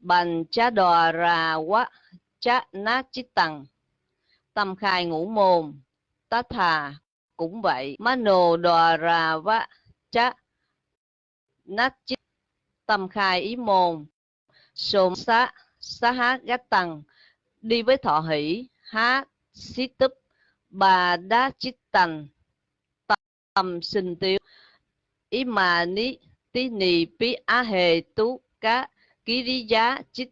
bành cha đòa ra quá cha na chít tăng tâm khai ngũ môn tá thà cũng vậy. Mano đòa ra vá cha nát chít tâm khai ý môn sôm xá xá há gát tăng đi với thọ hỷ, há xí túp, bà đá chít tăng tâm sinh tiêu ý mà ní, tí nì pi á hề tú cá ký lý giá chít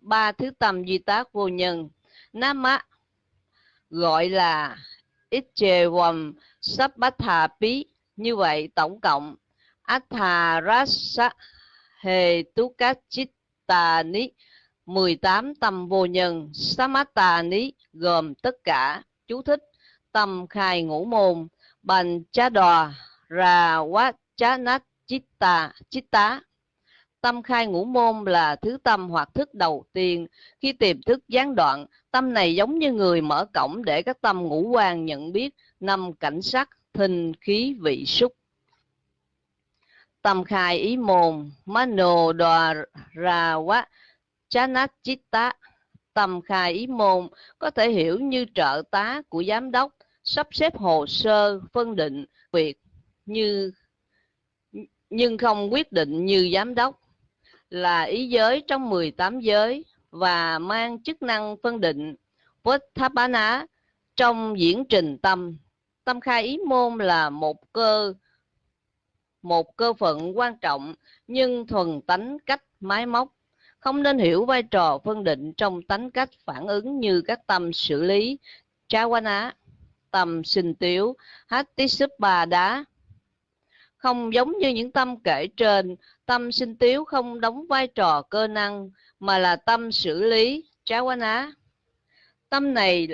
ba thứ tâm duy tác vô nhân. Nam á gọi là ít chề vòng sắp bát thà pí như vậy, tổng cộng atha rasa hề tú cá chít tà ní 18 tâm vô nhân. Samatà ní gồm tất cả chú thích, tâm khai ngũ môn. Bành chá đò ra quá chá nát chitta chitta tâm khai ngũ môn là thứ tâm hoặc thức đầu tiên. Khi tìm thức gián đoạn, tâm này giống như người mở cổng để các tâm ngũ quan nhận biết năm cảnh sắc, thinh, khí, vị, xúc. Tâm khai ý môn, mano đòa ra quá, Chanachitta. Tâm khai ý môn có thể hiểu như trợ tá của giám đốc, sắp xếp hồ sơ, phân định việc như, nhưng không quyết định như giám đốc là ý giới trong 18 giới và mang chức năng phân định Votthapana trong diễn trình tâm. Tâm khai ý môn là một cơ một cơ phận quan trọng, nhưng thuần tánh cách máy móc. Không nên hiểu vai trò phân định trong tánh cách phản ứng như các tâm xử lý. Chawana tâm sinh tiếu hattisuppa đá không giống như những tâm kể trên tâm sinh tiếu không đóng vai trò cơ năng, mà là tâm xử lý. Chawana tâm này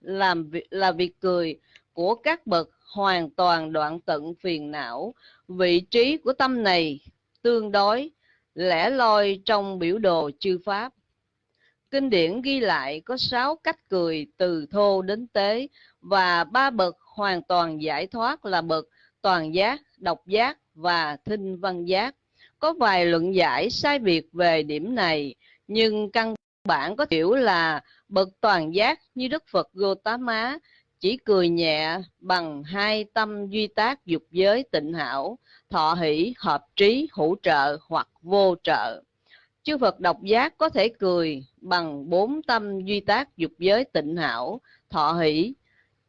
làm là việc cười của các bậc hoàn toàn đoạn tận phiền não. Vị trí của tâm này tương đối, lẻ loi trong biểu đồ chư pháp. Kinh điển ghi lại có sáu cách cười từ thô đến tế, và ba bậc hoàn toàn giải thoát là bậc toàn giác, độc giác và thinh văn giác. Có vài luận giải sai biệt về điểm này, nhưng căn bản có hiểu là bậc toàn giác như đức phật gotama chỉ cười nhẹ bằng hai tâm duy tác dục giới tịnh hảo, thọ hỷ, hợp trí, hữu trợ hoặc vô trợ. Chư phật độc giác có thể cười bằng bốn tâm duy tác dục giới tịnh hảo, thọ hỷ.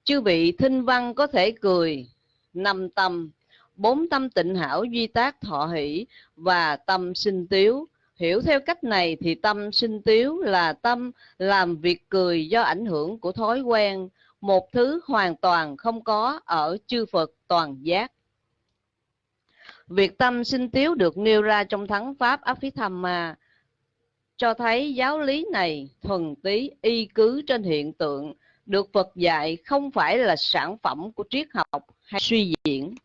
Chư vị thinh văn có thể cười năm tâm bốn tâm tịnh hảo duy tác thọ hỷ và tâm sinh tiếu. Hiểu theo cách này thì tâm sinh tiếu là tâm làm việc cười do ảnh hưởng của thói quen. Một thứ hoàn toàn không có ở chư phật toàn giác. Việc tâm sinh tiếu được nêu ra trong thắng pháp Abhidhamma. Cho thấy giáo lý này, thuần tí y cứ trên hiện tượng, được Phật dạy không phải là sản phẩm của triết học hay suy diễn.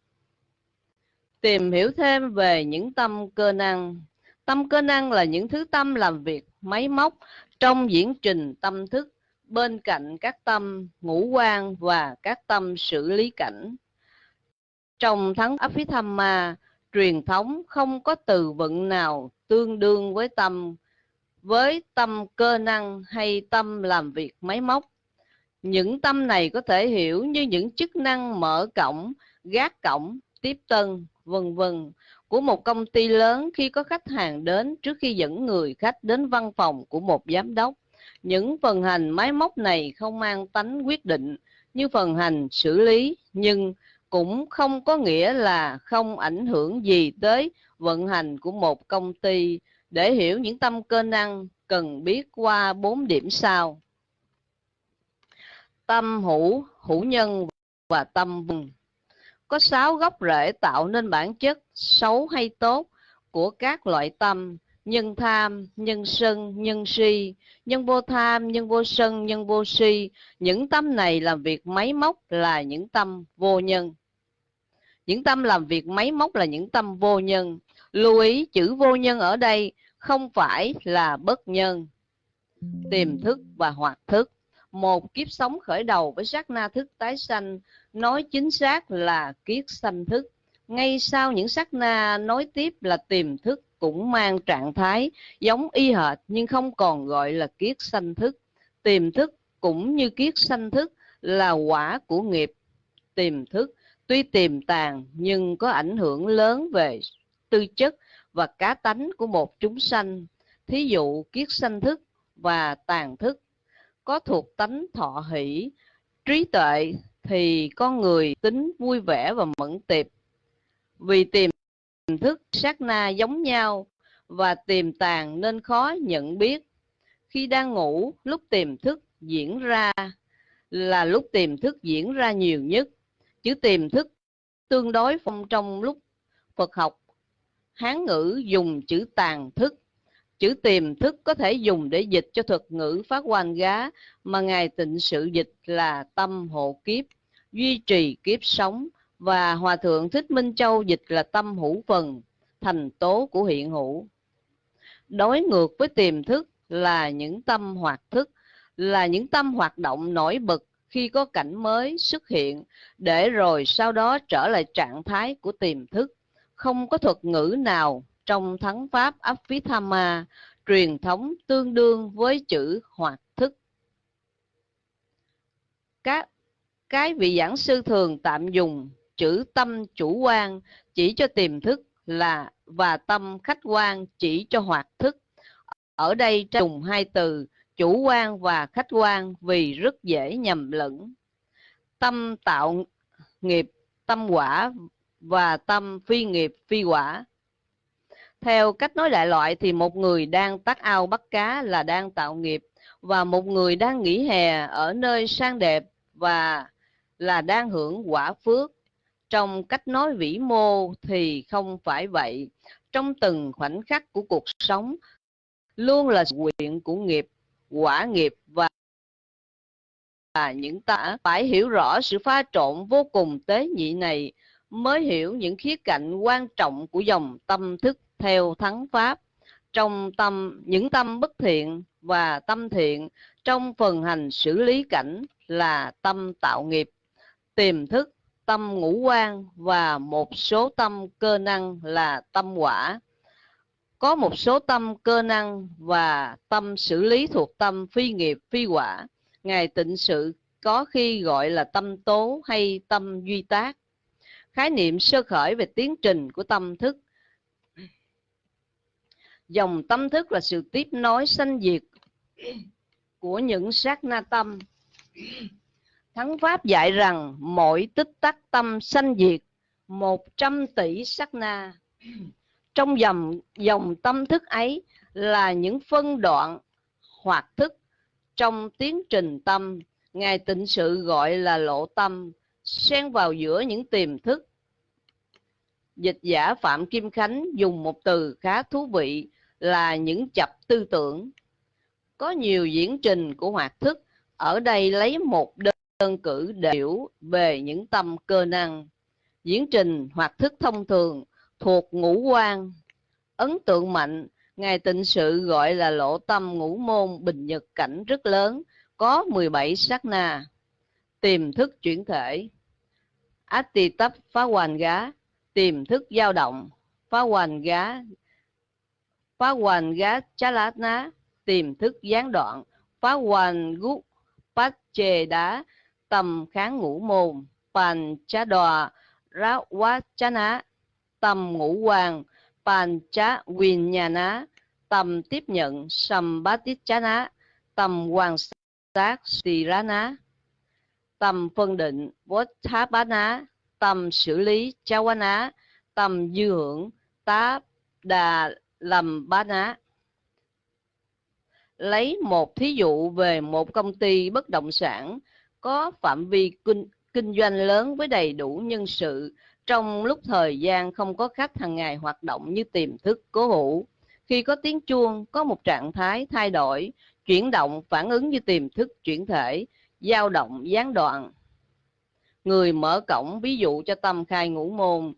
Tìm hiểu thêm về những tâm cơ năng. Tâm cơ năng là những thứ tâm làm việc máy móc trong diễn trình tâm thức bên cạnh các tâm ngũ quan và các tâm xử lý cảnh. Trong thắng Abhidhamma, truyền thống không có từ vựng nào tương đương với tâm với tâm cơ năng hay tâm làm việc máy móc những tâm này có thể hiểu như những chức năng mở cổng gác cổng tiếp tân, vân vân, của một công ty lớn khi có khách hàng đến trước khi dẫn người khách đến văn phòng của một giám đốc. Những phần hành máy móc này không mang tánh quyết định như phần hành xử lý, nhưng cũng không có nghĩa là không ảnh hưởng gì tới vận hành của một công ty. Để hiểu những tâm cơ năng, cần biết qua bốn điểm sau. Tâm hữu hữu nhân và tâm vùng có sáu gốc rễ tạo nên bản chất xấu hay tốt của các loại tâm, nhân tham, nhân sân, nhân si, nhân vô tham, nhân vô sân, nhân vô si. Những tâm này làm việc máy móc là những tâm vô nhân. Những tâm làm việc máy móc là những tâm vô nhân. Lưu ý, chữ vô nhân ở đây không phải là bất nhân. Tiềm thức và hoạt thức một kiếp sống khởi đầu với sát na thức tái sanh, nói chính xác là kiết sanh thức ngay sau những sát na nói tiếp là tiềm thức cũng mang trạng thái giống y hệt nhưng không còn gọi là kiết sanh thức. Tiềm thức cũng như kiết sanh thức là quả của nghiệp tiềm thức. Tuy tiềm tàng nhưng có ảnh hưởng lớn về tư chất và cá tánh của một chúng sanh. Thí dụ kiết sanh thức và tàn thức có thuộc tánh thọ hỷ, trí tuệ thì con người tính vui vẻ và mẫn tiệp. Vì tiềm thức sát na giống nhau và tiềm tàng nên khó nhận biết. Khi đang ngủ, lúc tiềm thức diễn ra là lúc tiềm thức diễn ra nhiều nhất. Chữ tiềm thức tương đối phong trong lúc Phật học Hán ngữ dùng chữ tàn thức Chữ tiềm thức có thể dùng để dịch cho thuật ngữ phát quan gá mà Ngài tịnh sự dịch là tâm hộ kiếp, duy trì kiếp sống và Hòa Thượng Thích Minh Châu dịch là tâm hữu phần, thành tố của hiện hữu. Đối ngược với tiềm thức là những tâm hoạt thức, là những tâm hoạt động nổi bật khi có cảnh mới xuất hiện, để rồi sau đó trở lại trạng thái của tiềm thức. Không có thuật ngữ nào trong thắng pháp Abhidhamma truyền thống tương đương với chữ hoạt thức. Các cái vị giảng sư thường tạm dùng chữ tâm chủ quan chỉ cho tiềm thức là và tâm khách quan chỉ cho hoạt thức. Ở đây dùng hai từ chủ quan và khách quan vì rất dễ nhầm lẫn. Tâm tạo nghiệp, tâm quả và tâm phi nghiệp, phi quả theo cách nói đại loại thì một người đang tắt ao bắt cá là đang tạo nghiệp và một người đang nghỉ hè ở nơi sang đẹp và là đang hưởng quả phước. Trong cách nói vĩ mô thì không phải vậy. Trong từng khoảnh khắc của cuộc sống luôn là quyện của nghiệp, quả nghiệp và và những ta phải hiểu rõ sự pha trộn vô cùng tế nhị này mới hiểu những khía cạnh quan trọng của dòng tâm thức theo thắng pháp. Trong tâm, những tâm bất thiện và tâm thiện, trong phần hành xử lý cảnh là tâm tạo nghiệp. Tiềm thức, tâm ngũ quan và một số tâm cơ năng là tâm quả. Có một số tâm cơ năng và tâm xử lý thuộc tâm phi nghiệp, phi quả. Ngài tịnh sự có khi gọi là tâm tố hay tâm duy tác. Khái niệm sơ khởi về tiến trình của tâm thức dòng tâm thức là sự tiếp nối sanh diệt của những sát na tâm. Thắng pháp dạy rằng mỗi tích tắc tâm sanh diệt 100 tỷ sát na. Trong dòng dòng tâm thức ấy là những phân đoạn, hoạt thức trong tiến trình tâm. Ngài tịnh sự gọi là lộ tâm, xen vào giữa những tiềm thức. Dịch giả phạm kim khánh dùng một từ khá thú vị là những chập tư tưởng. Có nhiều diễn trình của hoạt thức, ở đây lấy một đơn cử để hiểu về những tâm cơ năng. Diễn trình hoạt thức thông thường thuộc ngũ quan. Ấn tượng mạnh, Ngài tịnh sự gọi là lộ tâm ngũ môn bình nhật cảnh rất lớn, có 17 sát na. Tiềm thức chuyển thể. Ati tấp phá hoàn gá, tiềm thức dao động, phá hoàn gá phá hoàn gá chá lá ná, tìm thức gián đoạn. Phá hoàn gút phát chề đá, tầm kháng ngũ mồm. Bàn chá đòa, rá quá chá ná. Tầm ngũ hoàng bàn chá quyền nhà ná. Tầm tiếp nhận, sầm bá tít chá ná. Tầm hoàng sát xì rá ná. Tầm phân định vốt thá bá ná. Tầm xử lý chá quá ná. Tầm dư hưởng, tá đà lầm bá ná. Lấy một thí dụ về một công ty bất động sản có phạm vi kinh, kinh doanh lớn với đầy đủ nhân sự trong lúc thời gian không có khách hàng ngày hoạt động như tiềm thức cố hữu. Khi có tiếng chuông, có một trạng thái thay đổi, chuyển động phản ứng như tiềm thức chuyển thể, dao động gián đoạn. Người mở cổng ví dụ cho tâm khai ngũ môn,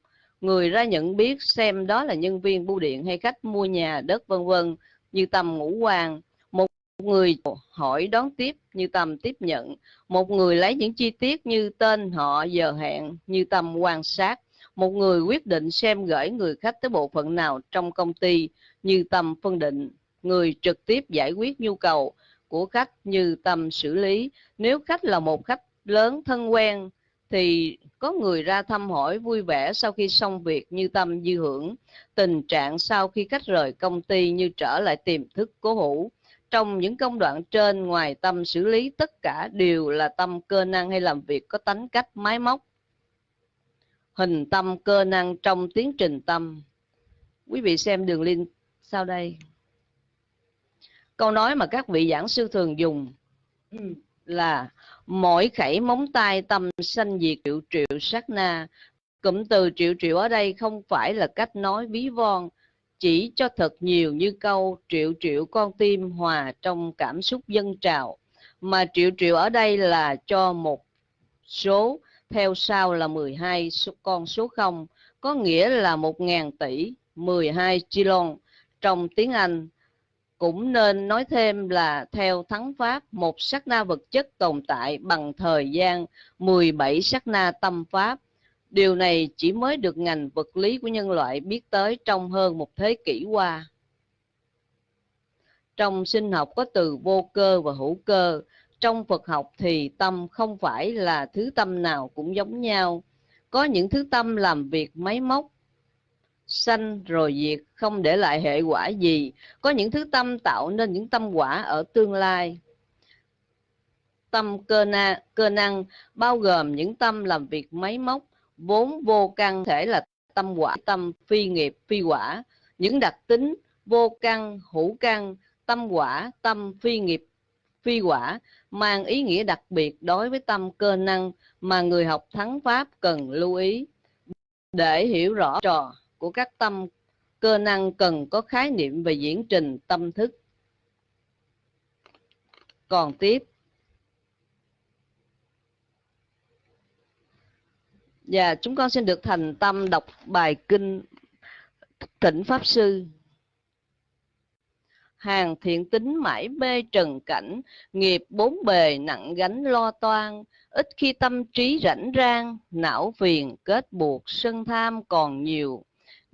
người ra nhận biết xem đó là nhân viên bưu điện hay khách mua nhà đất, vân vân, như tầm ngũ hoàng. Một người hỏi đón tiếp, như tầm tiếp nhận. Một người lấy những chi tiết như tên họ, giờ hẹn, như tầm quan sát. Một người quyết định xem gửi người khách tới bộ phận nào trong công ty, như tầm phân định. Người trực tiếp giải quyết nhu cầu của khách, như tầm xử lý. Nếu khách là một khách lớn, thân quen thì có người ra thăm hỏi vui vẻ sau khi xong việc như tâm dư hưởng. Tình trạng sau khi cách rời công ty như trở lại tiềm thức cố hữu. Trong những công đoạn trên, ngoài tâm xử lý, tất cả đều là tâm cơ năng hay làm việc có tánh cách, máy móc. Hình tâm cơ năng trong tiến trình tâm. Quý vị xem đường link sau đây. Câu nói mà các vị giảng sư thường dùng. Ừ là mỗi khẩy móng tay tâm sanh diệt triệu triệu sát na. Cụm từ triệu triệu ở đây không phải là cách nói ví von, chỉ cho thật nhiều như câu triệu triệu con tim hòa trong cảm xúc dân trào. Mà triệu triệu ở đây là cho một số, theo sau là 12 con số 0 có nghĩa là 1.000 tỷ 12 trillion trong tiếng Anh cũng nên nói thêm là theo thắng pháp một sắc na vật chất tồn tại bằng thời gian 17 sắc na tâm pháp. Điều này chỉ mới được ngành vật lý của nhân loại biết tới trong hơn một thế kỷ qua. Trong sinh học có từ vô cơ và hữu cơ. Trong Phật học thì tâm không phải là thứ tâm nào cũng giống nhau. Có những thứ tâm làm việc máy móc, sanh rồi diệt, không để lại hệ quả gì. Có những thứ tâm tạo nên những tâm quả ở tương lai. Tâm cơ, na, cơ năng bao gồm những tâm làm việc máy móc, vốn vô căn thể là tâm quả, tâm phi nghiệp, phi quả. Những đặc tính vô căn, hữu căn, tâm quả, tâm phi nghiệp, phi quả mang ý nghĩa đặc biệt đối với tâm cơ năng mà người học thắng pháp cần lưu ý. Để hiểu rõ trò của các tâm cơ năng cần có khái niệm về diễn trình tâm thức. Còn tiếp. Và chúng con xin được thành tâm đọc bài kinh Thỉnh Pháp Sư hàng thiện tính mãi mê trần cảnh, nghiệp bốn bề nặng gánh lo toan, ít khi tâm trí rảnh rang, não phiền kết buộc sân tham còn nhiều.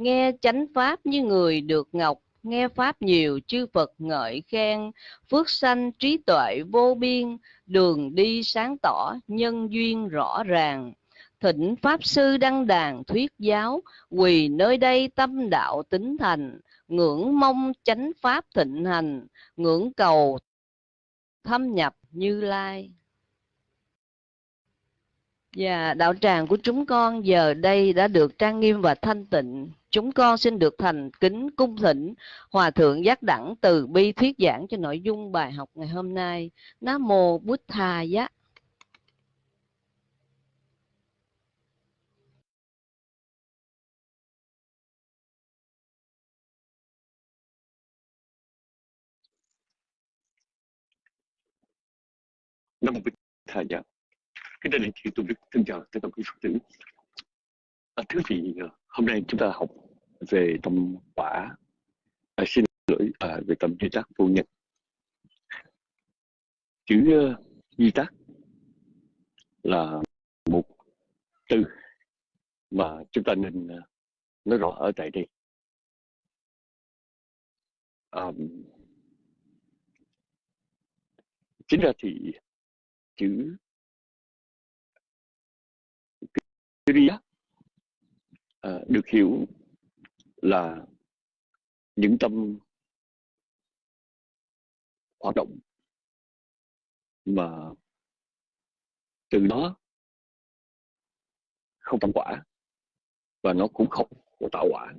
Nghe chánh pháp như người được ngọc, nghe pháp nhiều chư Phật ngợi khen, phước sanh trí tuệ vô biên, đường đi sáng tỏ, nhân duyên rõ ràng. Thịnh Pháp Sư đăng đàn thuyết giáo, quỳ nơi đây tâm đạo tính thành, ngưỡng mong chánh pháp thịnh hành ngưỡng cầu thâm nhập như lai và đạo tràng của chúng con giờ đây đã được trang nghiêm và thanh tịnh. Chúng con xin được thành kính cung thỉnh hòa thượng giác đẳng từ bi thuyết giảng cho nội dung bài học ngày hôm nay. Nam mô bút tha giác Nam mô Bích Thà giác Kính thưa đại chị tôi xin chào tất cả quý Phật tử. À, thưa vị, à, hôm nay chúng ta học về tâm quả, à, xin lỗi à, về tâm duy tác vô nhật Chữ uh, duy tác là một từ mà chúng ta nên uh, nói rõ ở tại đây. Um, chính ra thì chữ Kriya à, được hiểu là những tâm hoạt động mà từ đó không tâm quả và nó cũng không có tạo quả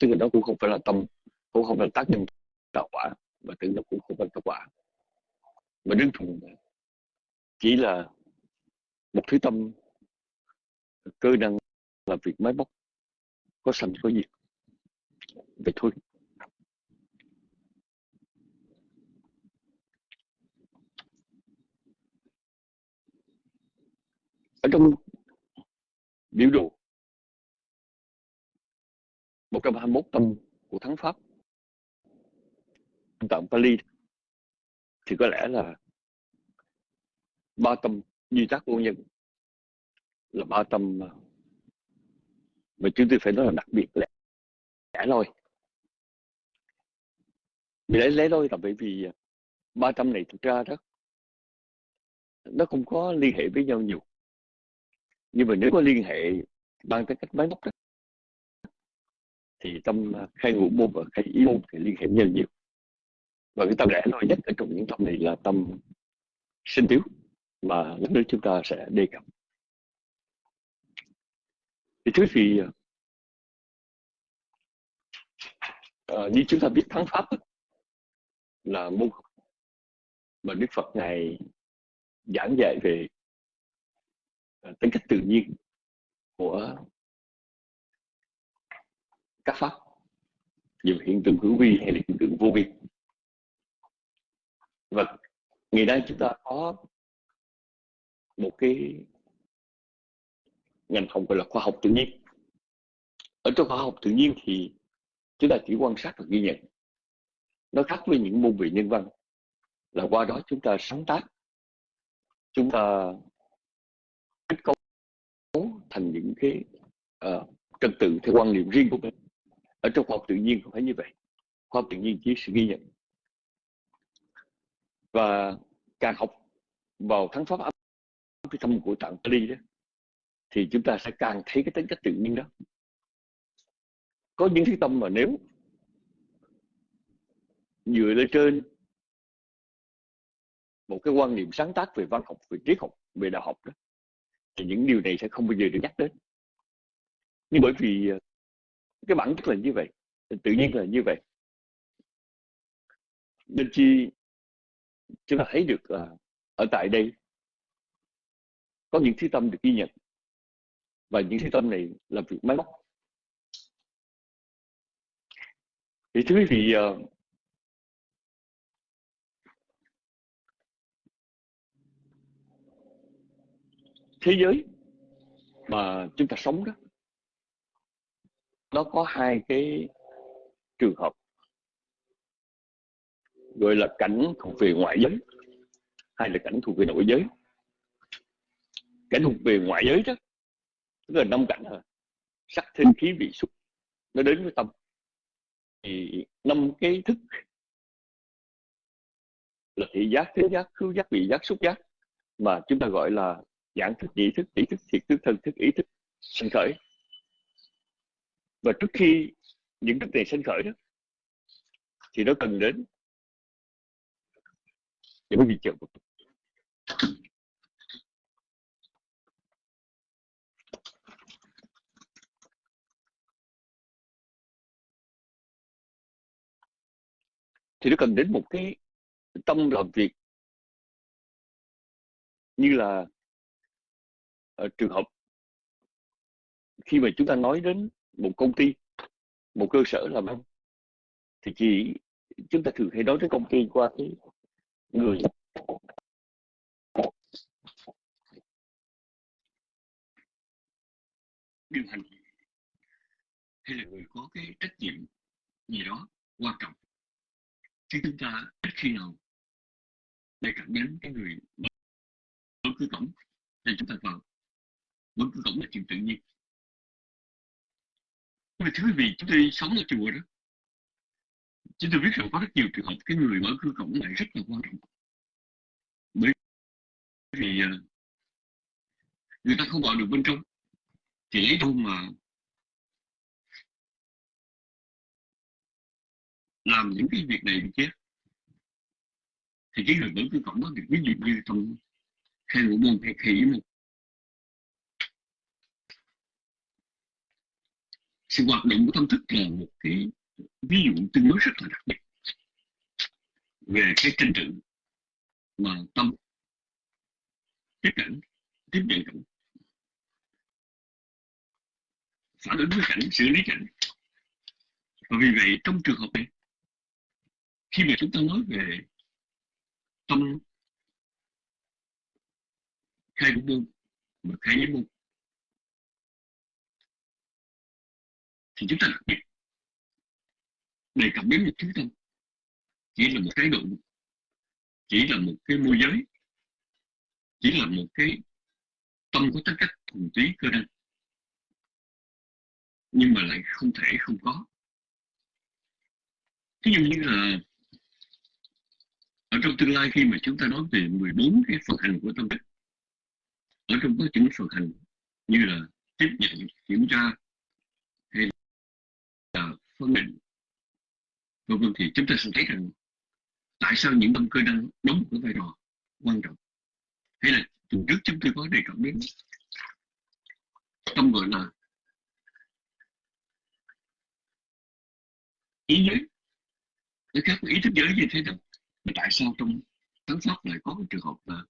tức là nó cũng không phải là tâm cũng không phải là tác nhân tạo quả và tự nó cũng không phải tạo quả mà đơn thuần chỉ là một thứ tâm cơ năng là việc máy móc có sanh có diệt vậy thôi. Ở trong biểu đồ 121 tâm của thắng pháp tạng Pali, thì có lẽ là ba tâm duy tác vô nhân là ba tâm ờ, mà chúng tôi phải nói là đặc biệt lẻ, lẻ loi. Vì lẽ lẻ loi là bởi vì ờ, ba tâm này thực ra đó nó không có liên hệ với nhau nhiều. Nhưng mà nếu có liên hệ bằng cái cách máy móc đó thì tâm ờ, khai ngũ môn và khai ý môn thì liên hệ nhau nhiều. Và cái tâm lẻ loi nhất ở trong những tâm này là tâm sinh tiếu mà lúc nữa chúng ta sẽ đề cập thì thứ vì à, như chúng ta biết thắng pháp là môn học mà Đức Phật ngài giảng dạy về ờ, tính cách tự nhiên của các pháp dù hiện tượng hữu vi hay là hiện tượng vô vi. Và ngày nay chúng ta có một cái ngành học gọi là khoa học tự nhiên. Ở trong khoa học tự nhiên thì chúng ta chỉ quan sát và ghi nhận. Nó khác với những môn về nhân văn. Là qua đó chúng ta sáng tác chúng ta kết cấu thành những cái uh, trật tự theo quan niệm riêng của mình. Ở trong khoa học tự nhiên không phải như vậy. Khoa học tự nhiên chỉ sự ghi nhận. Và càng học vào thắng pháp cái tâm của tạng Pali đó thì chúng ta sẽ càng thấy cái tính cách tự nhiên đó. Có những thứ tâm mà nếu dựa lên trên một cái quan niệm sáng tác về văn học, về triết học, về đạo học đó, thì những điều này sẽ không bao giờ được nhắc đến. Nhưng bởi vì ờ, cái bản chất là như vậy, tự nhiên là như vậy. Nên chi chúng ta thấy được ờ, ở tại đây có những thứ tâm được ghi nhận và những cái tâm này là việc máy móc. Thì thưa quý vị ờ, thế giới mà chúng ta sống đó, nó có hai cái trường hợp, gọi là cảnh thuộc về ngoại giới hay là cảnh thuộc về nội giới. Cảnh thuộc về ngoại giới đó tức là năm cảnh rồi sắc thinh khí vị xúc nó đến với tâm. Thì năm cái thức là thị giác thế giác khứu giác vị giác xúc giác mà chúng ta gọi là giảng thức nhị thức tỷ thức thiệt thức thân thức ý thức sinh khởi. Và trước khi những thức này sinh khởi đó thì nó cần đến những vị trợ thì nó cần đến một cái tâm làm việc như là ở trường hợp khi mà chúng ta nói đến một công ty, một cơ sở làm ăn, thì chỉ chúng ta thường hay nói đến công ty qua cái người. Điều hành hay là người có cái trách nhiệm gì đó quan trọng? Chứ chúng ta ít khi nào đề cập đến cái người mở cửa cổng để chúng ta vào mở cửa cổng là chuyện tự nhiên. Nhưng mà thưa quý vị chúng tôi sống ở chùa đó, chúng tôi biết rằng có rất nhiều trường hợp cái người mở cửa cổng lại rất là quan trọng. Bởi vì ờ, người ta không vào được bên trong, thì lấy đâu mà làm những cái việc này kia. Thì cái người mở cửa cổng đó thì ví dụ như trong khai ngũ môn hay khỉ một sự hoạt động của tâm thức là một cái ví dụ tương đối rất là đặc biệt về cái tranh tự mà tâm tiếp cận, tiếp nhận cảnh phản ứng với cảnh, xử lý cảnh. Và vì vậy trong trường hợp này khi mà chúng ta nói về tâm, khai của môn và khai với môn, thì chúng ta đặc biệt đề cập đến một thứ tâm chỉ là một cái độ, chỉ là một cái môi giới, chỉ là một cái tâm có tính cách thuần túy cơ năng, nhưng mà lại không thể không có. Ví dụ như là ở trong tương lai khi mà chúng ta nói về 14 cái phần hành của tâm thức, ở trong có chính phần hành như là tiếp nhận, kiểm tra hay là phân định, vân vân, thì chúng ta sẽ thấy rằng tại sao những tâm cơ năng đóng một cái vai trò quan trọng? Hay là tuần trước chúng tôi có đề cập đến tâm gọi là ý giới. Nó khác ý thức giới như thế nào? Mà tại sao trong tấn pháp lại có cái trường hợp là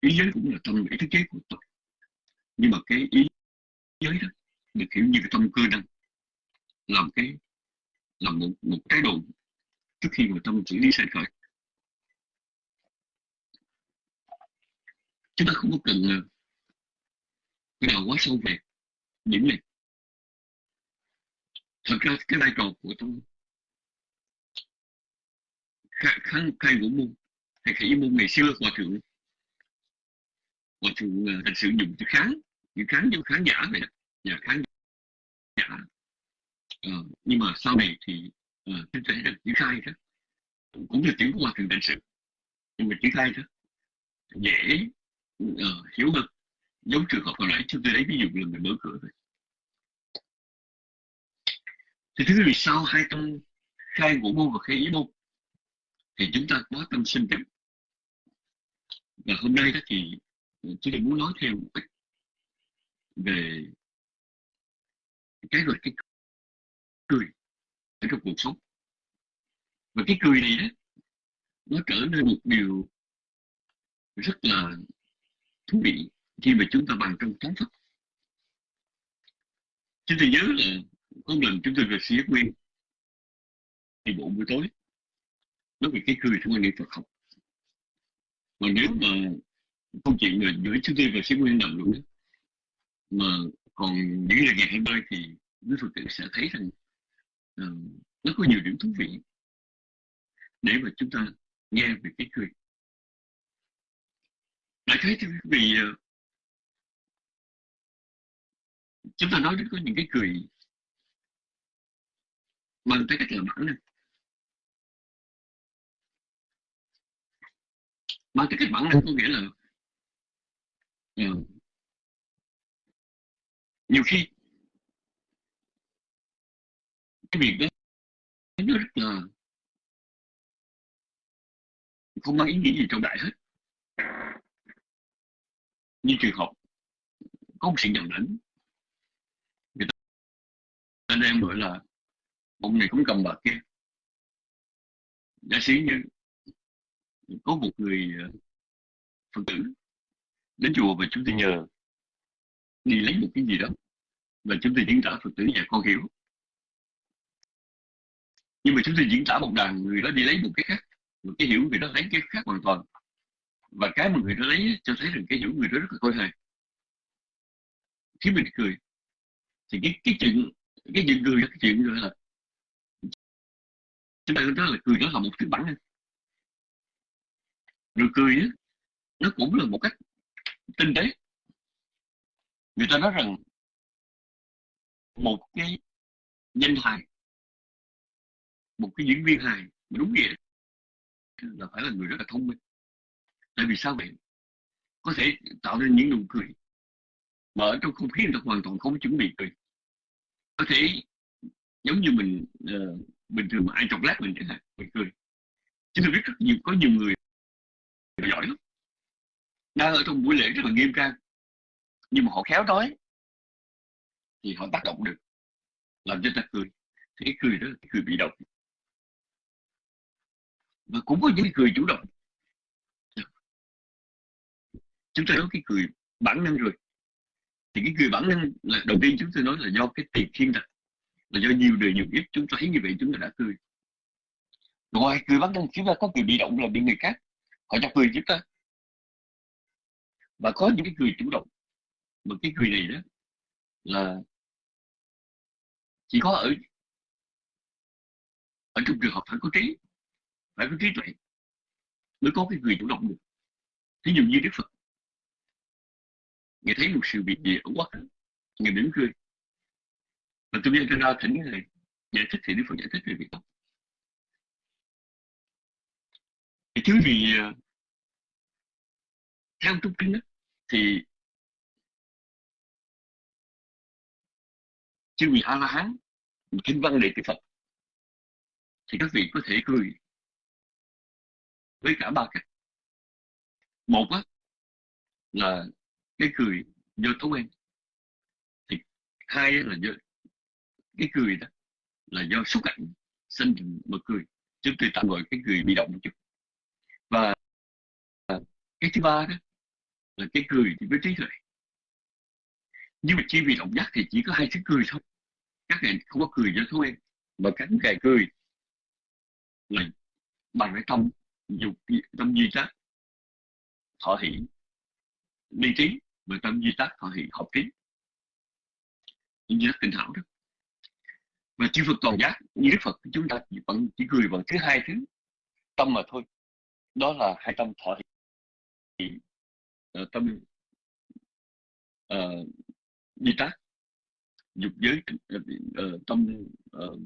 ý giới cũng là tâm ý thức giới của tôi? Nhưng mà cái ý giới đó được hiểu như cái tâm cơ năng, làm cái, làm một một cái đồ trước khi mà tâm xử lý sanh khởi. Chúng ta không có cần cái nào quá sâu về điểm này. Thật ra cái vai trò của tâm kháng khai ngũ môn. Khai khải môn ngày xưa hòa thượng hòa thượng ờ, thành sử dụng chữ kháng chữ kháng cho khán giả vậy đó. Nhà khán giả. Uh, nhưng mà sau này thì uh, chúng ta được triển khai đó cũng là tiếng của hòa thượng thành sự. Nhưng mà triển khai đó dễ uh, hiểu hơn. Giống trường hợp hồi nãy chúng tôi lấy ví dụ là người mở cửa thôi. Thì thứ vì sao hai tông khai ngũ môn và khai ý môn thì chúng ta có tâm sinh tịnh. Và hôm nay đó thì tôi muốn nói thêm một ít về cái gọi cái cười ở trong cuộc sống. Và cái cười này đó nó trở nên một điều rất là thú vị khi mà chúng ta bàn trong thánh pháp. Chúng tôi nhớ là có lần chúng tôi về sĩ nguyên đi bộ buổi tối nói về cái cười trong quan niệm Phật học mà nếu mà câu chuyện là giữa chúng tôi và sĩ nguyên đồng luôn đó, mà còn những là ngày hai mươi thì quý Phật tử sẽ thấy rằng uh, nó có nhiều điểm thú vị. Để mà chúng ta nghe về cái cười. Đại khái thì vì uh, chúng ta nói đến có những cái cười bằng cái cách là bản năng mang tới cách bản năng có nghĩa là uh, nhiều khi cái việc đó nó rất là không mang ý nghĩa gì trong đại hết. Như trường hợp có một sự nhầm lẫn. Người ta đang gọi là ông này cũng cầm bạc kia. Giả sử như có một người ờ, phật tử đến chùa và chúng tôi nhờ đi lấy một cái gì đó và chúng tôi diễn tả phật tử nhà con hiểu. Nhưng mà chúng tôi diễn tả một đàn người đó đi lấy một cái khác, một cái hiểu người đó lấy cái khác hoàn toàn. Và cái mà người đó lấy cho thấy rằng cái hiểu người đó rất là khôi hài. Khiến mình cười, thì cái cái chuyện cái chuyện cười, cái chuyện gọi là, chúng ta nói là cười đó là một thứ bản nụ cười đó nó cũng là một cách tinh tế. Người ta nói rằng một cái danh hài một cái diễn viên hài đúng nghĩa là phải là người rất là thông minh. Tại vì sao vậy? Có thể tạo nên những nụ cười mà ở trong không khí người ta hoàn toàn không chuẩn bị cười. Có thể giống như mình uh, bình thường mà ai chọc lát mình chẳng hạn mình cười. Chứ tôi biết rất nhiều có nhiều người giỏi lắm đang ở trong buổi lễ rất là nghiêm trang. Nhưng mà họ khéo nói. Thì họ tác động được. Làm cho ta cười. Thì cái cười đó là cái cười bị động. Và cũng có những cười chủ động. Chúng ta nói cái cười bản năng rồi. Thì cái cười bản năng là, đầu tiên chúng tôi nói là do cái tiền thiên đặt là do nhiều đời nhiều kiếp chúng ta thấy như vậy chúng ta đã cười. Ngoài cười bản năng, chúng ta có cười bị động là bị người khác họ chọc cười chúng ta. Và có những cái cười chủ động. Mà cái cười này đó là chỉ có ở ở trong trường hợp phải có trí, phải có trí tuệ mới có cái người chủ động được. Thí dụ như đức phật. Nghe thấy một sự việc gì ở quá khứ người mỉm cười. Và tôi biết ra thỉnh người giải thích thì đức phật giải thích về việc đó. Chứ thứ ờ, gì theo trung kinh đó, thì chư vị a la hán kinh văn đệ tử phật thì các vị có thể cười với cả ba cách một á là cái cười do thói quen thì hai là do cái cười đó là do xúc cảnh sinh mà cười chúng tôi tạm gọi cái cười bị động một chút cái thứ ba đó là cái cười thì với trí tuệ. Nhưng mà chi vì động giác thì chỉ có hai thứ cười thôi. Các ngài không có cười cho thôi mà các ngài cười là bằng cái tâm dục, tâm duy tác thọ hỷ đi trí và tâm duy tác thọ hỷ học trí. Như rất tinh hảo đó. Và chư Phật toàn giác, như Đức Phật, chúng ta vẫn chỉ cười bằng thứ hai thứ tâm mà thôi. Đó là hai tâm thọ hỷ uh, tâm uh, di tác dục giới uh, tâm uh,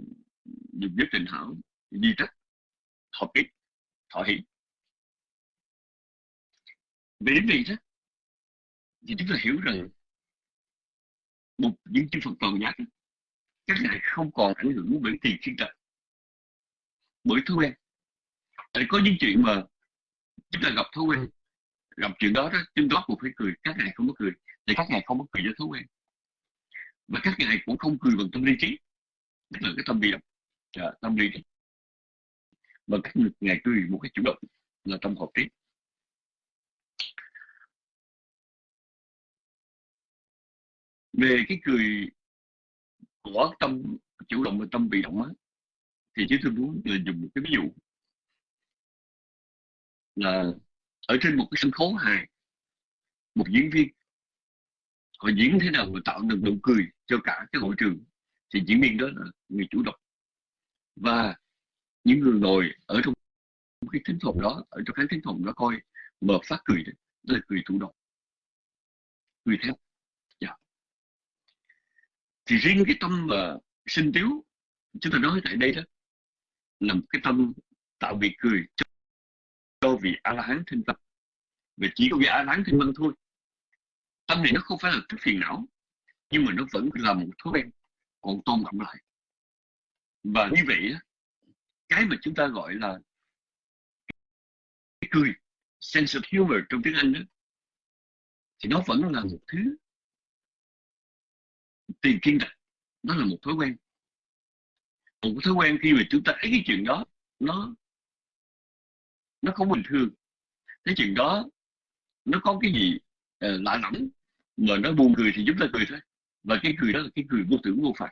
dục giới tình hảo di tác hợp ý thọ hỷ. Về đến đây đó thì chúng ta hiểu rằng một những chư Phật toàn giác các ngài không còn ảnh hưởng bởi tiền thiên trần bởi thói quen. Tại có những chuyện mà chúng ta gặp thói quen gặp chuyện đó đó chúng đó cũng phải cười. Các ngài không có cười. Thì các ngài không có cười do thói quen và các ngài cũng không cười bằng tâm lý trí. Tức là cái tâm bị động à, dạ, tâm lý trí và các ngài cười một cái chủ động là tâm hợp trí. Về cái cười của tâm chủ động và tâm bị động á thì chúng tôi muốn là dùng một cái ví dụ là ở trên một cái sân khấu hài một diễn viên. Họ diễn thế nào mà tạo được nụ cười cho cả cái hội trường? Thì diễn viên đó là người chủ động. Và những người ngồi ở trong cái thính phòng đó ở trong khán thính phòng đó coi mà phát cười đó, đó là cười chủ động. Cười theo. Yeah. thì riêng cái tâm mà sinh tiếu chúng ta nói tại đây đó là một cái tâm tạo việc cười cho, cho vị a la hán thanh tập và chỉ có vị a la hán thanh văn thôi. Tâm này nó không phải là thức phiền não, nhưng mà nó vẫn là một thói quen còn tôn động lại. Và như vậy cái mà chúng ta gọi là cái cười, sense of humor trong tiếng Anh đó thì nó vẫn là một thứ tiền kiên đặt nó là một thói quen. Một thói quen khi mà chúng ta thấy cái chuyện đó, nó nó không bình thường. Cái chuyện đó nó có cái gì uh, lạ lẫm mà nó buồn cười thì chúng ta cười thôi. Và cái cười đó là cái cười vô tưởng vô phạt.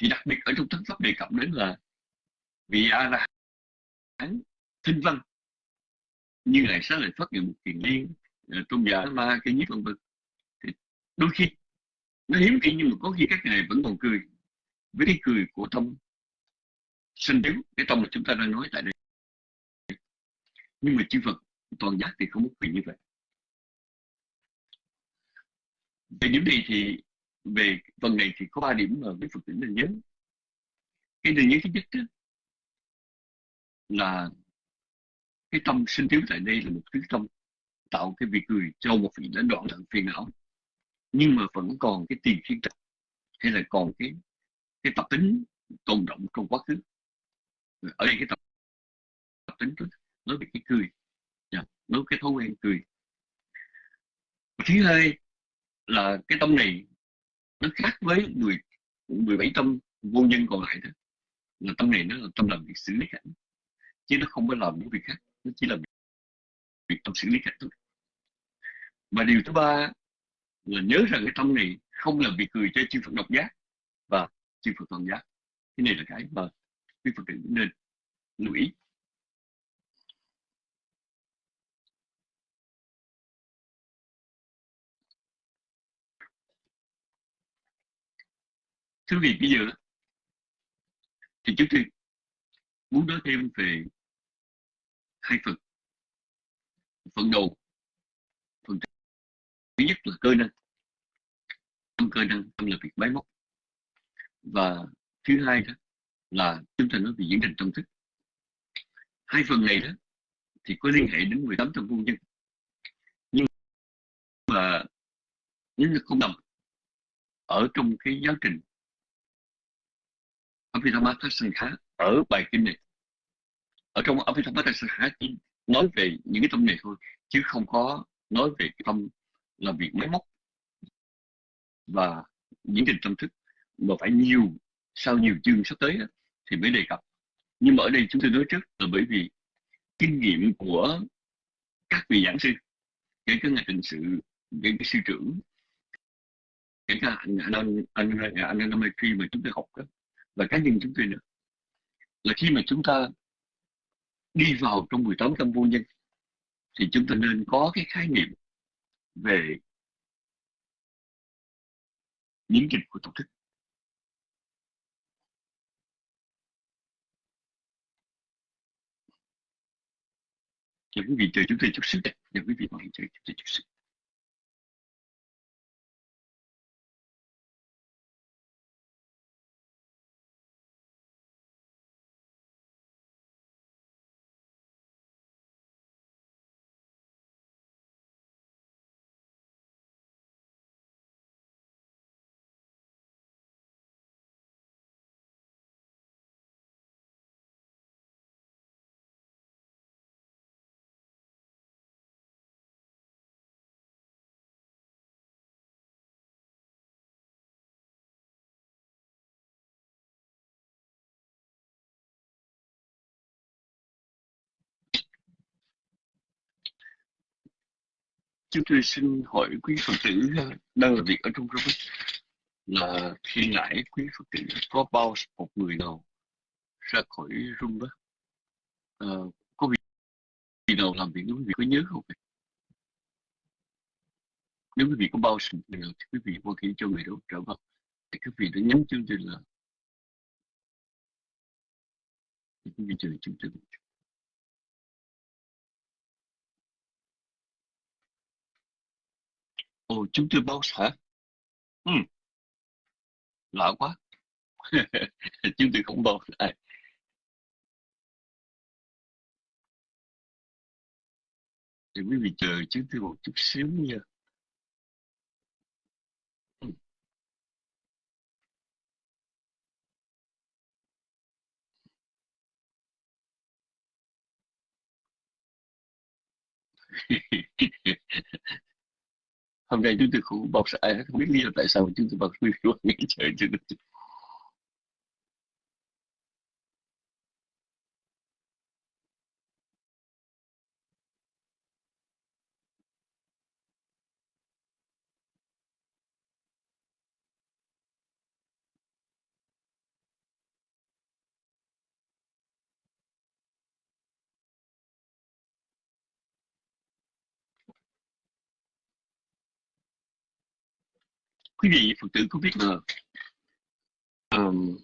Thì đặc biệt ở trong thánh pháp đề cập đến là vị a la hán thinh văn. Như ngày sáng lại phát hiện một kiền liên ờ, tôn giả ma cái nhiếp vân vân. Thì đôi khi nó hiếm khi nhưng mà có khi các ngài vẫn còn cười. Với cái cười của tâm sinh thiếu cái tâm mà chúng ta đang nói tại đây nhưng mà chư Phật toàn giác thì không có quyền như vậy. Về điểm này thì về phần này thì có ba điểm mà với Phật tử nên nhớ. Cái điều nhớ thứ nhất đó, là cái tâm sinh thiếu tại đây là một thứ tâm tạo cái việc cười cho một vị lãnh đoạn lặng phiền não. Nhưng mà vẫn còn cái tiền thiên trạch hay là còn cái cái tập tính tồn động trong quá khứ. Ở đây cái tập, tập tính nói về cái cười. Dạ, nói cái thói quen cười. Thứ hai là cái tâm này nó khác với 10, 17 tâm vô nhân còn lại đó. Là tâm này nó là tâm làm việc xử lý cảnh chứ nó không có làm những việc khác nó chỉ là việc tâm xử lý cảnh thôi. Và điều thứ ba là nhớ rằng cái tâm này không làm việc cười cho chư Phật độc giác và chư Phật toàn giác. Cái này là cái mà quý Phật tử nên lưu ý. Thưa quý vị bây giờ thì chúng tôi muốn nói thêm về hai phần. Phần đầu, phần thứ nhất là cơ năng. Tâm cơ năng, tâm là việc máy móc. Và thứ hai đó là chúng ta nói về diễn trình tâm thức. Hai phần này đó thì có liên hệ đến 18 tâm vô nhân. Nhưng mà nếu nó không nằm ở trong cái giáo trình Abhidhamma Sankha ở bài kinh này ở trong Abhidhamma Sankha chỉ nói về những cái tâm này thôi chứ không có nói về cái tâm là việc máy móc và những trình tâm thức mà phải nhiều sau nhiều chương sắp tới thì mới đề cập nhưng mà ở đây chúng tôi nói trước là bởi vì kinh nghiệm của các vị giảng sư kể cả ngài tình sự kể cả sư trưởng kể cả anh anh anh anh anh anh khi mà chúng tôi học đó và cá nhân chúng tôi nữa là khi mà chúng ta đi vào trong 18 tâm vô nhân, thì chúng ta nên có cái khái niệm về biến dịch của tổ thức Chào quý vị chờ chúng tôi chút sức đây. Quý vị, mọi người chờ chúng tôi chút sức. Chúng tôi xin hỏi quý phật tử đang làm việc ở trong Robert là khi nãy quý phật tử có bao một người nào ra khỏi room đó? À, có vị, vị nào làm việc? Nếu quý vị có nhớ không? Nếu quý vị có bao sự nào thì quý vị có khi cho người đó trở vào. Thì quý vị đã nhắn chương trình là quý vị chờ chương trình Ồ, chúng tôi bao hả? Ừ, lạ quá. chúng tôi không bao À. Thì quý vị chờ chúng tôi một chút xíu nha. Ừ. Hôm nay chúng tôi cũng bọc ai không biết lý do tại sao chúng tôi bọc review những trời quý vị phật tử có biết là um,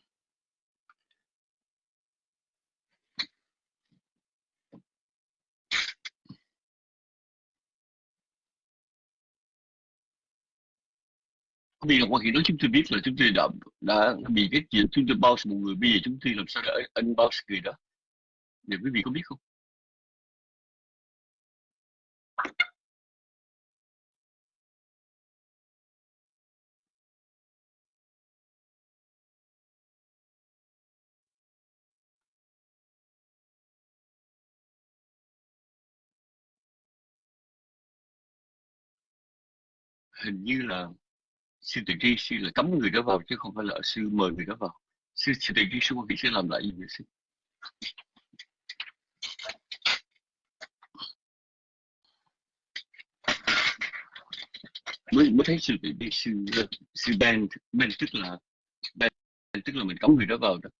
vì là quan hệ đó chúng tôi biết là chúng tôi đã đã bị cái chuyện chúng tôi bao một người bây giờ chúng tôi làm sao để anh bao người đó? Để quý vị có biết không? Hình như là sư tự tri sư là cấm người đó vào chứ không phải là sư mời người đó vào. Sư sư tự tri sư quan sẽ làm lại gì vậy sư? Mới mới thấy sư tự tri sư sư ban ban tức là ban tức là mình cấm người đó vào đó.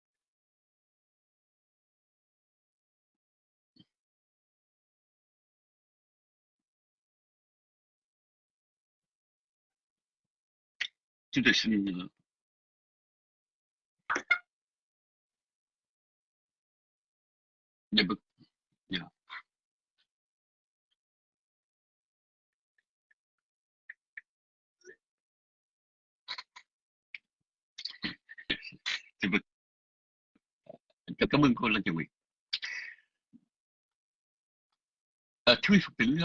Chúng tôi cảm ơn cô Lan chị Nguyệt à, thưa Phật tử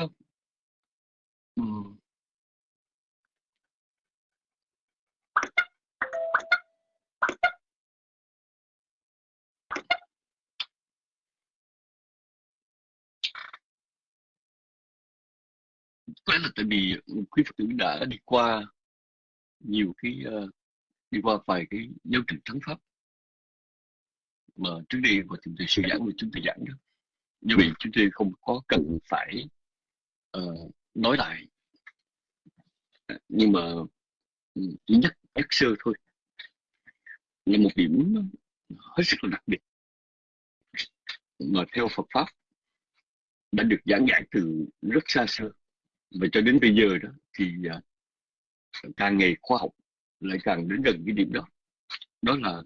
có lẽ là tại vì quý phật tử đã đi qua nhiều cái uh, đi qua vài cái giáo trình thắng pháp. Mà trước đây mà chúng tôi sư giảng của chúng tôi giảng đó. Như vậy chúng tôi không có cần phải uh, nói lại. Nhưng mà ừ, chỉ nhắc nhắc sơ thôi. Là một điểm hết sức là đặc biệt. Mà theo Phật pháp đã được giảng giải từ rất xa xưa và cho đến bây giờ đó thì uh, càng ngày khoa học lại càng đến gần cái điểm đó. Đó là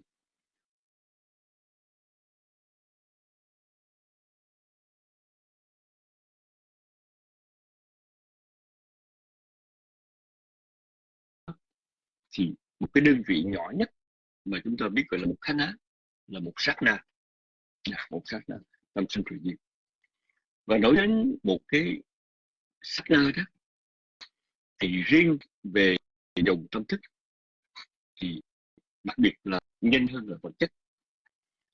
thì một cái đơn vị nhỏ nhất mà chúng ta biết gọi là một khá là một sát na. Một sát na tâm sinh tự nhiên. Và nói đến một cái sắc na đó thì riêng về dòng tâm thức thì đặc biệt là nhanh hơn là vật chất.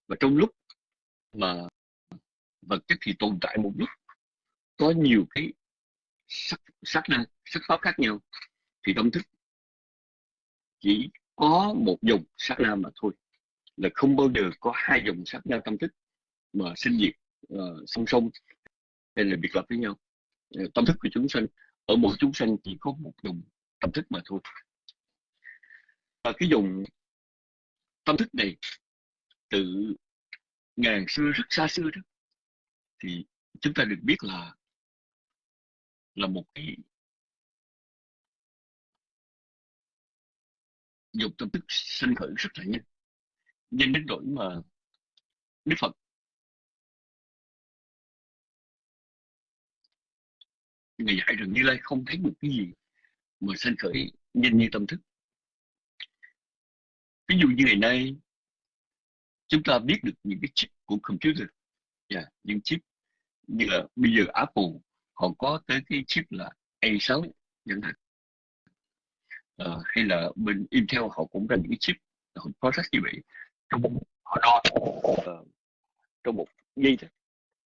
Và trong lúc mà vật chất thì tồn tại một lúc có nhiều cái sắc sắc na sắc pháp khác nhau thì tâm thức chỉ có một dòng sắc na mà thôi là không bao giờ có hai dòng sắc na tâm thức mà sinh diệt uh, song song hay là biệt lập với nhau tâm thức của chúng sanh, ở mỗi chúng sanh chỉ có một dùng tâm thức mà thôi. Và cái dùng tâm thức này từ ngàn xưa, rất xa xưa đó, thì chúng ta được biết là là một cái dùng tâm thức sinh khởi rất là nhanh. Nhanh đến nỗi mà Đức Phật Ngài dạy rằng Như Lai không thấy một cái gì mà sanh khởi nhanh như tâm thức. Ví dụ như ngày nay chúng ta biết được những cái chip của computer, yeah, dạ, những chip như là bây giờ Apple họ có tới cái chip là A6 chẳng hạn. à, hay là bên Intel họ cũng ra những cái chip họ process như vậy trong một họ đo uh, trong một giây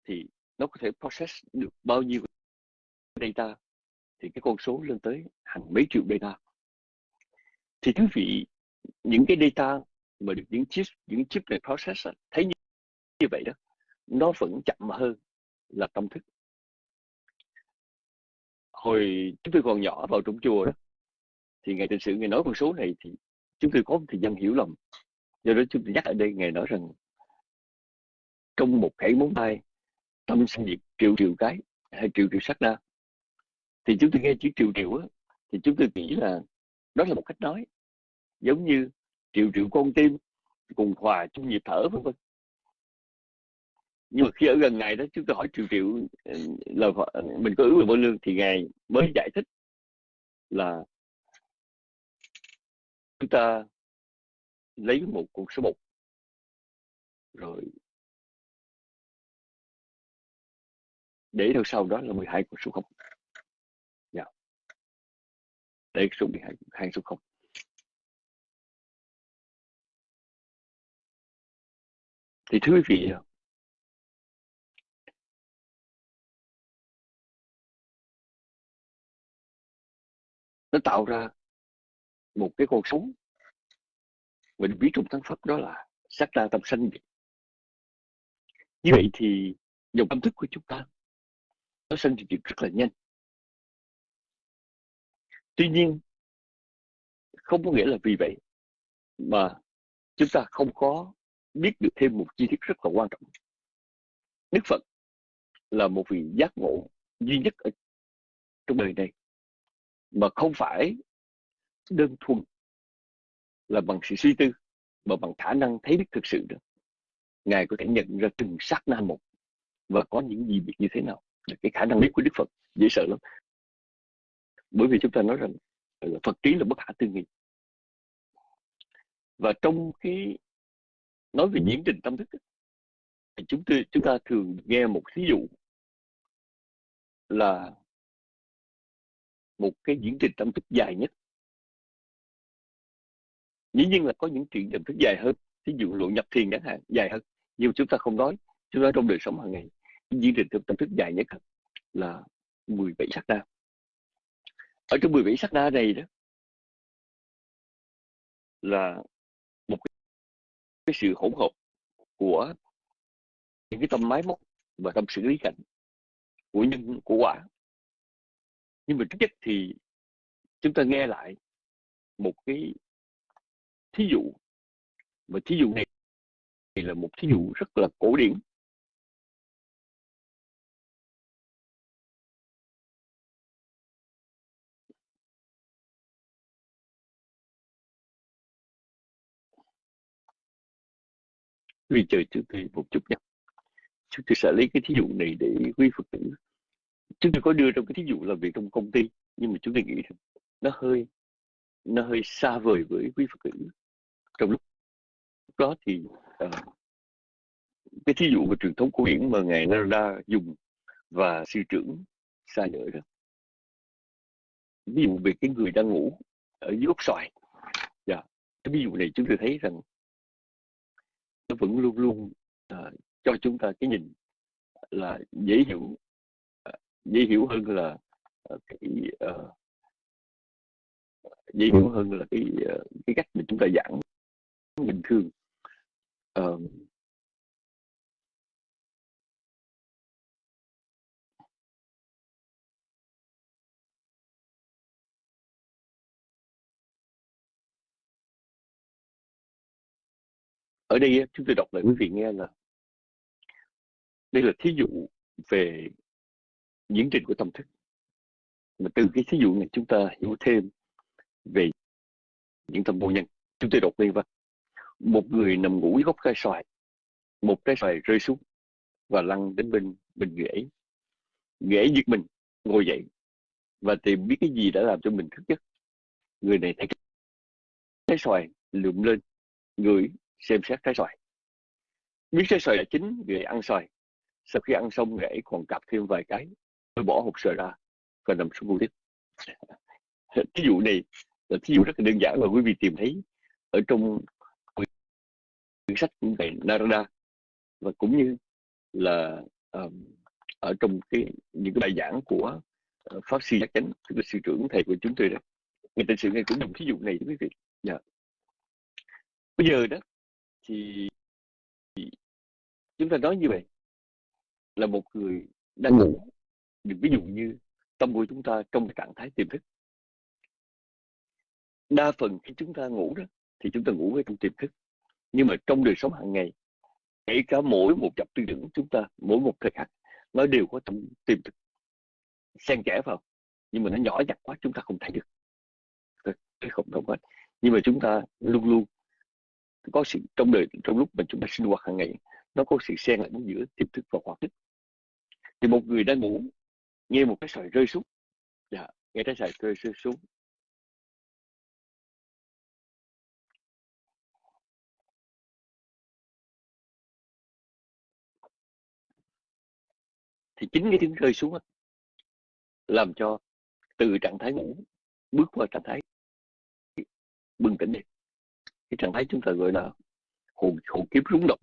thì nó có thể process được bao nhiêu data thì cái con số lên tới hàng mấy triệu data. Thì quý vị những cái data mà được những chip những chip này process thấy như, như vậy đó nó vẫn chậm hơn là tâm thức. Hồi chúng tôi còn nhỏ vào trong chùa đó thì ngày tịnh sự ngày nói con số này thì chúng tôi có một thời gian hiểu lầm. Do đó chúng tôi nhắc ở đây ngày nói rằng trong một cái móng tay tâm sinh diệt triệu triệu cái hay triệu triệu sắc na thì chúng tôi nghe chữ triệu triệu á, thì chúng tôi nghĩ là đó là một cách nói. Giống như triệu triệu con tim, cùng hòa chung nhịp thở, vân vân. Nhưng mà khi ở gần ngày đó, chúng tôi hỏi triệu triệu ờ, là mình có ước về vô lương, thì ngài mới giải thích là chúng ta lấy một con số một. Rồi để theo sau đó là 12 con số không để số bị hàng hàng số không. Thì thưa quý vị, nó tạo ra một cái con số mình biết trong tăng pháp đó là sắc ra tâm sanh như vậy thì dòng tâm thức của chúng ta nó sinh diệt rất là nhanh tuy nhiên, không có nghĩa là vì vậy mà chúng ta không có biết được thêm một chi tiết rất là quan trọng. Đức phật là một vị giác ngộ duy nhất ở trong đời này, mà không phải đơn thuần là bằng sự suy tư mà bằng khả năng thấy biết thực sự được. Ngài có thể nhận ra từng sát na một và có những gì việc như thế nào. Cái khả năng biết của đức phật dễ sợ lắm bởi vì chúng ta nói rằng Phật trí là bất khả tư nghị. Và trong cái nói về diễn trình tâm thức thì chúng ta chúng ta thường nghe một ví dụ là một cái diễn trình tâm thức dài nhất. Dĩ nhiên là có những chuyện tâm thức dài hơn ví dụ luận nhập thiền chẳng hạn, dài hơn. Nhưng chúng ta không nói, chúng ta trong đời sống hàng ngày, diễn trình tâm thức dài nhất là 17 sắc na ở trong 17 sắc na này đó, là một cái sự hỗn hợp của những cái tâm máy móc và tâm xử lý cảnh của nhân, của quả. Nhưng mà trước nhất thì chúng ta nghe lại một cái thí dụ và thí dụ này thì là một thí dụ rất là cổ điển. Vì trời chúng tôi một chút nhé. Chúng tôi sẽ lấy cái thí dụ này để quý phật tử. Chúng tôi có đưa trong cái thí dụ làm việc trong công ty nhưng mà chúng tôi nghĩ rằng nó hơi nó hơi xa vời với quý phật tử. Trong lúc đó thì uh, cái thí dụ về truyền thống cổ điển mà ngài Narada dùng và sư trưởng xa nhở đó. Ví dụ về cái người đang ngủ ở dưới ốc xoài. Dạ cái ví dụ này chúng tôi thấy rằng nó vẫn luôn luôn uh, cho chúng ta cái nhìn là dễ hiểu uh, dễ hiểu hơn là uh, cái uh, dễ hiểu hơn là cái uh, cái cách mà chúng ta giảng bình thường. Uh, ở đây chúng tôi đọc lại quý vị nghe là đây là thí dụ về diễn trình của tâm thức. Mà từ cái thí dụ này chúng ta hiểu thêm về những tâm vô nhân. Chúng tôi đọc lên và một người nằm ngủ gốc cây xoài, một trái xoài rơi xuống và lăn đến bên bên ghế ghế giật mình, ngồi dậy và tìm biết cái gì đã làm cho mình thức giấc. Người này thấy trái xoài lượm lên, ngửi xem xét trái xoài biết trái xoài là chín người ăn xoài sau khi ăn xong người ấy còn cặp thêm vài cái tôi bỏ hộp xoài ra và nằm xuống ngủ tiếp thí dụ này là thí dụ rất là đơn giản mà quý vị tìm thấy ở trong quyển sách của thầy Narada và cũng như là um, ở trong cái những cái bài giảng của uh, pháp sư giác chánh tức là sư trưởng thầy của chúng tôi đó người ta sự ngay cũng dùng thí dụ này quý vị yeah. Dạ. bây giờ đó thì chúng ta nói như vậy là một người đang ngủ. Đừng ví dụ như tâm của chúng ta trong trạng thái tiềm thức. Đa phần khi chúng ta ngủ đó thì chúng ta ngủ ở trong tiềm thức. Nhưng mà trong đời sống hàng ngày kể cả mỗi một chập tư tưởng chúng ta mỗi một thời khắc nó đều có trong tiềm thức. Xen kẽ vào nhưng mà nó nhỏ nhặt quá chúng ta không thấy được. Không thông hết. Nhưng mà chúng ta luôn luôn có sự trong đời trong lúc mà chúng ta sinh hoạt hàng ngày nó có sự xen lẫn giữa tiềm thức và hoạt thức. Thì một người đang ngủ nghe một cái sợi rơi xuống. Dạ, nghe cái sợi rơi, rơi xuống. Thì chính cái tiếng rơi xuống làm cho từ trạng thái ngủ bước qua trạng thái bừng tỉnh đi cái trạng thái chúng ta gọi là hồn hồn kiếp rúng động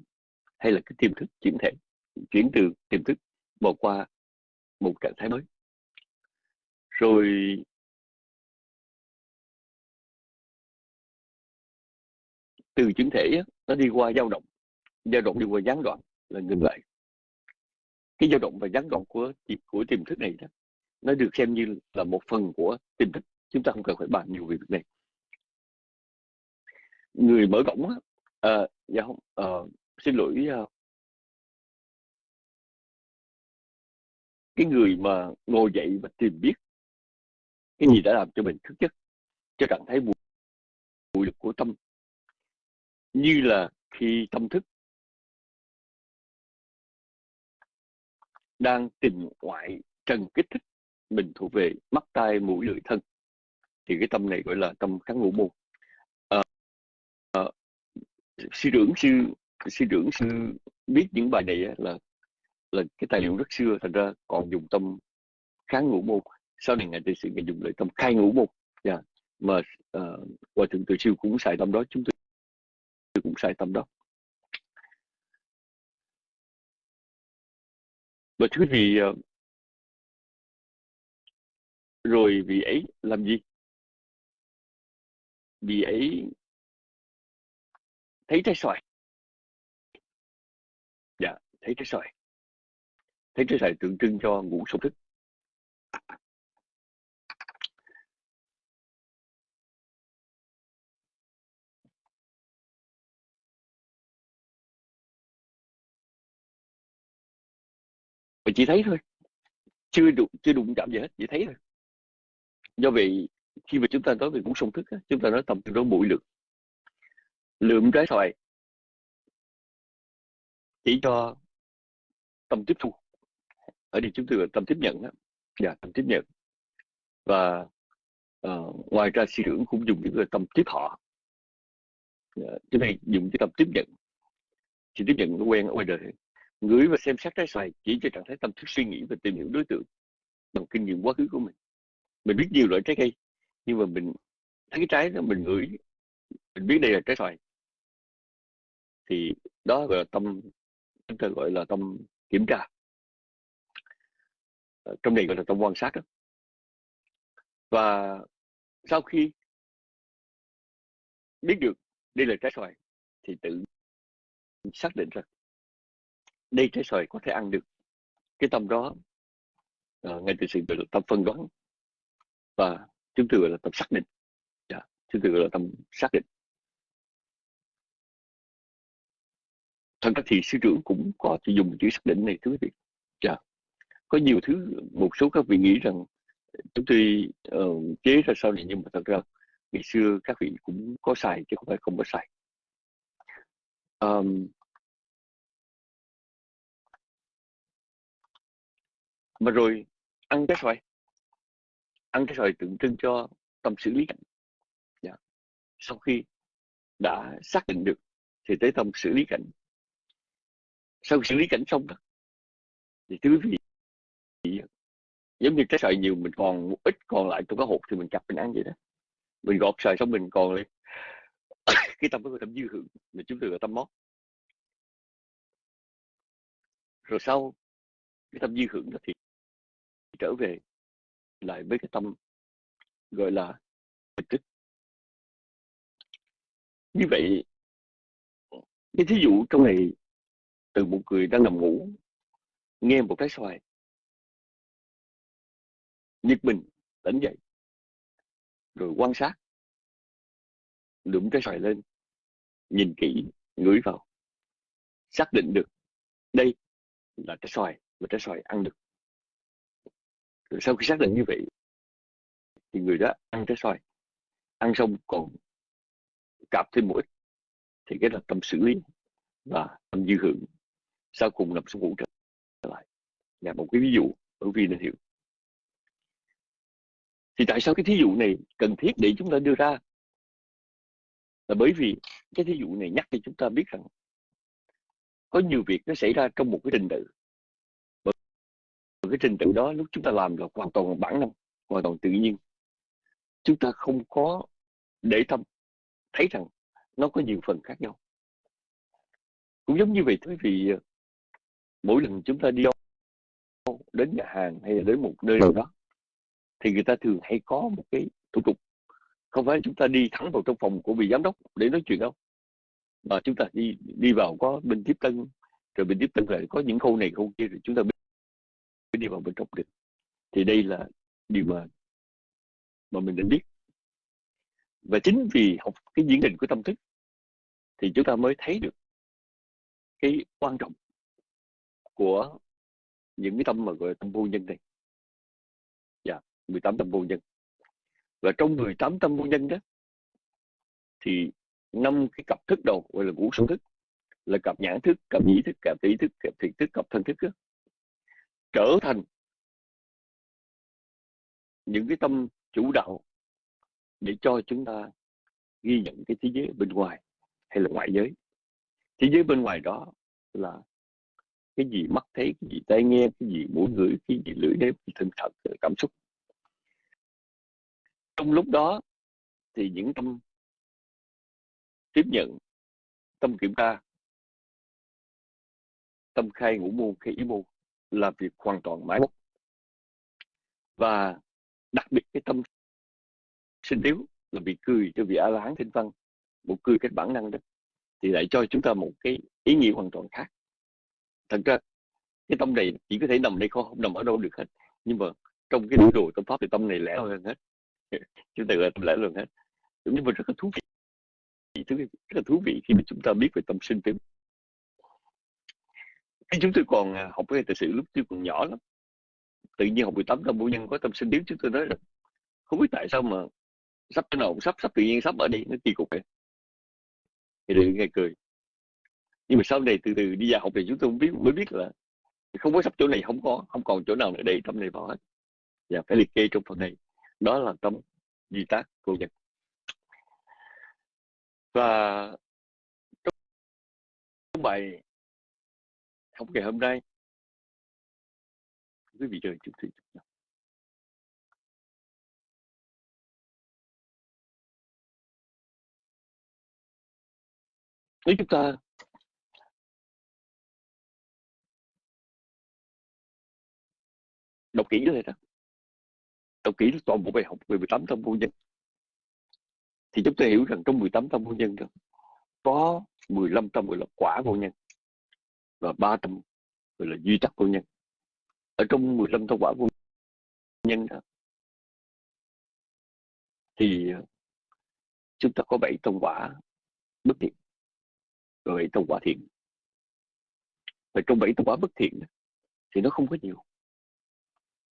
hay là cái tiềm thức chuyển thể, chuyển từ tiềm thức bỏ qua một trạng thái mới. Rồi từ chuyển thể nó đi qua dao động dao động đi qua gián đoạn là ngừng lại. Cái dao động và gián đoạn của của tiềm thức này đó, nó được xem như là một phần của tiềm thức. Chúng ta không cần phải bàn nhiều về việc này người mở cổng á. À, dạ không à, xin lỗi à, cái người mà ngồi dậy và tìm biết cái gì đã làm cho mình thức giấc cho trạng thái bụi, bụi lực của tâm. Như là khi tâm thức đang tìm ngoại trần kích thích mình thuộc về mắt tai mũi lưỡi thân thì cái tâm này gọi là tâm kháng ngũ môn Ờ, sư trưởng sư sư trưởng sư biết những bài này là là cái tài liệu rất xưa thành ra còn dùng tâm kháng ngũ môn. Sau này ngài tự sự ngài dùng lại tâm khai ngũ môn. Yeah. Mà uh, hòa thượng tự siêu cũng xài tâm đó chúng tôi cũng xài tâm đó. Và thứ vì uh, rồi vì ấy làm gì? Vì ấy thấy trái xoài. Dạ thấy trái xoài. Thấy trái xoài tượng trưng cho ngũ sung thức. Và chỉ thấy thôi. Chưa đụng chưa đụng chạm gì hết, chỉ thấy thôi. Do vậy, khi mà chúng ta nói về ngũ sông thức chúng ta nói tầm từ đó bụi lực lượng trái xoài. Chỉ cho tâm tiếp thu. Ở đây chúng tôi gọi tâm tiếp nhận đó. dạ tâm tiếp nhận. Và uh, ngoài ra sư trưởng cũng dùng những cái tâm tiếp họ. Dạ, cái này dùng cái tâm tiếp nhận. Chỉ tiếp nhận nó quen ở ngoài đời. Ngửi và xem xét trái xoài chỉ cho trạng thái tâm thức suy nghĩ và tìm hiểu đối tượng bằng kinh nghiệm quá khứ của mình. Mình biết nhiều loại trái cây nhưng mà mình thấy cái trái đó mình ngửi mình biết đây là trái xoài thì đó gọi là tâm chúng ta gọi là tâm kiểm tra ờ, trong này gọi là tâm quan sát đó. và sau khi biết được đây là trái xoài thì tự xác định rằng đây trái xoài có thể ăn được cái tâm đó uh, ngay từ sự gọi là tâm phân đoán và chúng tôi gọi là tâm xác định yeah. Chúng tôi gọi là tâm xác định thật ra thì sư trưởng cũng có chỉ dùng chữ xác định này thưa quý vị. Dạ. có nhiều thứ một số các vị nghĩ rằng chúng tôi uh, chế ra sau này nhưng mà thật ra ngày xưa các vị cũng có xài chứ không phải không có xài. Um, mà rồi ăn cái xoài. Ăn cái xoài tượng trưng cho tâm xử lý cảnh. Dạ. sau khi đã xác định được thì tới tâm xử lý cảnh sau xử lý cảnh xong đó. Thì thưa quý vị, giống như cái sợi nhiều mình còn một ít còn lại trong cái hộp thì mình chặt mình ăn vậy đó. Mình gọt sợi xong mình còn lại cái tâm có tâm dư hưởng mà chúng tôi gọi tâm mót rồi sau cái tâm dư hưởng đó thì trở về lại với cái tâm gọi là tịch tích như vậy, cái thí dụ trong này từ một người đang nằm ngủ, nghe một trái xoài. Giật mình tỉnh dậy, rồi quan sát, đụng trái xoài lên, nhìn kỹ, ngửi vào, xác định được đây là trái xoài và trái xoài ăn được. Rồi sau khi xác định như vậy, thì người đó ăn trái xoài. Ăn xong còn cạp thêm một ít, thì cái là tâm xử lý và tâm dư hưởng sau cùng nằm xuống ngủ trở lại. Là một cái ví dụ bởi vì nên hiểu thì tại sao cái thí dụ này cần thiết để chúng ta đưa ra? Là bởi vì cái thí dụ này nhắc cho chúng ta biết rằng có nhiều việc nó xảy ra trong một cái trình tự. Bởi cái trình tự đó lúc chúng ta làm là hoàn toàn bản năng, hoàn toàn tự nhiên. Chúng ta không có để tâm thấy rằng nó có nhiều phần khác nhau. Cũng giống như vậy quý vị mỗi lần chúng ta đi đến nhà hàng hay là đến một nơi nào đó thì người ta thường hay có một cái thủ tục. Không phải chúng ta đi thẳng vào trong phòng của vị giám đốc để nói chuyện đâu mà chúng ta đi đi vào có bên tiếp tân rồi bên tiếp tân lại có những khâu này khâu kia rồi chúng ta mới đi vào bên trong được. Thì đây là điều mà mà mình nên biết. Và chính vì học cái diễn định của tâm thức thì chúng ta mới thấy được cái quan trọng của những cái tâm mà gọi là tâm vô nhân này dạ 18 tâm vô nhân. Và trong 18 tâm vô nhân đó thì năm cái cặp thức đầu gọi là ngũ song thức là cặp nhãn thức cặp nhĩ thức cặp tỷ thức cặp thiệt thức cặp thân thức đó, trở thành những cái tâm chủ đạo để cho chúng ta ghi nhận cái thế giới bên ngoài hay là ngoại giới. Thế giới bên ngoài đó là cái gì mắt thấy, cái gì tai nghe, cái gì mũi ngửi, cái gì lưỡi nếm thân thật cảm xúc. Trong lúc đó thì những tâm tiếp nhận, tâm kiểm tra, tâm khai ngũ môn, khai ý môn là việc hoàn toàn máy móc và đặc biệt cái tâm sinh yếu là bị cười cho vị a la hán thinh văn, một cười cái bản năng đó, thì lại cho chúng ta một cái ý nghĩa hoàn toàn khác thật ra cái tâm này chỉ có thể nằm đây không, không nằm ở đâu được hết. Nhưng mà trong cái biểu đồ tâm pháp thì tâm này lẻ hơn hết. Chúng ta gọi tâm lẻ hơn hết. Nhưng mà rất là thú vị. Rất là thú vị khi mà chúng ta biết về tâm sinh tử. Khi chúng tôi còn à, học về tài sự lúc tôi còn nhỏ lắm tự nhiên học 18 tâm vô nhân có tâm sinh điếu chúng tôi nói là không biết tại sao mà sắp cái nào sắp sắp tự nhiên sắp ở đây nó kỳ cục vậy. Thì được nghe cười nhưng mà sau này từ từ đi vào học thì chúng tôi biết, mới biết là không có sắp chỗ này không có, không còn chỗ nào nữa đầy trong này vào hết. Và phải liệt kê trong phần này. Đó là tâm di tác của nhật. Và trong bài học ngày hôm nay, quý vị chờ chút xíu nếu chúng ta đọc kỹ lên đó đọc kỹ toàn bộ bài học về 18 tâm vô nhân. Thì chúng ta hiểu rằng trong 18 tâm vô nhân đó, có 15 tâm gọi là quả vô nhân và ba tâm gọi là duy tắc vô nhân. Ở trong 15 tâm quả vô nhân đó, thì ờ, chúng ta có bảy tâm quả bất thiện rồi bảy tâm quả thiện. Và trong bảy tâm quả bất thiện thì nó không có nhiều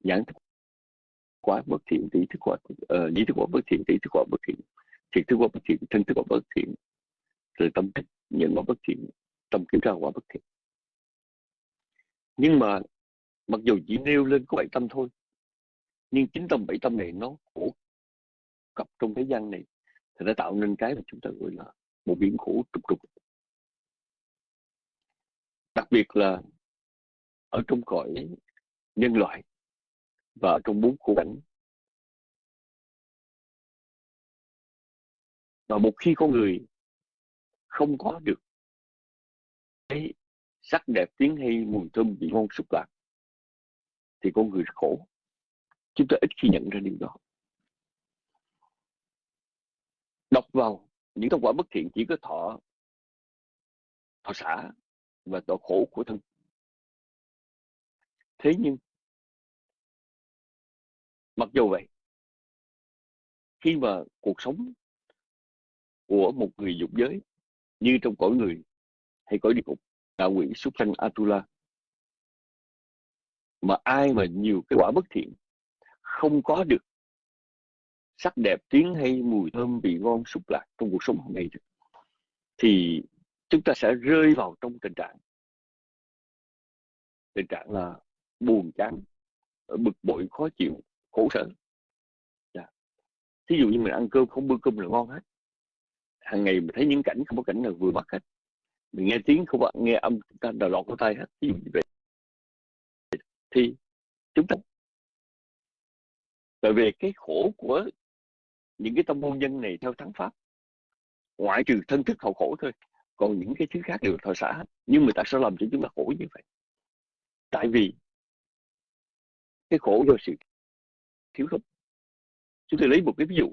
nhãn thức quả bất thiện tỷ thức quả uh, nhĩ thức quả bất thiện tỷ thức quả bất thiện thiệt thức quả bất thiện thân thức quả bất thiện rồi tâm thức nhận quả bất thiện tâm kiểm tra quả bất thiện. Nhưng mà mặc dù chỉ nêu lên có bảy tâm thôi nhưng chính tâm bảy tâm này nó khổ cặp trong thế gian này thì nó tạo nên cái mà chúng ta gọi là một biển khổ trục trục. Đặc biệt là ở trong cõi nhân loại và trong bốn khổ cảnh. Và một khi con người không có được cái sắc đẹp tiếng hay mùi thơm vị ngon xúc lạc, thì con người khổ. Chúng ta ít khi nhận ra điều đó. Đọc vào những thông quả bất thiện chỉ có thọ thọ xã và tội khổ của thân. Thế nhưng mặc dù vậy, khi mà cuộc sống của một người dục giới như trong cõi người hay cõi địa ngục, đạo quỷ súc sanh atula, mà ai mà nhiều cái quả bất thiện, không có được sắc đẹp tiếng hay mùi thơm vị ngon xúc lạc trong cuộc sống hàng ngày thì chúng ta sẽ rơi vào trong tình trạng tình trạng là buồn chán, bực bội, khó chịu khổ sở. Dạ. thí dụ như mình ăn cơm không bữa cơm là ngon hết. Hàng ngày mình thấy những cảnh không có cảnh nào vừa mắt hết. Mình nghe tiếng không có, nghe âm ta đào lọt vào tay hết. Thí dụ như vậy. Thì chúng ta tại vì cái khổ của những cái tâm môn nhân này theo thắng pháp, ngoại trừ thân thức hậu khổ thôi, còn những cái thứ khác đều thọ xã hết. Nhưng mà tại sao làm cho chúng ta khổ như vậy. Tại vì cái khổ do sự thiếu thốn. Chúng tôi lấy một cái ví dụ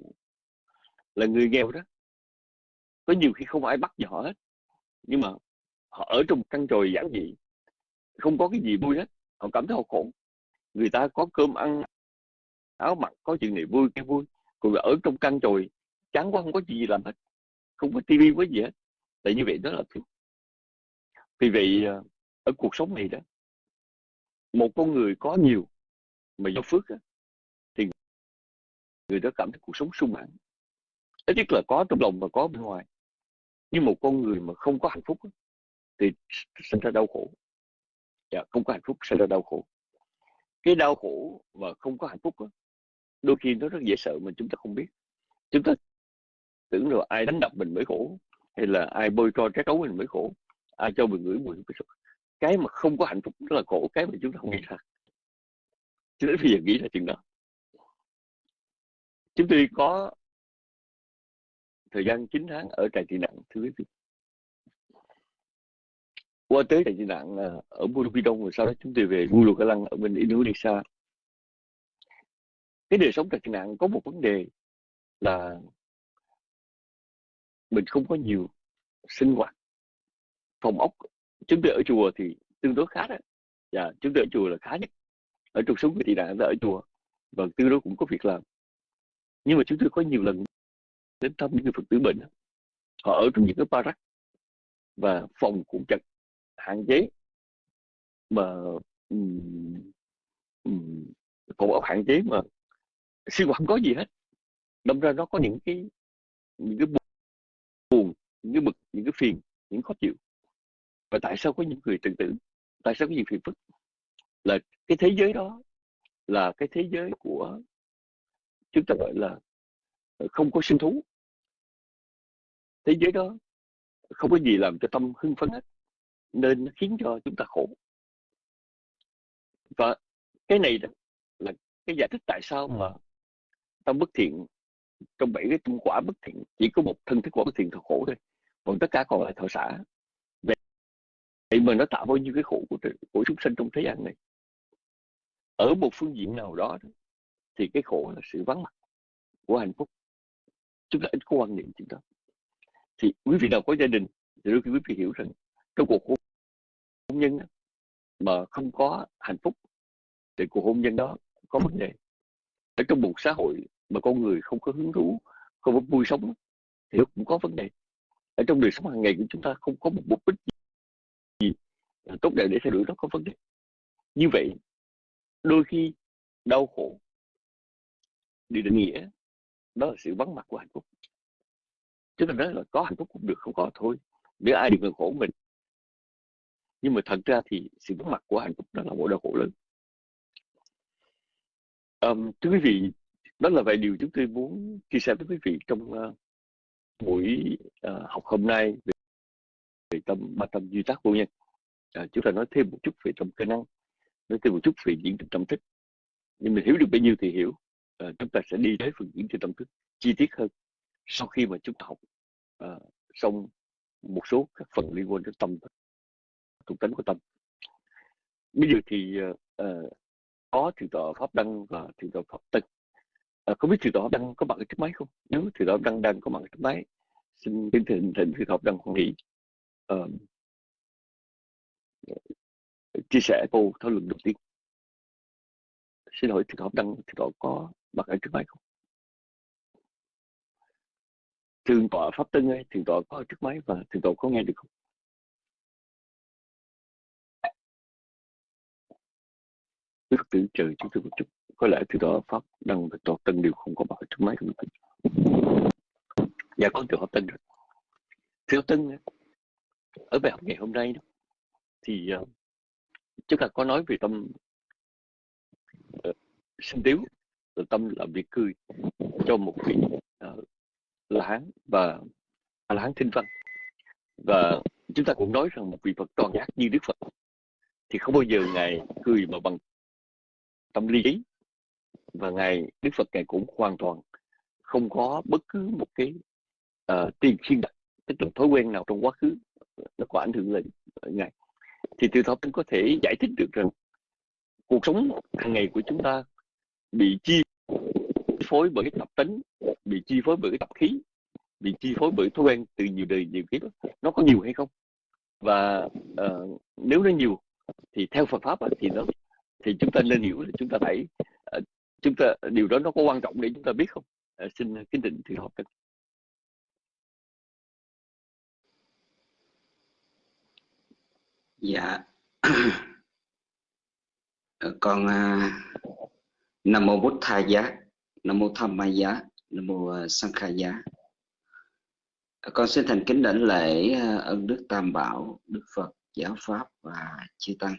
là người nghèo đó, có nhiều khi không ai bắt gì họ hết, nhưng mà họ ở trong căn tròi giản dị, không có cái gì vui hết, họ cảm thấy họ khổ. Người ta có cơm ăn, áo mặc, có chuyện này vui, cái vui, còn ở trong căn tròi, chán quá, không có gì làm hết, không có tivi có gì hết. Tại như vậy đó là thiếu. Vì vậy à, ở cuộc sống này đó, một con người có nhiều mà do phước á người đó cảm thấy cuộc sống sung mãn ít nhất là có trong lòng và có bên ngoài. Nhưng một con người mà không có hạnh phúc thì sinh ra đau khổ. Dạ, không có hạnh phúc sinh ra đau khổ. Cái đau khổ và không có hạnh phúc đó, đôi khi nó rất dễ sợ mà chúng ta không biết. Chúng ta tưởng rồi ai đánh đập mình mới khổ hay là ai bôi cho trái cấu mình mới khổ ai cho mình ngửi mùi cái mà không có hạnh phúc rất là khổ cái mà chúng ta không nghĩ ra. Cho đến bây giờ nghĩ ra chuyện đó chúng tôi có thời gian 9 tháng ở trại tị nạn thưa quý vị. Qua tới trại tị nạn à, ở Bukidong rồi sau đó chúng tôi về Gulugalang ở bên Indonesia. Cái đời sống trại tị nạn có một vấn đề là mình không có nhiều sinh hoạt phòng ốc. Chúng tôi ở chùa thì tương đối khá đấy dạ chúng tôi ở chùa là khá nhất. Ở trong sống người tị nạn ở chùa và tương đối cũng có việc làm nhưng mà chúng tôi có nhiều lần đến thăm những người phật tử bệnh. Họ ở trong những cái barak và phòng cũng chật hạn chế. Mà um, um, phòng hạn chế mà sinh hoạt không có gì hết. Đâm ra nó có những cái những cái buồn những cái bực những cái phiền những khó chịu. Và tại sao có những người tự tử? Tại sao có những phiền phức? Là cái thế giới đó là cái thế giới của chúng ta gọi là ờ, không có sinh thú. Thế giới đó không có gì làm cho tâm hưng phấn hết nên nó khiến cho chúng ta khổ. Và cái này là cái giải thích tại sao mà tâm bất thiện trong bảy cái tâm quả bất thiện chỉ có một thân thức quả bất thiện thật khổ thôi. Còn tất cả còn lại thọ xả. Vậy mà nó tạo bao nhiêu cái khổ của, của chúng sinh trong thế gian này? Ở một phương diện nào đó thì cái khổ là sự vắng mặt của hạnh phúc chúng ta ít có quan niệm chuyện đó. Thì quý vị nào có gia đình thì đôi khi quý vị hiểu rằng trong cuộc hôn nhân mà không có hạnh phúc thì cuộc hôn nhân đó có vấn đề. Ở trong một xã hội mà con người không có hứng thú, không có vui sống thì cũng có vấn đề. Ở trong đời sống hàng ngày của chúng ta không có một mục đích gì tốt đẹp để thay đổi, nó có vấn đề. Như vậy, đôi khi đau khổ đi định nghĩa đó là sự vắng mặt của hạnh phúc. Chúng ta nói là có hạnh phúc cũng được không có thôi. Để ai đừng khổ mình. Nhưng mà thật ra thì sự vắng mặt của hạnh phúc đó là một đau khổ lớn. Um, thưa quý vị đó là vài điều chúng tôi muốn chia sẻ với quý vị trong uh, buổi uh, học hôm nay về, về tâm ba tâm duy tác vô nhân. Uh, chúng ta nói thêm một chút về tâm cơ năng nói thêm một chút về diễn trình tâm thức nhưng mình hiểu được bao nhiêu thì hiểu uh, chúng ta sẽ đi tới phần diễn trình tâm thức chi tiết hơn sau khi mà chúng ta học uh, xong một số các phần liên quan đến tâm thuộc tính của tâm. Bây giờ thì uh, có thượng tọa pháp đăng và thượng tọa pháp tân à, không biết thượng tọa pháp đăng có mặt ở trước máy không? Nếu thượng tọa pháp đăng đang có mặt ở trước máy xin kính thỉnh thỉnh thượng tọa pháp đăng hoan hỷ. Uh, chia sẻ câu thảo luận đầu tiên. Xin hỏi thượng tọa pháp đăng thượng tọa có bật ở trước máy không thượng tọa pháp tân ơi thượng tọa có ở trước máy và thượng tọa có nghe được không Đức tử chờ chúng tôi một chút. Có lẽ từ đó Pháp Đăng và Tọa Tân đều không có bảo trước máy không. Dạ con từ Pháp Tân rồi. Thiếu Tân, ở bài học ngày hôm nay đó, thì uh, chúng ta có nói về tâm uh, sinh tiếu, tâm làm việc cười cho một vị uh, La Hán và La Hán Thinh Văn. Và chúng ta cũng nói rằng một vị Phật toàn giác như Đức Phật thì không bao giờ Ngài cười mà bằng tâm lý và ngài đức phật ngài cũng hoàn toàn không có bất cứ một cái uh, tiền xuyên đặt tức là thói quen nào trong quá khứ nó có ảnh hưởng lên ờ, ngài thì từ đó cũng có thể giải thích được rằng cuộc sống hàng ngày của chúng ta bị chia phối bởi cái tập tính bị chi phối bởi cái tập khí bị chi phối bởi thói quen từ nhiều đời nhiều kiếp nó có nhiều hay không? Và uh, nếu nó nhiều thì theo Phật pháp thì nó thì chúng ta nên hiểu là chúng ta phải uh, chúng ta điều đó nó có quan trọng để chúng ta biết không? Uh, xin kính định thì học được dạ. Con uh, nam mô bút tha giá nam mô tham ma giá, nam mô à, sang khai giá. Con xin thành kính đảnh lễ à, ân đức tam bảo, đức phật giáo pháp và chư tăng.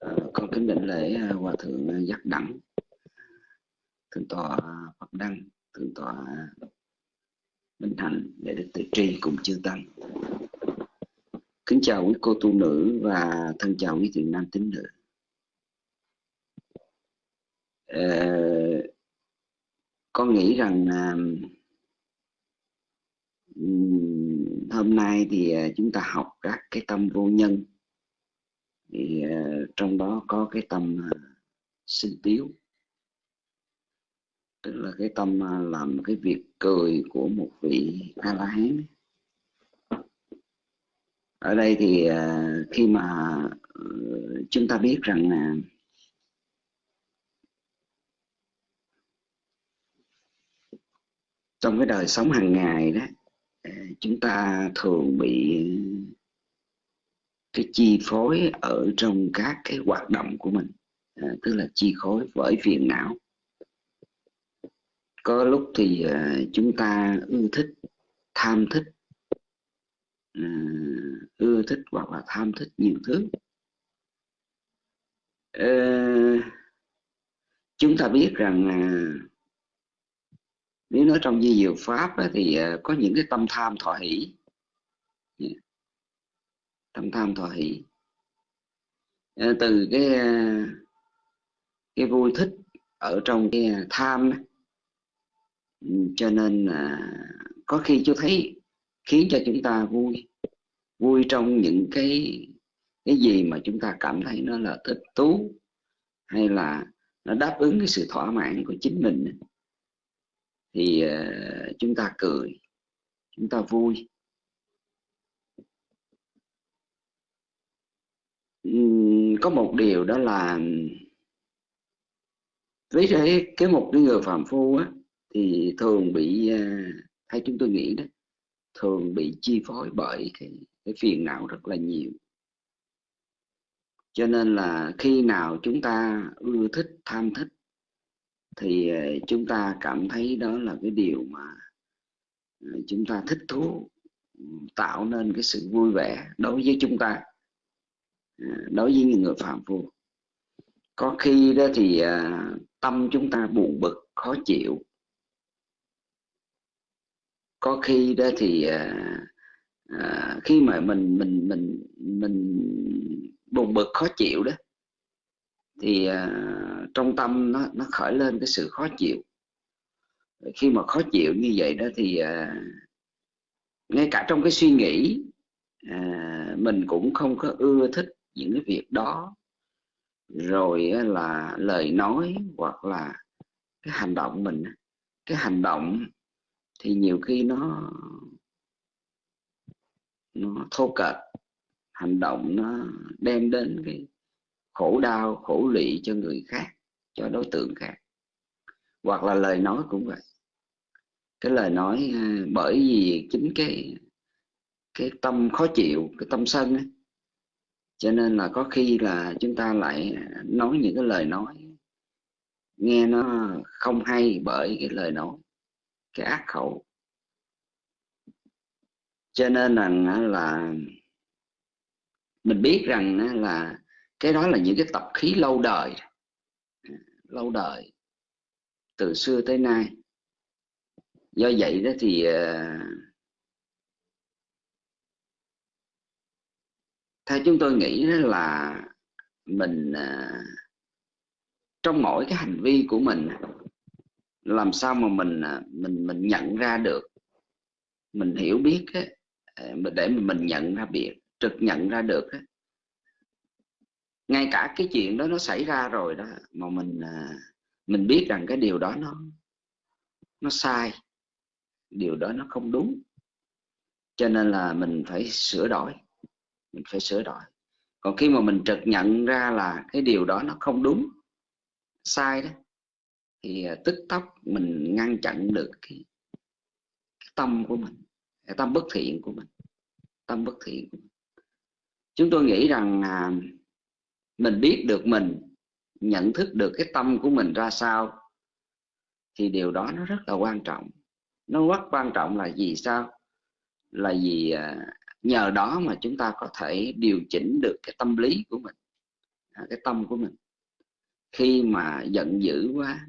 À, con kính đảnh lễ hòa thượng giác đẳng, thượng tọa phật đăng, thượng tọa minh hạnh để đức tự tri cùng chư tăng. Kính chào quý cô tu nữ và thân chào quý thiện nam tín nữ. Ờ, con nghĩ rằng uh, hôm nay thì uh, chúng ta học các cái tâm vô nhân. Thì uh, trong đó có cái tâm uh, sinh tiếu tức là cái tâm uh, làm cái việc cười của một vị a la hán ở đây thì uh, khi mà uh, chúng ta biết rằng là trong cái đời sống hàng ngày đó à, chúng ta thường bị cái chi phối ở trong các cái hoạt động của mình à, tức là chi phối bởi phiền não. Có lúc thì à, chúng ta ưa thích tham thích à, ưa thích hoặc là tham thích nhiều thứ. À, chúng ta biết rằng à, nếu nói trong di diệu pháp ấy, thì ờ, có những cái tâm tham thọ hỷ. Tâm tham thọ hỷ. Ờ, từ cái ờ, cái vui thích ở trong cái tham ừ, cho nên là có khi chú thấy khiến cho chúng ta vui vui trong những cái cái gì mà chúng ta cảm thấy nó là thích thú hay là nó đáp ứng cái sự thỏa mãn của chính mình thì uh, chúng ta cười chúng ta vui. Uhm, có một điều đó là với cái cái một cái người phạm phu á thì thường bị ờ, uh, hay chúng tôi nghĩ đó thường bị chi phối bởi cái cái phiền não rất là nhiều. Cho nên là khi nào chúng ta ưa thích tham thích thì ờ, chúng ta cảm thấy đó là cái điều mà ờ, chúng ta thích thú tạo nên cái sự vui vẻ đối với chúng ta ờ, đối với những người phạm phu. Có khi đó thì tâm chúng ta buồn bực, khó chịu. Có khi đó thì khi mà mình mình mình mình buồn bực, khó chịu đó thì uh, trong tâm nó nó khởi lên cái sự khó chịu. Khi mà khó chịu như vậy đó thì uh, ngay cả trong cái suy nghĩ uh, mình cũng không có ưa thích những cái việc đó. Rồi là lời nói hoặc là cái hành động mình cái hành động thì nhiều khi nó nó thô kệch. Hành động nó đem đến cái khổ đau, khổ lụy cho người khác, cho đối tượng khác. Hoặc là lời nói cũng vậy. Cái lời nói ờ, bởi vì chính cái cái tâm khó chịu, cái tâm sân ấy. cho nên là có khi là chúng ta lại nói những cái lời nói, nghe nó không hay bởi cái lời nói, cái ác khẩu. Cho nên rằng là mình biết rằng là cái đó là những cái tập khí lâu đời. Lâu đời. Từ xưa tới nay. Do vậy đó thì ờ, theo chúng tôi nghĩ đó là mình ờ, trong mỗi cái hành vi của mình làm sao mà mình ờ, mình mình nhận ra được mình hiểu biết ấy, để mà mình nhận ra biệt trực nhận ra được ấy, ngay cả cái chuyện đó nó xảy ra rồi đó mà mình à, mình biết rằng cái điều đó nó nó sai. Điều đó nó không đúng. Cho nên là mình phải sửa đổi. Mình phải sửa đổi. Còn khi mà mình trực nhận ra là cái điều đó nó không đúng sai đó thì à, tức tốc mình ngăn chặn được cái, cái tâm của mình cái tâm bất thiện của mình tâm bất thiện của mình. chúng tôi nghĩ rằng à, mình biết được mình, nhận thức được cái tâm của mình ra sao, thì điều đó nó rất là quan trọng. Nó rất quan trọng là gì sao? Là vì à, nhờ đó mà chúng ta có thể điều chỉnh được cái tâm lý của mình à, cái tâm của mình. Khi mà giận dữ quá,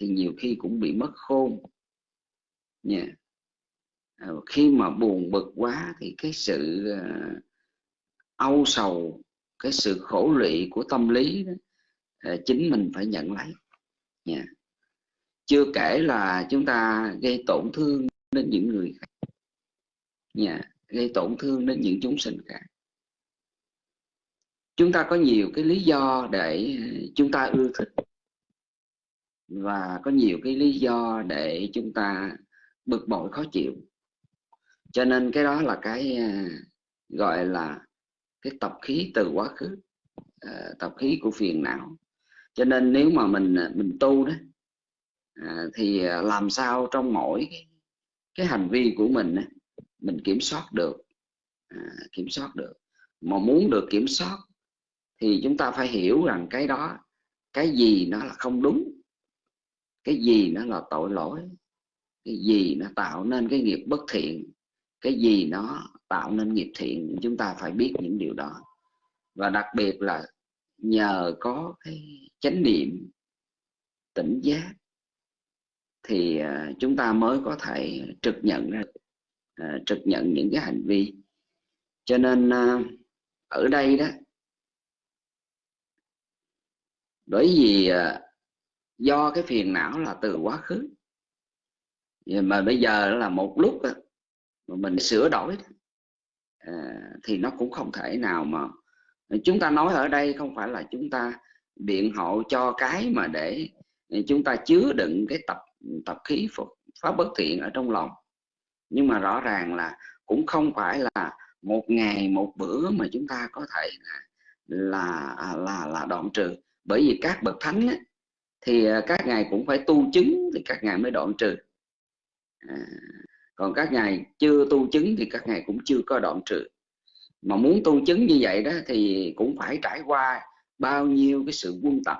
thì nhiều khi cũng bị mất khôn. Nha yeah. À, khi mà buồn bực quá thì cái sự âu sầu cái sự khổ lụy của tâm lý đó, à, chính mình phải nhận lấy yeah. chưa kể là chúng ta gây tổn thương đến những người khác yeah. gây tổn thương đến những chúng sinh khác chúng ta có nhiều cái lý do để à, chúng ta ưa thích và có nhiều cái lý do để chúng ta bực bội khó chịu cho nên cái đó là cái à, gọi là cái tập khí từ quá khứ à, tập khí của phiền não. Cho nên nếu mà mình à, mình tu đó à, thì à, làm sao trong mỗi cái, cái hành vi của mình mình kiểm soát được à, kiểm soát được. Mà muốn được kiểm soát thì chúng ta phải hiểu rằng cái đó cái gì nó là không đúng cái gì nó là tội lỗi cái gì nó tạo nên cái nghiệp bất thiện cái gì nó tạo nên nghiệp thiện, chúng ta phải biết những điều đó. Và đặc biệt là nhờ có cái chánh niệm, tỉnh giác, thì à, chúng ta mới có thể trực nhận ra à, trực nhận những cái hành vi. Cho nên à, ở đây đó, bởi vì do cái phiền não là từ quá khứ mà bây giờ là một lúc mà mình sửa đổi À, thì nó cũng không thể nào mà chúng ta nói ở đây không phải là chúng ta biện hộ cho cái mà để chúng ta chứa đựng cái tập tập khí pháp bất thiện ở trong lòng. Nhưng mà rõ ràng là cũng không phải là một ngày một bữa mà chúng ta có thể là là là, là đoạn trừ. Bởi vì các bậc thánh ấy, thì à, các ngài cũng phải tu chứng thì các ngài mới đoạn trừ. À, còn các ngài chưa tu chứng thì các ngài cũng chưa có đoạn trừ. Mà muốn tu chứng như vậy đó thì cũng phải trải qua bao nhiêu cái sự quân tập.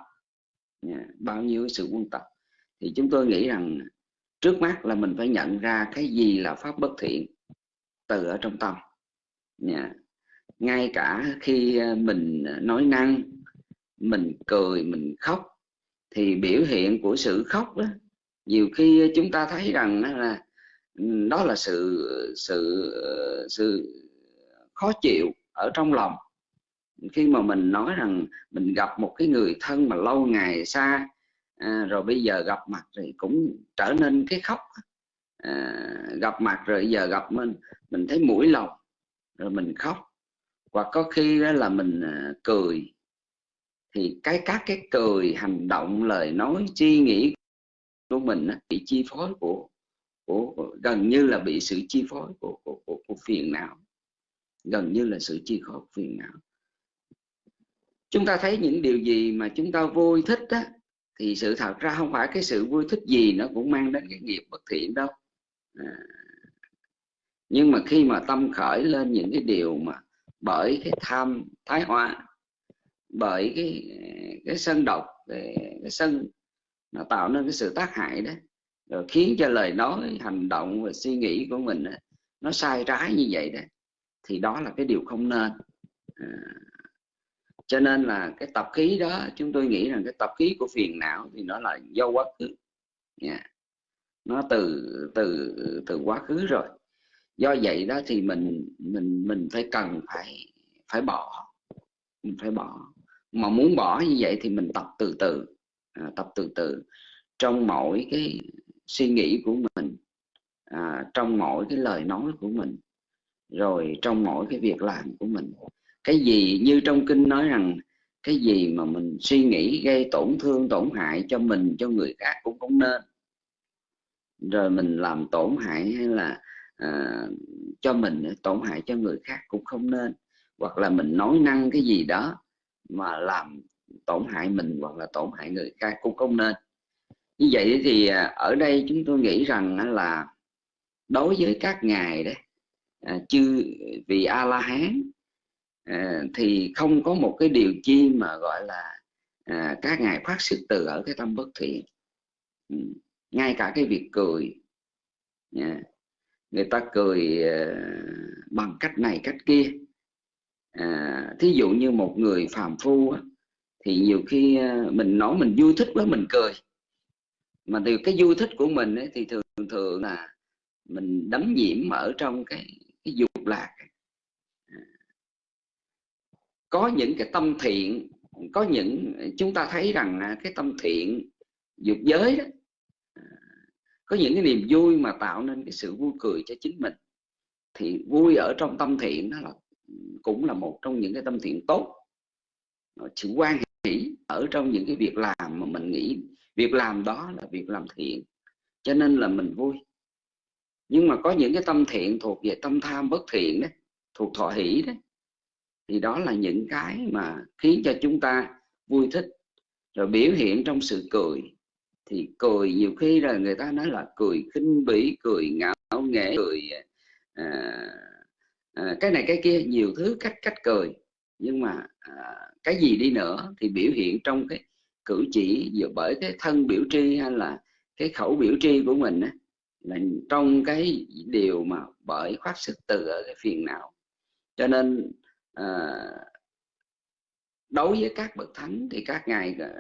Bao nhiêu cái sự quân tập. Thì chúng tôi nghĩ rằng trước mắt là mình phải nhận ra cái gì là pháp bất thiện từ ở trong tâm. Ngay cả khi ờ, mình nói năng, mình cười, mình khóc, thì biểu hiện của sự khóc đó, nhiều khi chúng ta thấy rằng là đó là sự sự sự khó chịu ở trong lòng. Khi mà mình nói rằng mình gặp một cái người thân mà lâu ngày xa à, rồi bây giờ gặp mặt thì cũng trở nên cái khóc à, gặp mặt rồi giờ gặp mình mình thấy mũi lòng rồi mình khóc. Hoặc có khi đó là mình à, cười. Thì cái các cái cười hành động lời nói suy nghĩ của mình bị chi phối của, của, gần như là bị sự chi phối của, của, của, của phiền não gần như là sự chi phối của phiền não chúng ta thấy những điều gì mà chúng ta vui thích đó thì sự thật ra không phải cái sự vui thích gì nó cũng mang đến cái nghiệp bất thiện đâu à. nhưng mà khi mà tâm khởi lên những cái điều mà bởi cái tham thái hoa bởi cái cái sân độc cái, cái sân nó tạo nên cái sự tác hại đó rồi khiến cho lời nói hành động và suy nghĩ của mình nó sai trái như vậy đó thì đó là cái điều không nên. À, cho nên là cái tập khí đó chúng tôi nghĩ rằng cái tập khí của phiền não thì nó là do quá khứ. Yeah. nó từ từ từ quá khứ rồi. Do vậy đó thì mình mình mình phải cần phải phải bỏ. Mình phải bỏ. Mà muốn bỏ như vậy thì mình tập từ từ. À, tập từ từ. Trong mỗi cái suy nghĩ của mình à, trong mỗi cái lời nói của mình rồi trong mỗi cái việc làm của mình. Cái gì như trong kinh nói rằng cái gì mà mình suy nghĩ gây tổn thương tổn hại cho mình cho người khác cũng không nên. Rồi mình làm tổn hại hay là à, cho mình tổn hại cho người khác cũng không nên. Hoặc là mình nói năng cái gì đó mà làm tổn hại mình hoặc là tổn hại người khác cũng không nên như vậy thì à, ở đây chúng tôi nghĩ rằng là đối với các ngài đấy à, chư vị a la hán à, thì không có một cái điều chi mà gọi là các ngài phát sự từ ở cái tâm bất thiện. Ừ, ngay cả cái việc cười người ta cười bằng cách này cách kia. Thí dụ như một người phàm phu á, thì nhiều khi mình nói mình vui thích quá mình cười mà từ cái vui thích của mình ấy, thì thường thường là mình đắm nhiễm ở trong cái cái dục lạc. À. Có những cái tâm thiện có những chúng ta thấy rằng cái tâm thiện dục giới đó à, có những cái niềm vui mà tạo nên cái sự vui cười cho chính mình. Thì vui ở trong tâm thiện đó là cũng là một trong những cái tâm thiện tốt. Sự quan hỷ ở trong những cái việc làm mà mình nghĩ việc làm đó là việc làm thiện cho nên là mình vui. Nhưng mà có những cái tâm thiện thuộc về tâm tham bất thiện đấy thuộc thọ hỷ đấy thì đó là những cái mà khiến cho chúng ta vui thích. Rồi biểu hiện trong sự cười thì cười nhiều khi là người ta nói là cười khinh bỉ cười ngạo nghễ cười à, à, cái này cái kia nhiều thứ cách cách cười. Nhưng mà à, cái gì đi nữa thì biểu hiện trong cái cử chỉ dựa bởi cái thân biểu tri hay là cái khẩu biểu tri của mình á, là trong cái điều mà bởi khoát xuất từ ở cái phiền não. Cho nên à, đối với các bậc thánh thì các ngài à,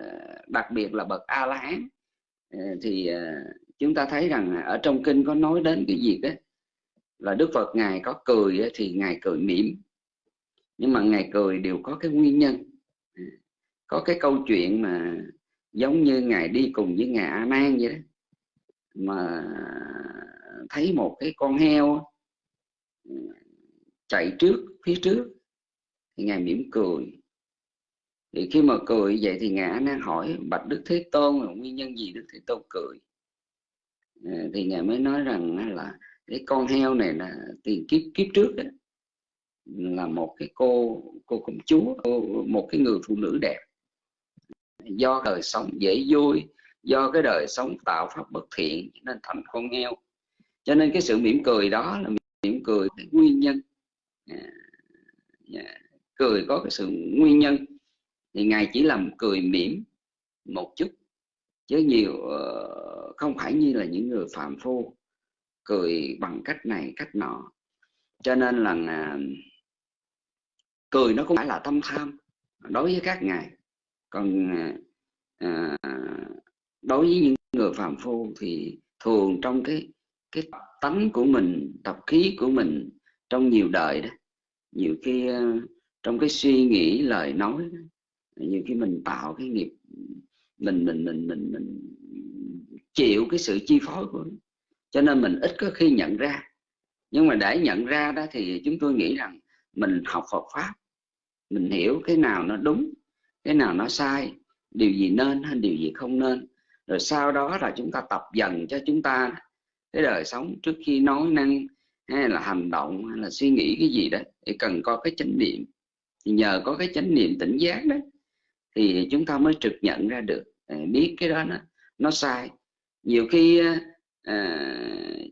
đặc biệt là bậc a la hán à, thì à, chúng ta thấy rằng ở trong kinh có nói đến cái gì đó là đức phật ngài có cười thì ngài cười mỉm. Nhưng mà ngài cười đều có cái nguyên nhân có cái câu chuyện mà giống như ngài đi cùng với ngài a nan vậy đó. Mà thấy một cái con heo chạy trước, phía trước, thì ngài mỉm cười. Thì khi mà cười vậy thì ngài nan hỏi, bạch đức thế tôn là nguyên nhân gì đức thế tôn cười? Ờ, thì ngài mới nói rằng là cái con heo này là tiền kiếp kiếp trước đó là một cái cô cô công chúa một cái người phụ nữ đẹp do đời sống dễ vui, do cái đời sống tạo pháp bất thiện nên thành con heo. Cho nên cái sự mỉm cười đó là mỉm cười cái nguyên nhân. À, dạ, cười có cái sự nguyên nhân. Thì ngài chỉ làm cười mỉm một chút, chứ nhiều ờ, không phải như là những người phạm phu cười bằng cách này, cách nọ. Cho nên là cười nó cũng phải là tâm tham đối với các ngài còn à, à, đối với những người phạm phu thì thường trong cái cái tánh của mình tập khí của mình trong nhiều đời đó nhiều khi à, trong cái suy nghĩ lời nói đó, nhiều khi mình tạo cái nghiệp mình mình mình mình mình chịu cái sự chi phối của nó. cho nên mình ít có khi nhận ra nhưng mà để nhận ra đó thì chúng tôi nghĩ rằng mình học Phật pháp mình hiểu cái nào nó đúng cái nào nó sai điều gì nên hay điều gì không nên. Rồi sau đó là chúng ta tập dần cho chúng ta cái đời sống trước khi nói năng hay là hành động hay là suy nghĩ cái gì đó. Thì cần có cái chánh niệm. Thì nhờ có cái chánh niệm tỉnh giác đó thì chúng ta mới trực nhận ra được à, biết cái đó nó nó sai. Nhiều khi à,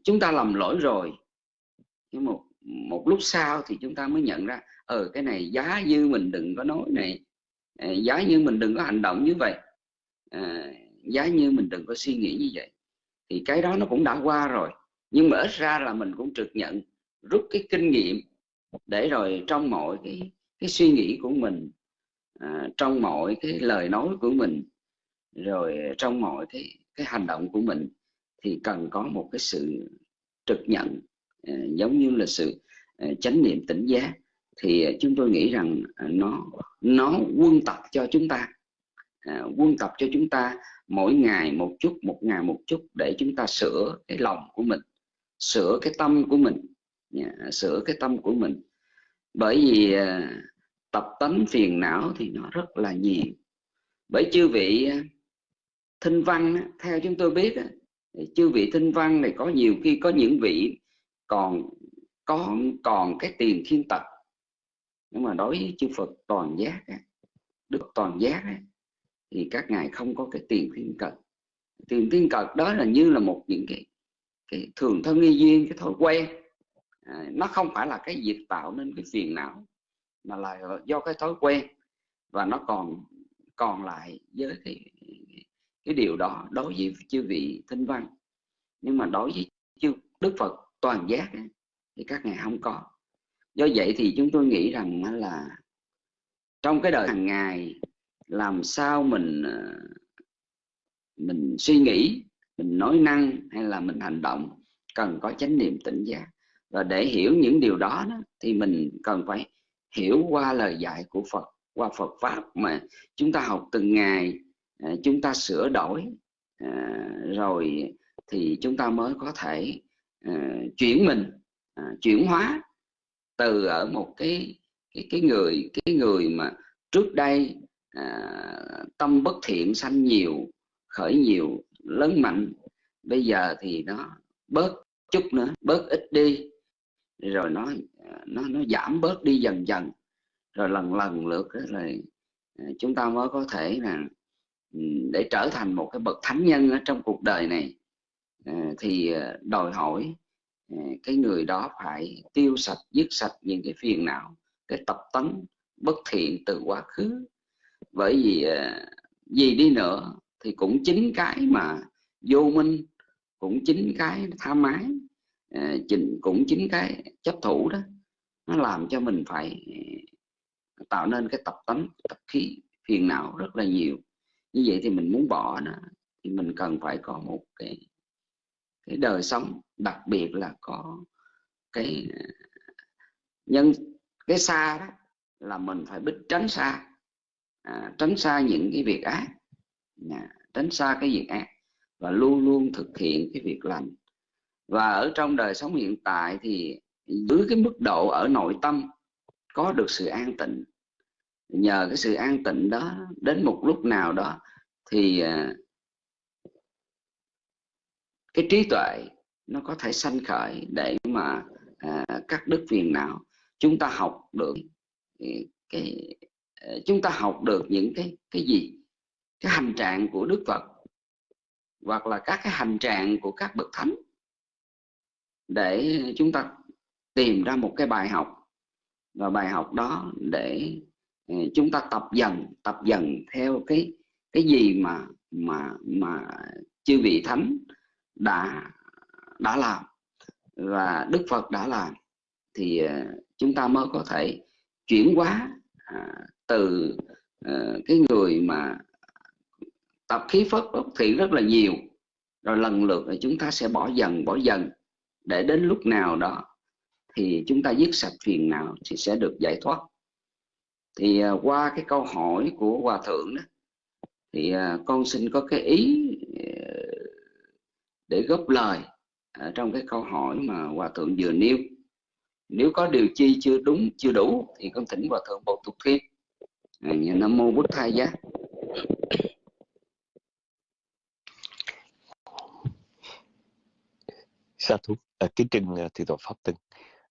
chúng ta lầm lỗi rồi nhưng một một lúc sau thì chúng ta mới nhận ra ờ cái này giá như mình đừng có nói này À, giá như mình đừng có hành động như vậy. À, giá như mình đừng có suy nghĩ như vậy. Thì cái đó nó cũng đã qua rồi. Nhưng mà ít ra là mình cũng trực nhận rút cái kinh nghiệm để rồi trong mọi cái cái suy nghĩ của mình à, trong mọi cái lời nói của mình rồi trong mọi cái cái hành động của mình thì cần có một cái sự trực nhận à, giống như là sự à, chánh niệm tỉnh giác thì à, chúng tôi nghĩ rằng à, nó nó quân tập cho chúng ta. À, quân tập cho chúng ta mỗi ngày một chút một ngày một chút để chúng ta sửa cái lòng của mình sửa cái tâm của mình sửa cái tâm của mình. Bởi vì à, tập tánh phiền não thì nó rất là nhiều. Bởi chư vị thinh văn theo chúng tôi biết chư vị thinh văn này có nhiều khi có những vị còn có còn cái tiền thiên tật nhưng mà đối với chư Phật toàn giác đức toàn giác thì các ngài không có cái tiền thiên cật tiền thiên cật đó là như là một những cái cái thường thân nghi duyên cái thói quen. À, nó không phải là cái việc tạo nên cái phiền não mà là do cái thói quen. Và nó còn còn lại với cái cái điều đó đối với chư vị thinh văn. Nhưng mà đối với chư đức phật toàn giác ấy, thì các ngài không có do vậy thì chúng tôi nghĩ rằng là trong cái đời hàng ngày làm sao mình ờ, mình suy nghĩ mình nói năng hay là mình hành động cần có chánh niệm tỉnh giác. Và để hiểu những điều đó, đó thì mình cần phải hiểu qua lời dạy của Phật qua Phật pháp mà chúng ta học từng ngày ờ, chúng ta sửa đổi ờ, rồi thì chúng ta mới có thể chuyển mình chuyển hóa từ ở một cái cái cái người cái người mà trước đây à, tâm bất thiện sanh nhiều khởi nhiều lớn mạnh bây giờ thì nó bớt chút nữa bớt ít đi. Rồi nó à, nó nó giảm bớt đi dần dần. Rồi lần lần lượt là à, chúng ta mới có thể là ừ, để trở thành một cái bậc thánh nhân ở trong cuộc đời này. À, thì đòi hỏi Ờ, cái người đó phải tiêu sạch, dứt sạch những cái phiền não, cái tập tấn bất thiện từ quá khứ. Bởi vì ờ, gì đi nữa thì cũng chính cái mà vô minh, cũng chính cái tham ái ờ, cũng chính cái chấp thủ đó. Nó làm cho mình phải tạo nên cái tập tánh tập khí, phiền não rất là nhiều. Như vậy thì mình muốn bỏ nó, thì mình cần phải có một cái cái đời sống đặc biệt là có cái nhân cái xa đó là mình phải biết tránh xa. À, tránh xa những cái việc ác. À, tránh xa cái việc ác và luôn luôn thực hiện cái việc lành. Và ở trong đời sống hiện tại thì dưới cái mức độ ở nội tâm có được sự an tịnh nhờ cái sự an tịnh đó đến một lúc nào đó thì à, cái trí tuệ nó có thể sanh khởi để mà à, các đức phiền não chúng ta học được cái à, chúng ta học được những cái cái gì? Cái hành trạng của đức phật hoặc là các cái hành trạng của các bậc thánh để chúng ta tìm ra một cái bài học và bài học đó để à, chúng ta tập dần tập dần theo cái cái gì mà mà mà chư vị thánh đã đã làm và đức phật đã làm, thì ờ, chúng ta mới có thể chuyển hóa à, từ ờ, cái người mà tập khí phất bất thiện rất là nhiều, rồi lần lượt là chúng ta sẽ bỏ dần bỏ dần để đến lúc nào đó thì chúng ta dứt sạch phiền não thì sẽ được giải thoát. Thì ờ, qua cái câu hỏi của hòa thượng đó, thì con xin có cái ý để góp lời ở trong cái câu hỏi mà hòa thượng vừa nêu. Nếu có điều chi chưa đúng chưa đủ thì con thỉnh hòa thượng bổ tục thêm. À, nam mô bút thai giá. Sa thú à, kính trình à, thị pháp tân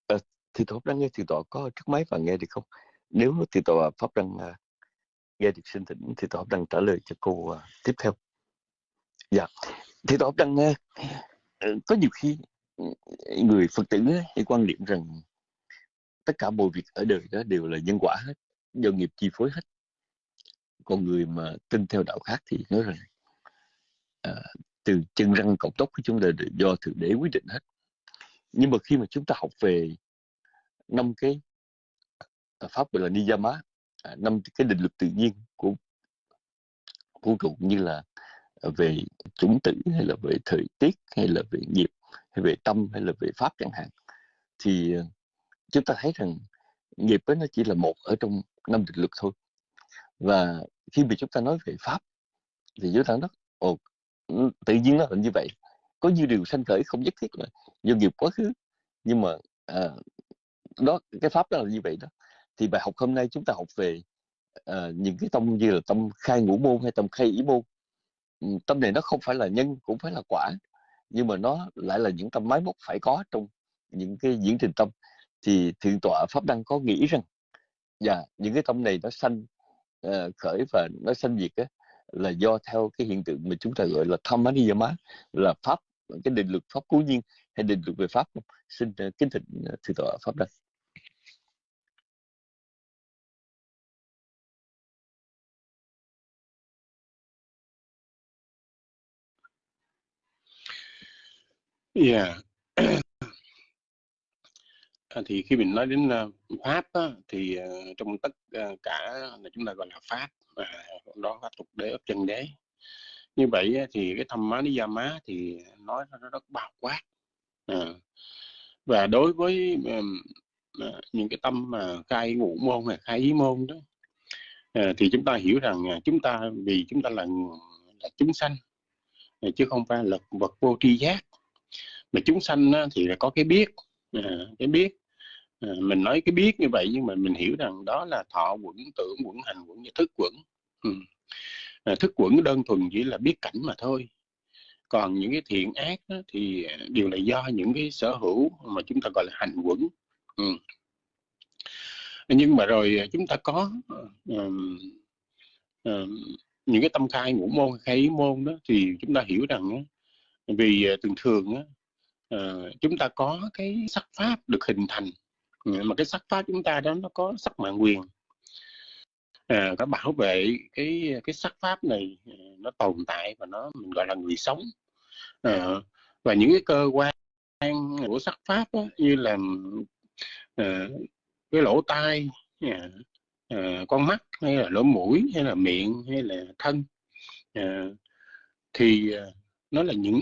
à, thì tòa đang nghe thì tòa có trước máy và nghe được không? Nếu thì tòa pháp đang à, nghe được xin thỉnh thì tòa đang trả lời cho cô à, tiếp theo. Dạ thị tọa đang nghe ờ, ờ, có nhiều khi ừ, người phật tử hay quan niệm rằng tất cả mọi việc ở đời đó đều là nhân quả hết do nghiệp chi phối hết. Còn người mà tin theo đạo khác thì nói rằng à, từ chân răng cọc tóc của chúng ta đều do thượng đế quyết định hết. Nhưng mà khi mà chúng ta học về năm cái pháp gọi là niyama à, năm cái định luật tự nhiên của vũ trụ như là về chủng tử hay là về thời tiết hay là về nghiệp hay về tâm hay là về pháp chẳng hạn thì ờ, chúng ta thấy rằng nghiệp ấy nó chỉ là một ở trong năm định luật thôi. Và khi mà chúng ta nói về pháp thì chúng ta nói ồ ừ, tự nhiên nó là như vậy. Có nhiều điều sanh khởi không nhất thiết là do nghiệp quá khứ nhưng mà à, đó cái pháp đó là như vậy đó. Thì bài học hôm nay chúng ta học về à, những cái tâm như là tâm khai ngũ môn hay tâm khai ý môn. Ừ, tâm này nó không phải là nhân cũng phải là quả. Nhưng mà nó lại là những tâm máy móc phải có trong những cái diễn trình tâm. Thì thượng tọa pháp đăng có nghĩ rằng dạ những cái tâm này nó sanh uh, khởi và nó sanh diệt á, là do theo cái hiện tượng mà chúng ta gọi là tham má là pháp cái định luật pháp cố nhiên hay định luật về pháp xin uh, kính thỉnh uh, ờ, thượng tọa pháp đăng. Yeah. À, thì khi mình nói đến uh, pháp á, thì uh, trong tất uh, cả là chúng ta gọi là pháp và đó pháp tục đế ấp chân đế như vậy thì cái thâm má lý gia má thì nói nó rất bao quát à. và đối với um, những cái tâm mà khai ngũ môn hay khai ý môn đó à, thì chúng ta hiểu rằng à, chúng ta vì chúng ta là là chúng sanh chứ không phải là vật vô tri giác mà chúng sanh thì là có cái biết. À, cái biết. À, mình nói cái biết như vậy nhưng mà mình hiểu rằng đó là thọ quẩn tưởng quẩn hành quẩn thức quẩn. Ừ. à, thức quẩn đơn thuần chỉ là biết cảnh mà thôi. Còn những cái thiện ác đó, thì đều là do những cái sở hữu mà chúng ta gọi là hành quẩn. Ừ. nhưng mà rồi chúng ta có um, um, những cái tâm khai ngũ môn khai ý môn đó thì chúng ta hiểu rằng vì thường thường uh, chúng ta có cái sắc pháp được hình thành. Ờ, mà cái sắc pháp chúng ta đó nó có sắc mạng quyền. Ờ, à, có bảo vệ cái cái sắc pháp này nó tồn tại và nó mình gọi là người sống. À, và những cái cơ quan của sắc pháp đó, như là à, cái lỗ tai à, à, con mắt hay là lỗ mũi hay là miệng hay là thân à, thì nó là những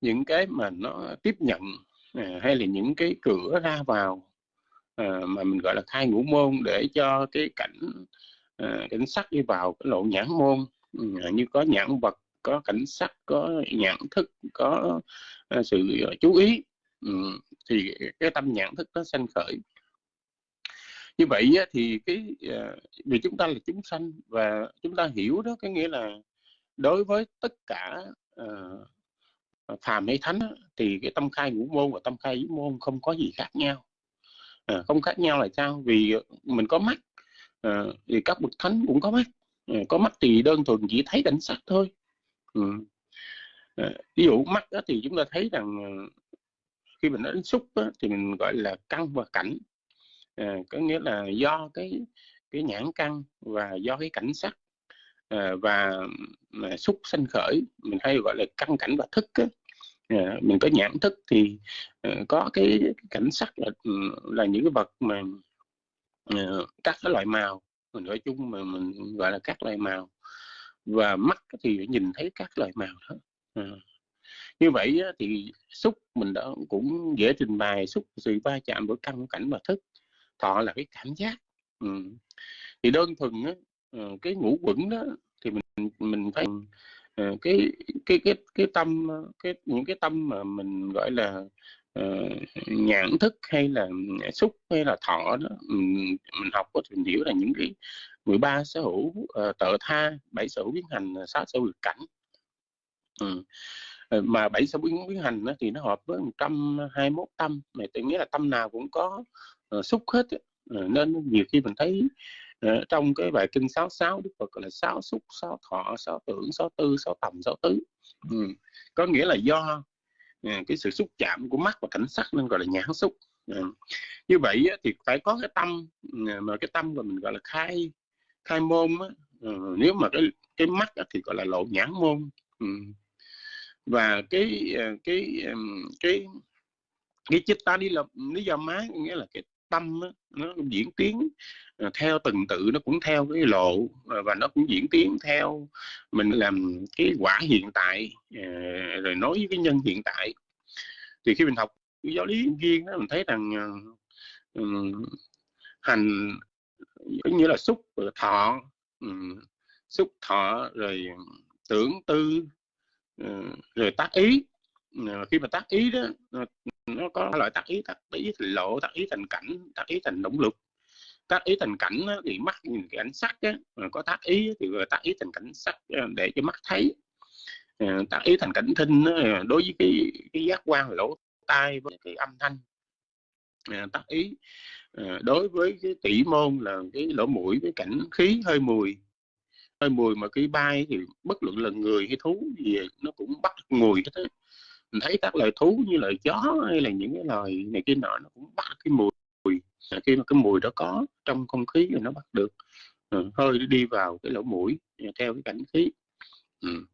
những cái mà nó tiếp nhận à, hay là những cái cửa ra vào à, mà mình gọi là khai ngũ môn để cho cái cảnh à, cảnh sắc đi vào cái lộ nhãn môn. À, như có nhãn vật có cảnh sắc có nhãn thức có à, sự chú ý. Ừ, thì cái tâm nhãn thức nó sanh khởi. Như vậy á, thì cái à, vì chúng ta là chúng sanh và chúng ta hiểu đó cái nghĩa là đối với tất cả uh, phàm hay thánh thì cái tâm khai ngũ môn và tâm khai ý môn không có gì khác nhau. À, không khác nhau là sao? Vì mình có mắt à, thì các bậc thánh cũng có mắt. À, có mắt thì đơn thuần chỉ thấy cảnh sắc thôi. Ừ. à, ví dụ mắt đó thì chúng ta thấy rằng khi mình nói đến xúc đó, thì mình gọi là căn và cảnh. À, có nghĩa là do cái cái nhãn căn và do cái cảnh sắc. À, và xúc sanh khởi mình hay gọi là căn cảnh và thức á. Ờ, mình có nhãn thức thì ờ, có cái, cảnh sắc là ừ, là những cái vật mà ờ, các cái loại màu. Mình nói chung mà mình gọi là các loại màu. Và mắt thì nhìn thấy các loại màu đó. À. như vậy thì xúc mình đã cũng dễ trình bày xúc sự va chạm với căn cảnh và thức. Thọ là cái cảm giác. Ừ. thì đơn thuần á, cái ngũ quẩn đó thì mình mình phải Ờ, cái cái cái cái tâm ờ, cái những cái tâm mà mình gọi là uh, nhãn thức hay là ừ, xúc hay là thọ đó mình, mình học có mình hiểu là những cái 13 sở hữu uh, tự tha bảy sở hữu biến hành sáu sở hữu cảnh ừ. mà bảy sở hữu biến hành đó, thì nó hợp với 121 tâm mà tôi nghĩa là tâm nào cũng có uh, xúc hết uh, nên nhiều khi mình thấy Ờ, trong cái bài kinh 66 Đức Phật gọi là sáu xúc sáu thọ sáu tưởng sáu tư sáu tầm sáu tứ ừ. có nghĩa là do ờ, cái sự xúc chạm của mắt và cảnh sắc nên gọi là nhãn xúc uh. như vậy thì phải có cái tâm ờ, mà cái tâm mà mình gọi là khai khai môn á, nếu mà cái cái mắt á, thì gọi là lộ nhãn môn ừ. và cái cái cái cái chích ta đi là lý do má nghĩa là cái tâm á, nó diễn tiến ờ, theo từng tự nó cũng theo cái lộ ờ, và nó cũng diễn tiến theo mình làm cái quả hiện tại ờ, rồi nói với cái nhân hiện tại. Thì khi mình học giáo lý viên đó mình thấy rằng ừ, hành giống như là xúc thọ um, xúc thọ rồi tưởng tư rồi tác ý. Khi mà tác ý đó nó có loại tác ý tác ý thành lộ tác ý thành cảnh tác ý thành động lực. Tác ý thành cảnh thì mắt nhìn cái ảnh sắc á, có tác ý thì tác ý thành cảnh sắc ờ, để cho mắt thấy. Ờ, tác ý thành cảnh thinh đối với cái cái giác quan lỗ tai với cái âm thanh. Ờ, tác ý đối với cái tỷ môn là cái lỗ mũi cái cảnh khí hơi mùi. Hơi mùi mà cái bay thì bất luận là người hay thú gì nó cũng bắt mùi hết mình thấy các loài thú như loài chó hay là những cái loài này kia nọ nó cũng bắt cái mùi khi mà cái mùi đó có trong không khí thì nó bắt được. Ừ, hơi đi vào cái lỗ mũi à, theo cái cảnh khí. Ừ.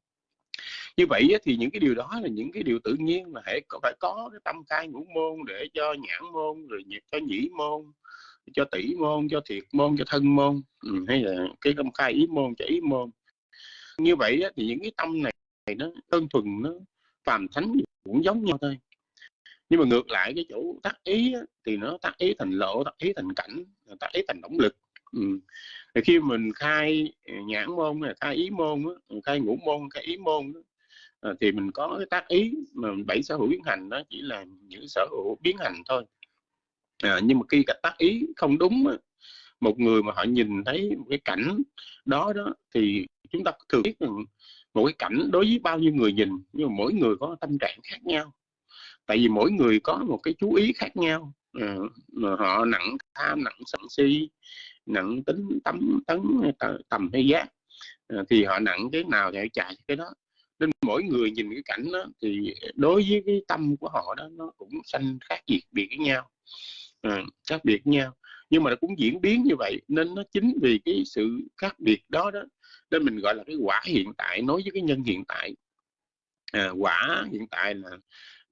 Như vậy thì những cái điều đó là những cái điều tự nhiên mà hãy phải có cái tâm khai ngũ môn để cho nhãn môn rồi cho nhĩ môn cho tỷ môn cho thiệt môn cho thân môn ừ, hay là cái tâm khai ý môn cho ý môn. Như vậy thì những cái tâm này nó đơn thuần nó phàm thánh cũng giống nhau thôi. Nhưng mà ngược lại cái chỗ tác ý á, thì nó tác ý thành lộ tác ý thành cảnh tác ý thành động lực. Ừ. thì khi mình khai nhãn môn khai ý môn khai ngũ môn khai ý môn à, thì mình có cái tác ý mà bảy sở hữu biến hành đó chỉ là những sở hữu biến hành thôi. À, nhưng mà khi cái tác ý không đúng á, một người mà họ nhìn thấy một cái cảnh đó đó thì chúng ta thường biết rằng một cái cảnh đối với bao nhiêu người nhìn nhưng mà mỗi người có tâm trạng khác nhau. Tại vì mỗi người có một cái chú ý khác nhau. À, mà họ nặng tham nặng sân si nặng tính tấm tấn tầm hay giác. À, thì họ nặng cái nào thì họ chạy cái đó. Nên mỗi người nhìn cái cảnh đó thì đối với cái tâm của họ đó nó cũng sanh khác biệt biệt với nhau. À, khác biệt với nhau nhưng mà nó cũng diễn biến như vậy nên nó chính vì cái sự khác biệt đó đó nên mình gọi là cái quả hiện tại nói với cái nhân hiện tại. À, quả hiện tại là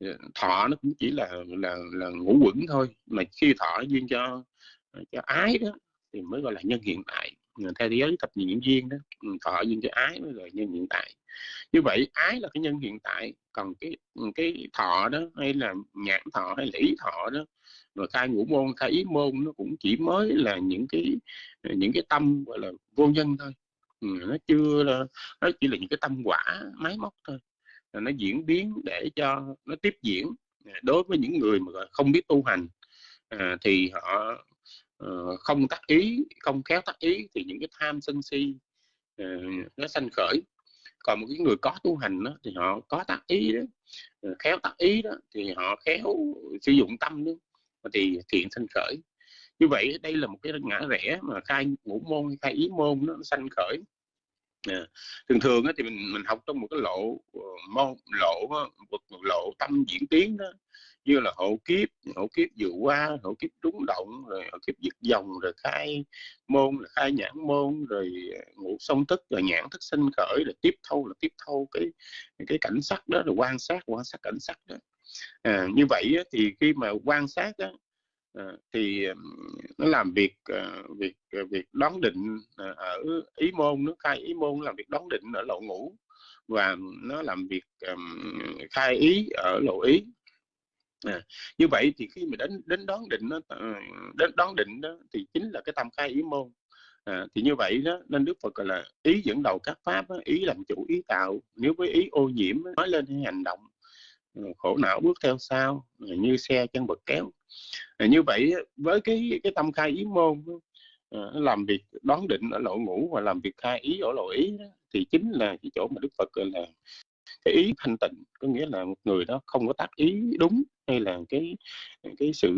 ờ, thọ nó cũng chỉ là là là ngũ quẩn thôi mà khi thọ duyên cho cho ái đó thì mới gọi là nhân hiện tại theo giới thập nhị duyên đó thọ duyên cho ái mới gọi nhân hiện tại. Như vậy ái là cái nhân hiện tại còn cái cái thọ đó hay là nhãn thọ hay lý thọ đó rồi khai ngũ môn khai ý môn nó cũng chỉ mới là những cái những cái tâm gọi là vô nhân thôi. Ừ, nó chưa là nó chỉ là những cái tâm quả máy móc thôi. Nó diễn biến để cho nó tiếp diễn. Đối với những người mà không biết tu hành à, thì họ Ờ, không tác ý không khéo tác ý thì những cái tham sân si uh, nó sanh khởi. Còn một cái người có tu hành đó, thì họ có tác ý đó ờ, khéo tác ý đó thì họ khéo sử dụng tâm đó thì thiện sanh khởi. Như vậy đây là một cái ngã rẽ mà khai ngũ môn khai ý môn nó sanh khởi à, thường thường thì mình mình học trong một cái lộ ờ, môn lộ một lộ tâm diễn tiến đó như là hộ kiếp hộ kiếp vừa qua hộ kiếp trúng động rồi hộ kiếp giật dòng rồi khai môn là khai nhãn môn rồi ờ, ngũ sông tức rồi nhãn thức sinh khởi rồi tiếp thâu là tiếp thâu cái cái cảnh sắc đó rồi quan sát quan sát cảnh sắc đó. À, như vậy thì khi mà quan sát đó, Ờ, thì nó làm việc ờ, việc ờ, việc đón định ở ý môn nó khai ý môn làm việc đón định ở lộ ngũ và nó làm việc khai ý ở lộ ý. À, như vậy thì khi mà đến đến đón định nó đến đón định đó thì chính là cái tâm khai ý môn. À, thì như vậy đó nên đức phật gọi là ý dẫn đầu các pháp đó, ý làm chủ ý tạo. Nếu với ý ô nhiễm nói lên hành động khổ não bước theo sau như xe chân bật kéo. Như vậy với cái cái tâm khai ý môn ờ, làm việc đoán định ở lộ ngũ và làm việc khai ý ở lộ ý đó, thì chính là cái chỗ mà đức phật gọi là cái ý thanh tịnh. Có nghĩa là một người đó không có tác ý đúng hay là cái cái sự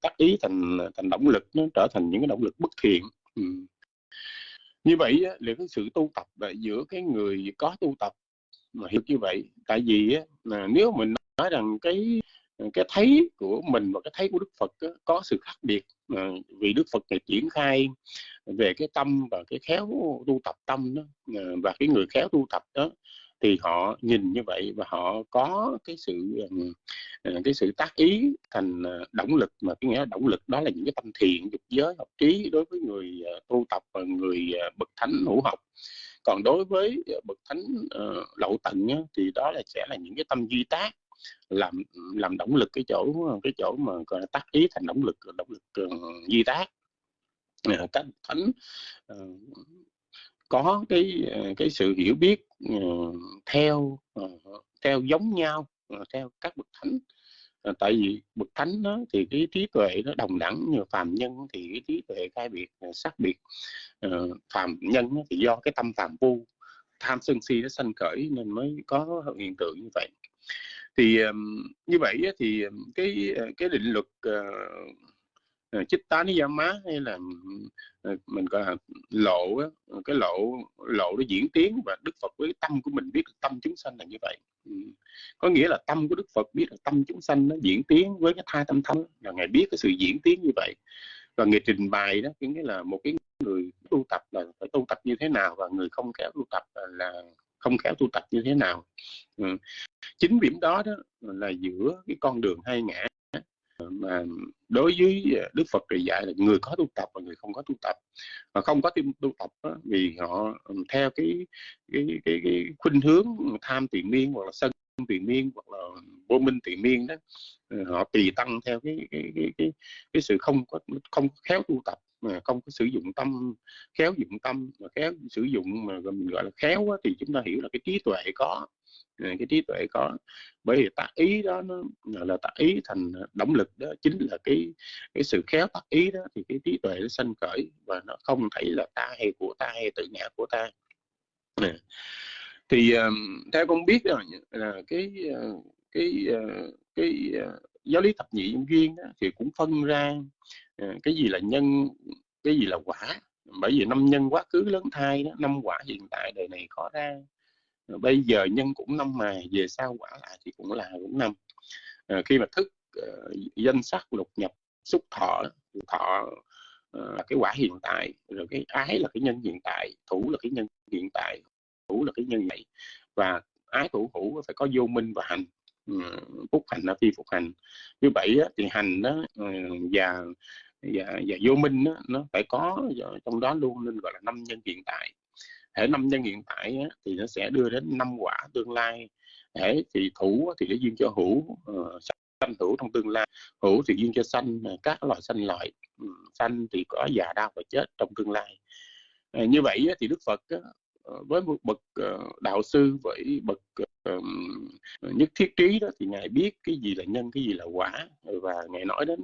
tác ý thành thành động lực nó trở thành những cái động lực bất thiện. Ừ. như vậy liệu cái sự tu tập là giữa cái người có tu tập mà hiểu như vậy tại vì á, là nếu mình nói rằng cái cái thấy của mình và cái thấy của Đức Phật á, có sự khác biệt à, vì Đức Phật này triển khai về cái tâm và cái khéo tu tập tâm đó à, và cái người khéo tu tập đó thì họ nhìn như vậy và họ có cái sự à, cái sự tác ý thành à, động lực. Mà cái nghĩa động lực đó là những cái tâm thiện dục giới học trí đối với người à, tu tập và người bậc thánh hữu học còn đối với ờ, bậc thánh uh, lậu tận á, thì đó là sẽ là những cái tâm duy tác làm làm động lực cái chỗ cái chỗ mà gọi là tác ý thành động lực động lực uh, duy tác. Uh, các thánh uh, có cái cái sự hiểu biết uh, theo uh, theo giống nhau uh, theo các bậc thánh. Ờ, tại vì bậc thánh đó thì cái trí tuệ nó đồng đẳng như phàm nhân thì cái trí tuệ khai biệt xác sắc biệt. Ờ, phàm nhân thì do cái tâm phàm phu, tham sân si nó sanh khởi nên mới có hiện tượng như vậy. Thì như vậy thì cái cái định luật Ờ, chích tá ní má hay là ờ, mình gọi là lộ cái lộ lộ nó diễn tiến và đức phật với tâm của mình biết tâm chúng sanh là như vậy. Ừ. Có nghĩa là tâm của đức phật biết là tâm chúng sanh nó diễn tiến với cái thai tâm thánh là ngài biết cái sự diễn tiến như vậy. Và người trình bày đó nghĩa là một cái người tu tập là phải tu tập như thế nào và người không khéo tu tập là không khéo tu tập như thế nào. Ừ. chính điểm đó đó là giữa cái con đường hai ngã mà đối với Đức Phật thì dạy là người có tu tập và người không có tu tập. Và không có tu tập đó, vì họ theo cái cái cái, cái khuynh hướng tham tiền miên hoặc là sân tiền miên hoặc là vô minh tiền miên đó họ tùy tăng theo cái cái cái cái, cái sự không có không khéo tu tập mà không có sử dụng tâm khéo dụng tâm mà khéo sử dụng mà mình gọi là khéo đó, thì chúng ta hiểu là cái trí tuệ có cái trí tuệ có. Bởi vì tác ý đó nó là tác ý thành động lực đó chính là cái cái sự khéo tác ý đó thì cái trí tuệ nó sanh khởi và nó không thấy là ta hay của ta hay tự ngã của ta thì theo con biết là, là cái ờ, cái ờ, cái ờ, giáo lý thập nhị duyên đó, thì cũng phân ra cái gì là nhân cái gì là quả. Bởi vì năm nhân quá khứ lớn thai đó năm quả hiện tại đời này có ra bây giờ nhân cũng năm mà về sau quả lại thì cũng là cũng năm. À, khi mà thức uh, danh sắc lục nhập xúc thọ thọ uh, là cái quả hiện tại rồi cái ái là cái nhân hiện tại thủ là cái nhân hiện tại thủ là cái nhân này và ái thủ hữu phải có vô minh và hành ừ, phúc hành là phi phục hành. Như vậy á, thì hành đó ừ, và và và vô minh đó, nó phải có trong đó luôn nên gọi là năm nhân hiện tại hệ năm nhân hiện tại á, thì nó sẽ đưa đến năm quả tương lai. Hệ thì thủ thì nó duyên cho hữu uh, ờ, sanh hữu trong tương lai. Hữu thì duyên cho sanh ờ, các loại sanh loại ừ, sanh thì có già đau và chết trong tương lai. À, như vậy á, thì đức phật á, với một bậc đạo sư với bậc nhất thiết trí đó thì ngài biết cái gì là nhân cái gì là quả. Và ngài nói đến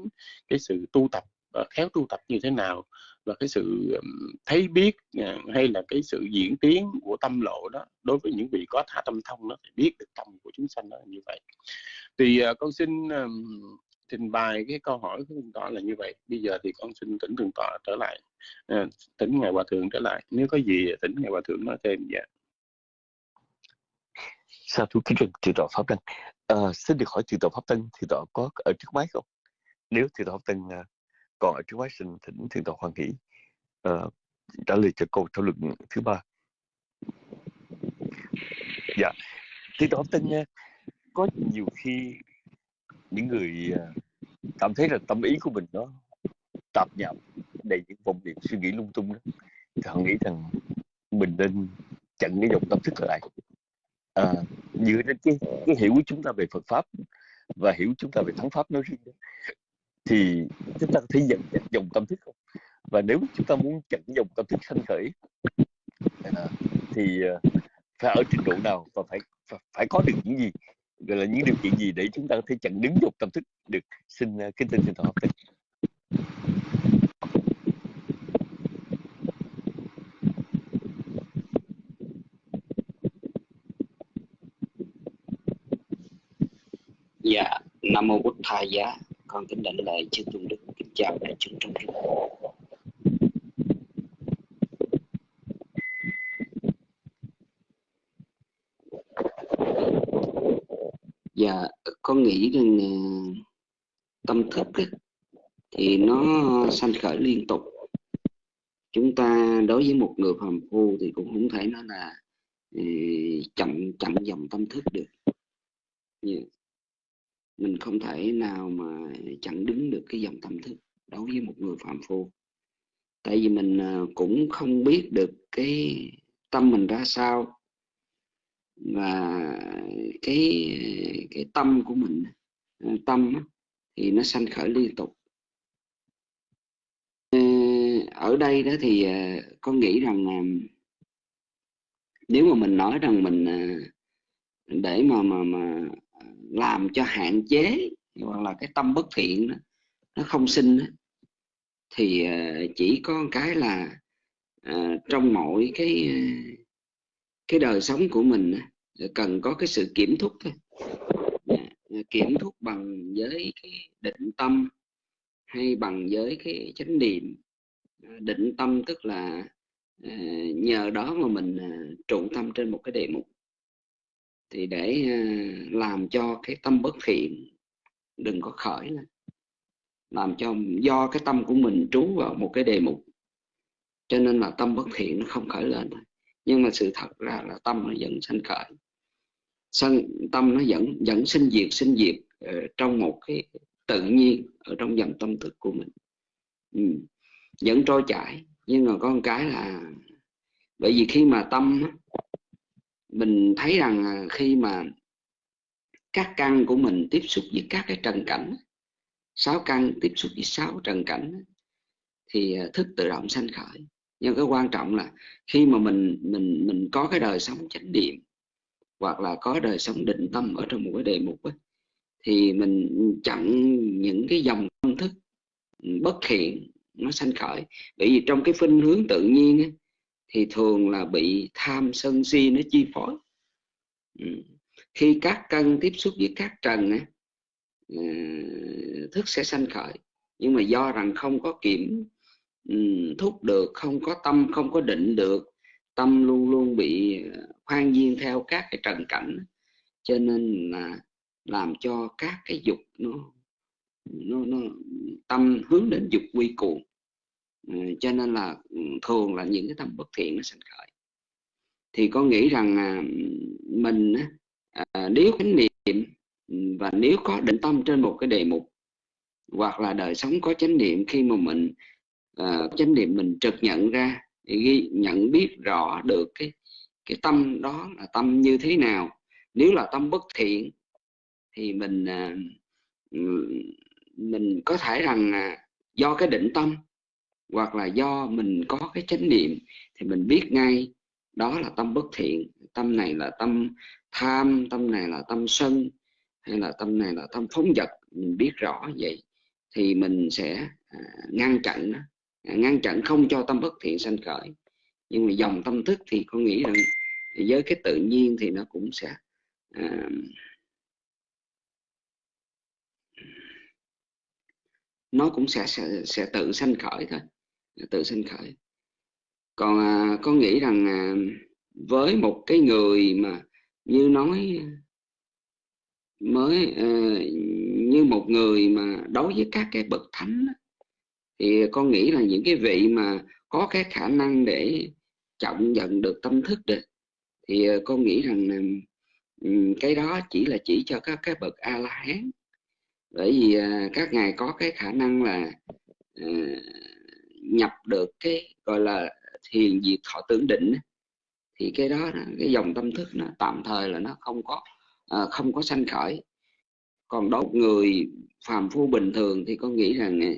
cái sự tu tập khéo tu tập như thế nào và cái sự thấy biết à, hay là cái sự diễn tiến của tâm lộ đó đối với những vị có tha tâm thông đó thì biết được tâm của chúng sanh đó như vậy. Thì à, con xin trình bày cái câu hỏi của thượng tọa là như vậy. Bây giờ thì con xin tỉnh thượng tọa trở lại à, tỉnh ngài hòa thượng trở lại. Nếu có gì tỉnh ngài hòa thượng nói thêm dạ. Sao thú kính thượng tọa pháp tân à, ờ, xin được hỏi thượng tọa pháp tân thượng tọa có ở trước máy không? Nếu thượng tọa pháp tân còn ở trước máy Sinh, thỉnh Thiên Tòa hoàng nghĩ uh, ờ, trả lời cho câu thảo luận thứ ba. Dạ thì đó tin nha, có nhiều khi những người ờ, cảm thấy là tâm ý của mình nó tạp nhạp đầy những vòng điểm suy nghĩ lung tung đó thì họ nghĩ rằng mình nên chặn cái dòng tâm thức lại. À, dựa trên cái, cái hiểu của chúng ta về Phật pháp và hiểu chúng ta về thắng pháp nói riêng thì chúng ta có thể dẫn dòng tâm thức không? Và nếu chúng ta muốn chặn dòng tâm thức sanh khởi thì ờ, phải ở trình độ nào và phải phải có được những gì? Gọi là những điều kiện gì để chúng ta có thể chặn đứng dòng tâm thức được? Xin ờ, kính tin xin thọ hợp Dạ, Nam Mô bút Thầy Giá, con kính đảnh lời chư tôn đức, kính chào đại chúng trong chùa dạ con nghĩ rằng ờ, tâm thức ấy, thì nó sanh khởi liên tục. Chúng ta đối với một người phàm phu thì cũng không thể nói là ờ, chậm chậm dòng tâm thức được mình không thể nào mà chặn đứng được cái dòng tâm thức đối với một người phạm phu. Tại vì mình à, cũng không biết được cái tâm mình ra sao và cái cái tâm của mình à, tâm thì nó sanh khởi liên tục. Ờ, ở đây đó thì à, con nghĩ rằng nếu mà mình nói rằng mình để mà mà mà làm cho hạn chế hoặc là cái tâm bất thiện đó, nó không sinh đó, thì ờ, chỉ có cái là ờ, trong mỗi cái ờ, cái đời sống của mình cần có cái sự kiểm thúc thôi. Dạ, kiểm thúc bằng với cái định tâm hay bằng với cái chánh niệm. Định tâm tức là à, nhờ đó mà mình à, trụ tâm trên một cái đề mục thì để ờ, làm cho cái tâm bất thiện, đừng có khởi lên. Làm cho do cái tâm của mình trú vào một cái đề mục. Cho nên là tâm bất thiện nó không khởi lên nhưng mà sự thật ra là tâm nó vẫn sanh khởi. Sân tâm nó vẫn vẫn sinh diệt sinh diệt ờ, trong một cái tự nhiên ở trong dòng tâm thức của mình. Ừ. vẫn trôi chảy. Nhưng mà có một cái là bởi vì khi mà tâm mình thấy rằng à, khi mà các căn của mình tiếp xúc với các cái trần cảnh sáu căn tiếp xúc với sáu trần cảnh thì à, thức tự động sanh khởi. Nhưng cái quan trọng là khi mà mình mình mình có cái đời sống chánh niệm hoặc là có đời sống định tâm ở trong một cái đề mục ấy, thì mình chặn những cái dòng tâm thức bất thiện nó sanh khởi. Bởi vì trong cái khuynh hướng tự nhiên ấy, thì thường là bị tham sân si nó chi phối. Ừ. khi các căn tiếp xúc với các trần ờ, thức sẽ sanh khởi. Nhưng mà do rằng không có kiểm ừ, thúc được không có tâm không có định được tâm luôn luôn bị ờ, khoan duyên theo các cái trần cảnh cho nên là làm cho các cái dục nó nó, nó tâm hướng đến dục quy cuồng Ừ, cho nên là ừ, thường là những cái tâm bất thiện nó sinh khởi. Thì con nghĩ rằng à, mình à, nếu chánh niệm và nếu có định tâm trên một cái đề mục hoặc là đời sống có chánh niệm khi mà mình uh, chánh niệm mình trực nhận ra ghi nhận biết rõ được cái cái tâm đó là tâm như thế nào. Nếu là tâm bất thiện thì mình uh, mình có thể rằng uh, do cái định tâm hoặc là do mình có cái chánh niệm thì mình biết ngay đó là tâm bất thiện tâm này là tâm tham tâm này là tâm sân hay là tâm này là tâm phóng dật mình biết rõ vậy thì mình sẽ à, ngăn chặn à, ngăn chặn không cho tâm bất thiện sanh khởi. Nhưng mà dòng tâm thức thì con nghĩ rằng với cái tự nhiên thì nó cũng sẽ à, nó cũng sẽ, sẽ sẽ tự sanh khởi thôi tự sinh khởi. Còn à, con nghĩ rằng à, với một cái người mà như nói mới à, như một người mà đối với các cái bậc thánh thì con nghĩ là những cái vị mà có cái khả năng để trọng nhận được tâm thức được thì ờ, con nghĩ rằng cái đó chỉ là chỉ cho các cái bậc a la hán bởi vì à, các ngài có cái khả năng là ờ, nhập được cái gọi là thiền diệt thọ tưởng định thì cái đó cái dòng tâm thức nó tạm thời là nó không có à, không có sanh khởi. Còn đối người phàm phu bình thường thì con nghĩ rằng à,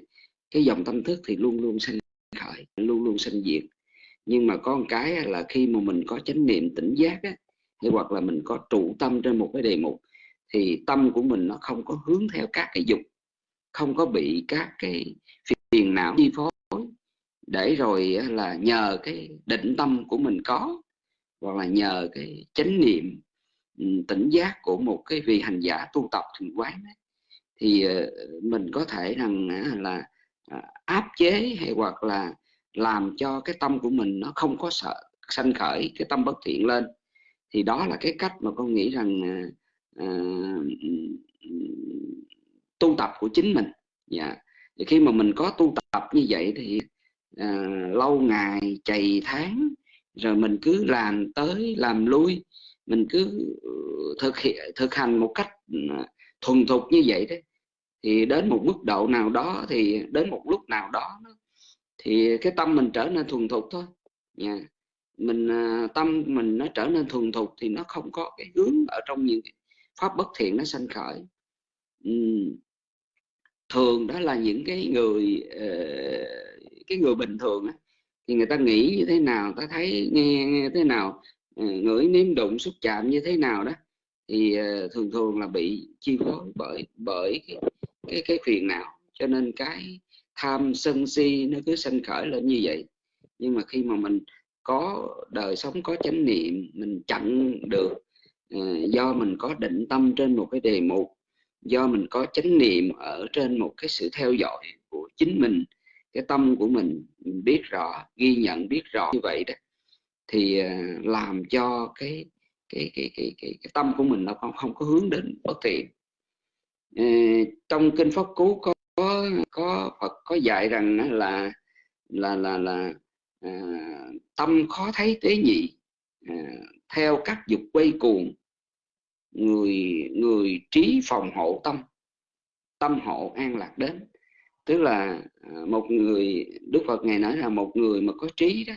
cái dòng tâm thức thì luôn luôn sanh khởi luôn luôn sanh diệt. Nhưng mà có một cái là khi mà mình có chánh niệm tỉnh giác á, hay hoặc là mình có trụ tâm trên một cái đề mục thì tâm của mình nó không có hướng theo các cái dục không có bị các cái phiền não chi phối để rồi là nhờ cái định tâm của mình có hoặc là nhờ cái chánh niệm ừ, tỉnh giác của một cái vị hành giả tu tập thiền quán ấy, thì ờ, mình có thể rằng là à, áp chế hay hoặc là làm cho cái tâm của mình nó không có sợ sanh khởi cái tâm bất thiện lên. Thì đó là cái cách mà con nghĩ rằng à, à ừ, tu tập của chính mình. Dạ. Thì khi mà mình có tu tập như vậy thì à, lâu ngày chày tháng rồi mình cứ làm tới làm lui. Mình cứ ừ, thực hiện thực hành một cách ừ, thuần thục như vậy đấy thì đến một mức độ nào đó thì đến một lúc nào đó thì cái tâm mình trở nên thuần thục thôi. Nha mình à, tâm mình nó trở nên thuần thục thì nó không có cái hướng ở trong những pháp bất thiện nó sanh khởi. Uhm, thường đó là những cái người uh, cái người bình thường ấy, thì người ta nghĩ như thế nào ta thấy nghe, nghe thế nào ờ, ngửi nếm đụng xúc chạm như thế nào đó thì ờ, thường thường là bị chi phối bởi bởi cái cái cái phiền não. Cho nên cái tham sân si nó cứ sanh khởi lên như vậy. Nhưng mà khi mà mình có đời sống có chánh niệm mình chặn được ờ, do mình có định tâm trên một cái đề mục do mình có chánh niệm ở trên một cái sự theo dõi của chính mình cái tâm của mình, mình biết rõ ghi nhận biết rõ như vậy đó thì à, làm cho cái cái cái cái cái, cái tâm của mình nó không không có hướng đến bất thiện. Ờ, trong kinh pháp cú có có có Phật có dạy rằng là là là là à, tâm khó thấy tế nhị à, theo các dục quay cuồng người người trí phòng hộ tâm tâm hộ an lạc đến tức là à, một người Đức Phật ngài nói là một người mà có trí đó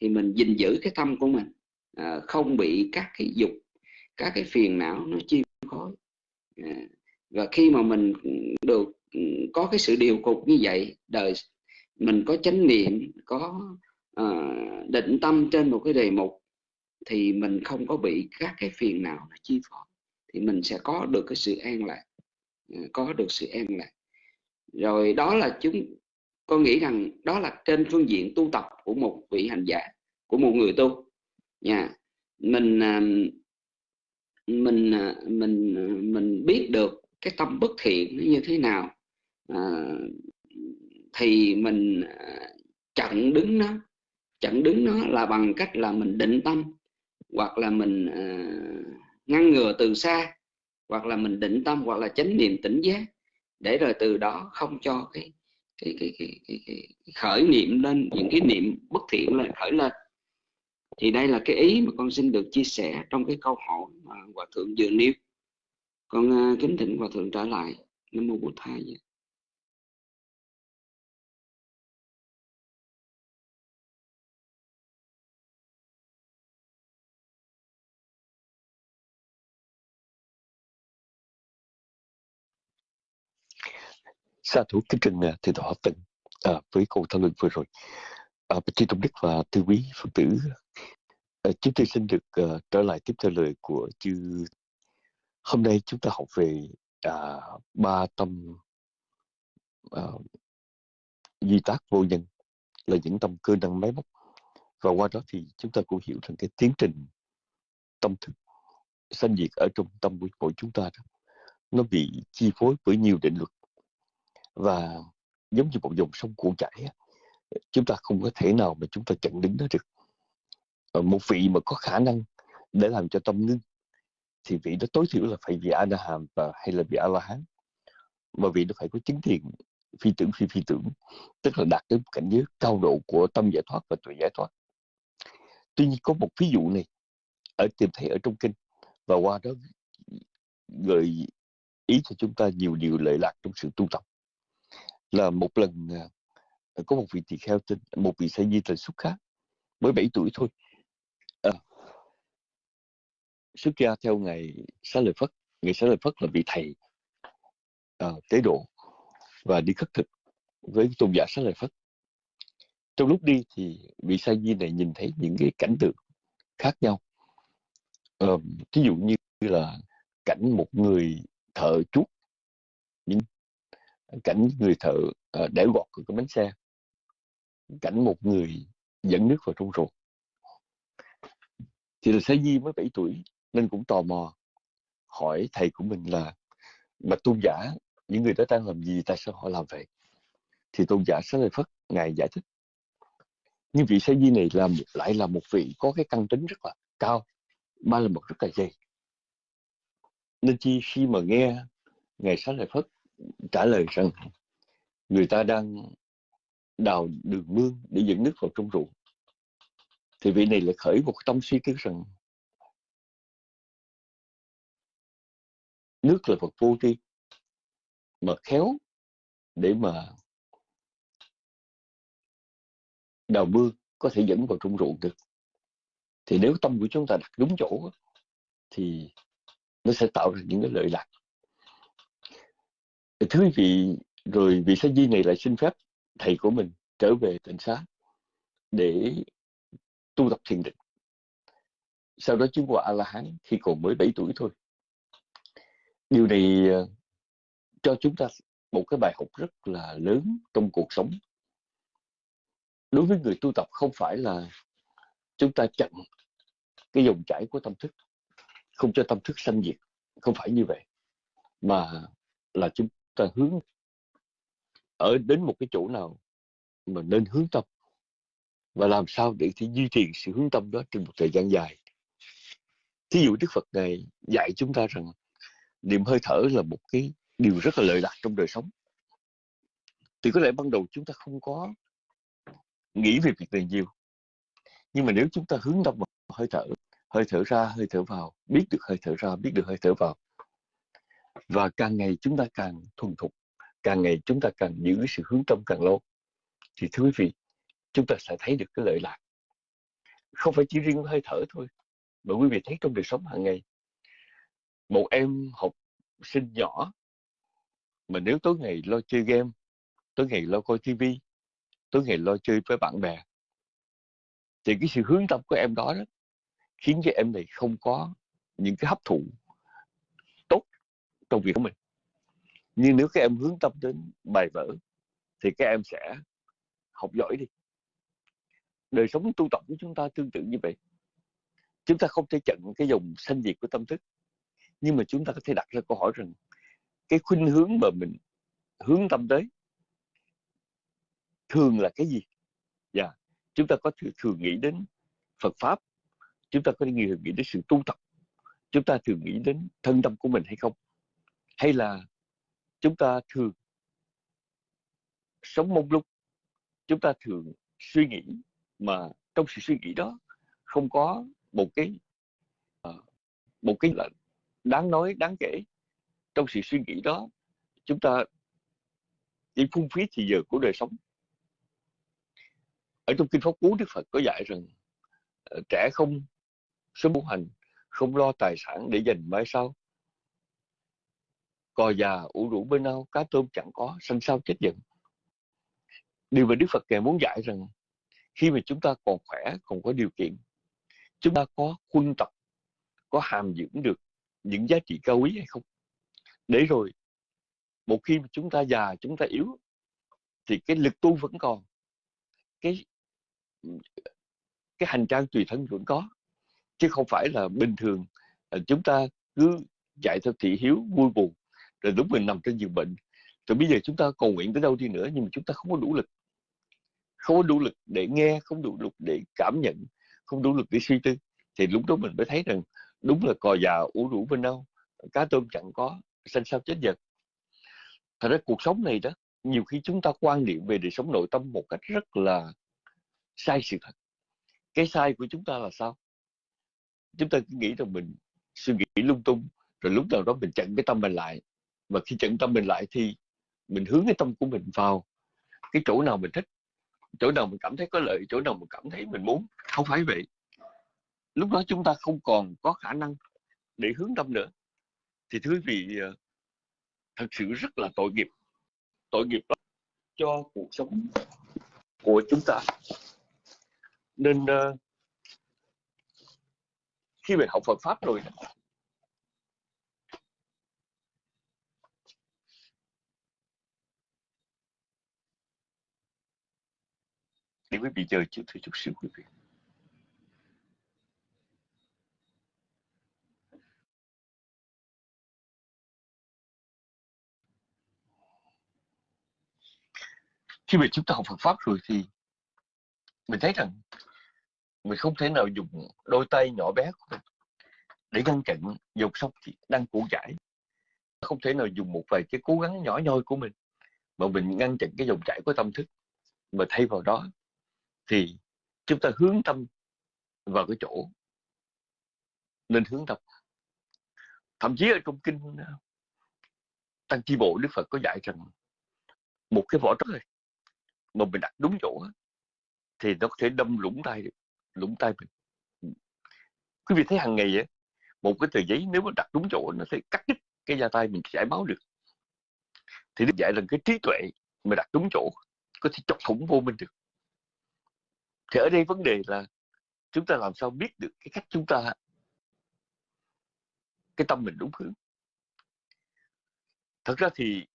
thì mình gìn giữ cái tâm của mình à, không bị các cái dục các cái phiền não nó chi phối. À, và khi mà mình được ừ, có cái sự điều cục như vậy đời mình có chánh niệm có à, định tâm trên một cái đề mục thì mình không có bị các cái phiền não nó chi phối thì mình sẽ có được cái sự an lạc à, có được sự an lạc rồi đó là chúng con nghĩ rằng đó là trên phương diện tu tập của một vị hành giả của một người tu. Nha. Mình à, mình à, mình à, mình biết được cái tâm bất thiện nó như thế nào à, thì mình chặn đứng nó. Chặn đứng nó là bằng cách là mình định tâm hoặc là mình ngăn ngừa từ xa hoặc là mình định tâm hoặc là chánh niệm tỉnh giác để rồi từ đó không cho cái cái cái, cái, cái, cái khởi niệm lên những cái niệm bất thiện lên khởi lên. Thì đây là cái ý mà con xin được chia sẻ trong cái câu hỏi mà hòa thượng vừa nêu. Con uh, kính thỉnh hòa thượng trả lại. Nam mô bổn thầy Sa thủ kính trình à, thì thọ tịnh à, với câu thảo luận vừa rồi. À, Chư Tôn Đức và Tư Quý Phật tử, à, chúng tôi xin được uh, trở lại tiếp theo lời của chư. Hôm nay chúng ta học về à, ba tâm à, duy tác vô nhân là những tâm cơ năng máy móc và qua đó thì chúng ta cũng hiểu rằng cái tiến trình tâm thức sanh diệt ở trong tâm của mỗi chúng ta đó nó bị chi phối bởi nhiều định luật và giống như một dòng sông cuộn chảy chúng ta không có thể nào mà chúng ta chặn đứng nó được. Ờ, một vị mà có khả năng để làm cho tâm ngưng, thì vị đó tối thiểu là phải vị a hàm và hay là vị a la hán mà vị nó phải có chứng thiền phi tưởng phi phi tưởng, tức là đạt đến cảnh giới cao độ của tâm giải thoát và tuệ giải thoát. Tuy nhiên có một ví dụ này, ở tìm thấy ở trong kinh, và qua đó gợi ý cho chúng ta nhiều điều lợi lạc trong sự tu tập là một lần à, à, có một vị tỳ kheo tên một vị sa di tên xuất khác mới 7 tuổi thôi. À, xuất gia theo ngày xá lợi phất ngày xá lợi phất là vị thầy à, tế độ và đi khất thực với tôn giả xá lợi phất. Trong lúc đi thì vị sa di này nhìn thấy những cái cảnh tượng khác nhau. Ờ, à, ví dụ như là cảnh một người thợ chuốt cảnh người thợ uh, để gọt cái bánh xe. Cảnh một người dẫn nước vào trong ruột. Thì là Sa Di mới 7 tuổi nên cũng tò mò hỏi thầy của mình là mà tôn giả những người đó đang làm gì? Tại sao họ làm vậy? Thì tôn giả Xá Lợi Phất ngài giải thích nhưng vị Sa Di này là lại là một vị có cái căn tính rất là cao ba là một rất là dày. Nên chi khi mà nghe ngài Xá Lợi Phất trả lời rằng người ta đang đào đường mương để dẫn nước vào trong ruộng. Thì vị này lại khởi một tâm suy tư rằng nước là vật vô tri, mà khéo để mà đào mương có thể dẫn vào trong ruộng được. Thì nếu tâm của chúng ta đặt đúng chỗ thì nó sẽ tạo ra những cái lợi lạc thưa vị rồi vị sa di này lại xin phép thầy của mình trở về tỉnh xá để tu tập thiền định? Sau đó chứng quả a la hán khi còn mới 7 tuổi thôi. Điều này ờ, cho chúng ta một cái bài học rất là lớn trong cuộc sống. Đối với người tu tập không phải là chúng ta chặn cái dòng chảy của tâm thức, không cho tâm thức sanh diệt, không phải như vậy, mà là chúng ta hướng ở đến một cái chỗ nào mà nên hướng tâm và làm sao để thì duy trì sự hướng tâm đó trong một thời gian dài. Thí dụ đức phật này dạy chúng ta rằng niệm hơi thở là một cái điều rất là lợi lạc trong đời sống. Thì có lẽ ban đầu chúng ta không có nghĩ về việc này nhiều. Nhưng mà nếu chúng ta hướng tâm vào hơi thở hơi thở ra, hơi thở vào, biết được hơi thở ra, biết được hơi thở vào và càng ngày chúng ta càng thuần thục càng ngày chúng ta càng giữ sự hướng tâm càng lâu. Thì thưa quý vị chúng ta sẽ thấy được cái lợi lạc. Không phải chỉ riêng hơi thở thôi mà quý vị thấy trong đời sống hàng ngày một em học sinh nhỏ mà nếu tối ngày lo chơi game tối ngày lo coi tivi tối ngày lo chơi với bạn bè thì cái sự hướng tâm của em đó, đó khiến cho em này không có những cái hấp thụ trong việc của mình. Nhưng nếu các em hướng tâm đến bài vở, thì các em sẽ học giỏi đi. Đời sống tu tập của chúng ta tương tự như vậy. Chúng ta không thể chặn cái dòng sanh diệt của tâm thức, nhưng mà chúng ta có thể đặt ra câu hỏi rằng cái khuynh hướng mà mình hướng tâm tới thường là cái gì? Dạ yeah. chúng ta có thường nghĩ đến Phật pháp, chúng ta có nghĩ nghĩ đến sự tu tập, chúng ta thường nghĩ đến thân tâm của mình hay không? Hay là chúng ta thường sống mông lung, chúng ta thường suy nghĩ mà trong sự suy nghĩ đó không có một cái ờ, một cái là đáng nói, đáng kể. Trong sự suy nghĩ đó, chúng ta chỉ phung phí thì giờ của đời sống. Ở trong kinh pháp cú, đức phật có dạy rằng ờ, trẻ không sớm muốn hành, không lo tài sản để dành mai sau cò già ủ rũ bên ao cá tôm chẳng có sanh sao chết giận điều mà đức phật ngài muốn dạy rằng, khi mà chúng ta còn khỏe, còn có điều kiện, chúng ta có quân tập có hàm dưỡng được những giá trị cao quý hay không? Để rồi, một khi mà chúng ta già, chúng ta yếu, thì cái lực tu vẫn còn, cái cái hành trang tùy thân vẫn có. Chứ không phải là bình thường à, chúng ta cứ chạy theo thị hiếu, vui buồn rồi lúc mình nằm trên giường bệnh. Rồi bây giờ chúng ta cầu nguyện tới đâu đi nữa, nhưng mà chúng ta không có đủ lực. Không có đủ lực để nghe, không đủ lực để cảm nhận, không đủ lực để suy tư. Thì lúc đó mình mới thấy rằng đúng là cò già ủ rũ bên đâu, cá tôm chẳng có, xanh sao chết giật thật ra cuộc sống này đó, nhiều khi chúng ta quan niệm về đời sống nội tâm một cách rất là sai sự thật. Cái sai của chúng ta là sao? Chúng ta cứ nghĩ rằng mình suy nghĩ lung tung, rồi lúc nào đó mình chặn cái tâm mình lại và khi chận tâm mình lại thì mình hướng cái tâm của mình vào cái chỗ nào mình thích chỗ nào mình cảm thấy có lợi chỗ nào mình cảm thấy mình muốn. Không phải vậy. Lúc đó chúng ta không còn có khả năng để hướng tâm nữa. Thì thưa quý vị ờ, thật sự rất là tội nghiệp. Tội nghiệp đó cho cuộc sống của chúng ta. Nên uh, khi mình học Phật pháp rồi để quý vị chờ chút thôi chút xíu quý vị. Khi mà chúng ta học Phật pháp rồi thì mình thấy rằng mình không thể nào dùng đôi tay nhỏ bé của mình để ngăn chặn dòng sông đang cuộn chảy không thể nào dùng một vài cái cố gắng nhỏ nhoi của mình mà mình ngăn chặn cái dòng chảy của tâm thức mà thay vào đó thì chúng ta hướng tâm vào cái chỗ nên hướng tâm. Thậm chí ở trong kinh ờ, tăng chi bộ đức phật có dạy rằng một cái vỏ trống này mà mình đặt đúng chỗ thì nó có thể đâm lũng tay lũng tay mình. Quý vị thấy hàng ngày vậy một cái tờ giấy nếu mà đặt đúng chỗ nó sẽ cắt đứt cái da tay mình, chảy máu được. Thì đức dạy rằng cái trí tuệ mà đặt đúng chỗ có thể chọc thủng vô mình được thì ở đây vấn đề là chúng ta làm sao biết được cái cách chúng ta cái tâm mình đúng hướng. Thật ra thì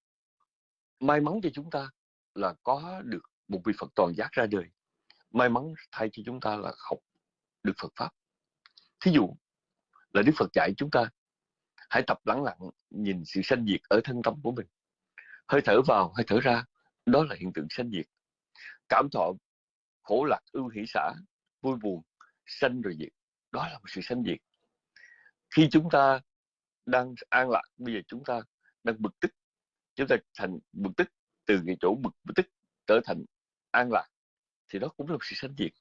may mắn cho chúng ta là có được một vị Phật toàn giác ra đời. May mắn thay cho chúng ta là học được Phật pháp. Thí dụ là Đức Phật dạy chúng ta, hãy tập lắng lặng nhìn sự sanh diệt ở thân tâm của mình. Hơi thở vào, hơi thở ra, đó là hiện tượng sanh diệt. Cảm thọ khổ lạc ưu hỷ xã vui buồn sanh rồi diệt. Đó là một sự sanh diệt. Khi chúng ta đang an lạc bây giờ chúng ta đang bực tức chúng ta thành bực tức từ cái chỗ bực, bực tức trở thành an lạc thì đó cũng là một sự sanh diệt.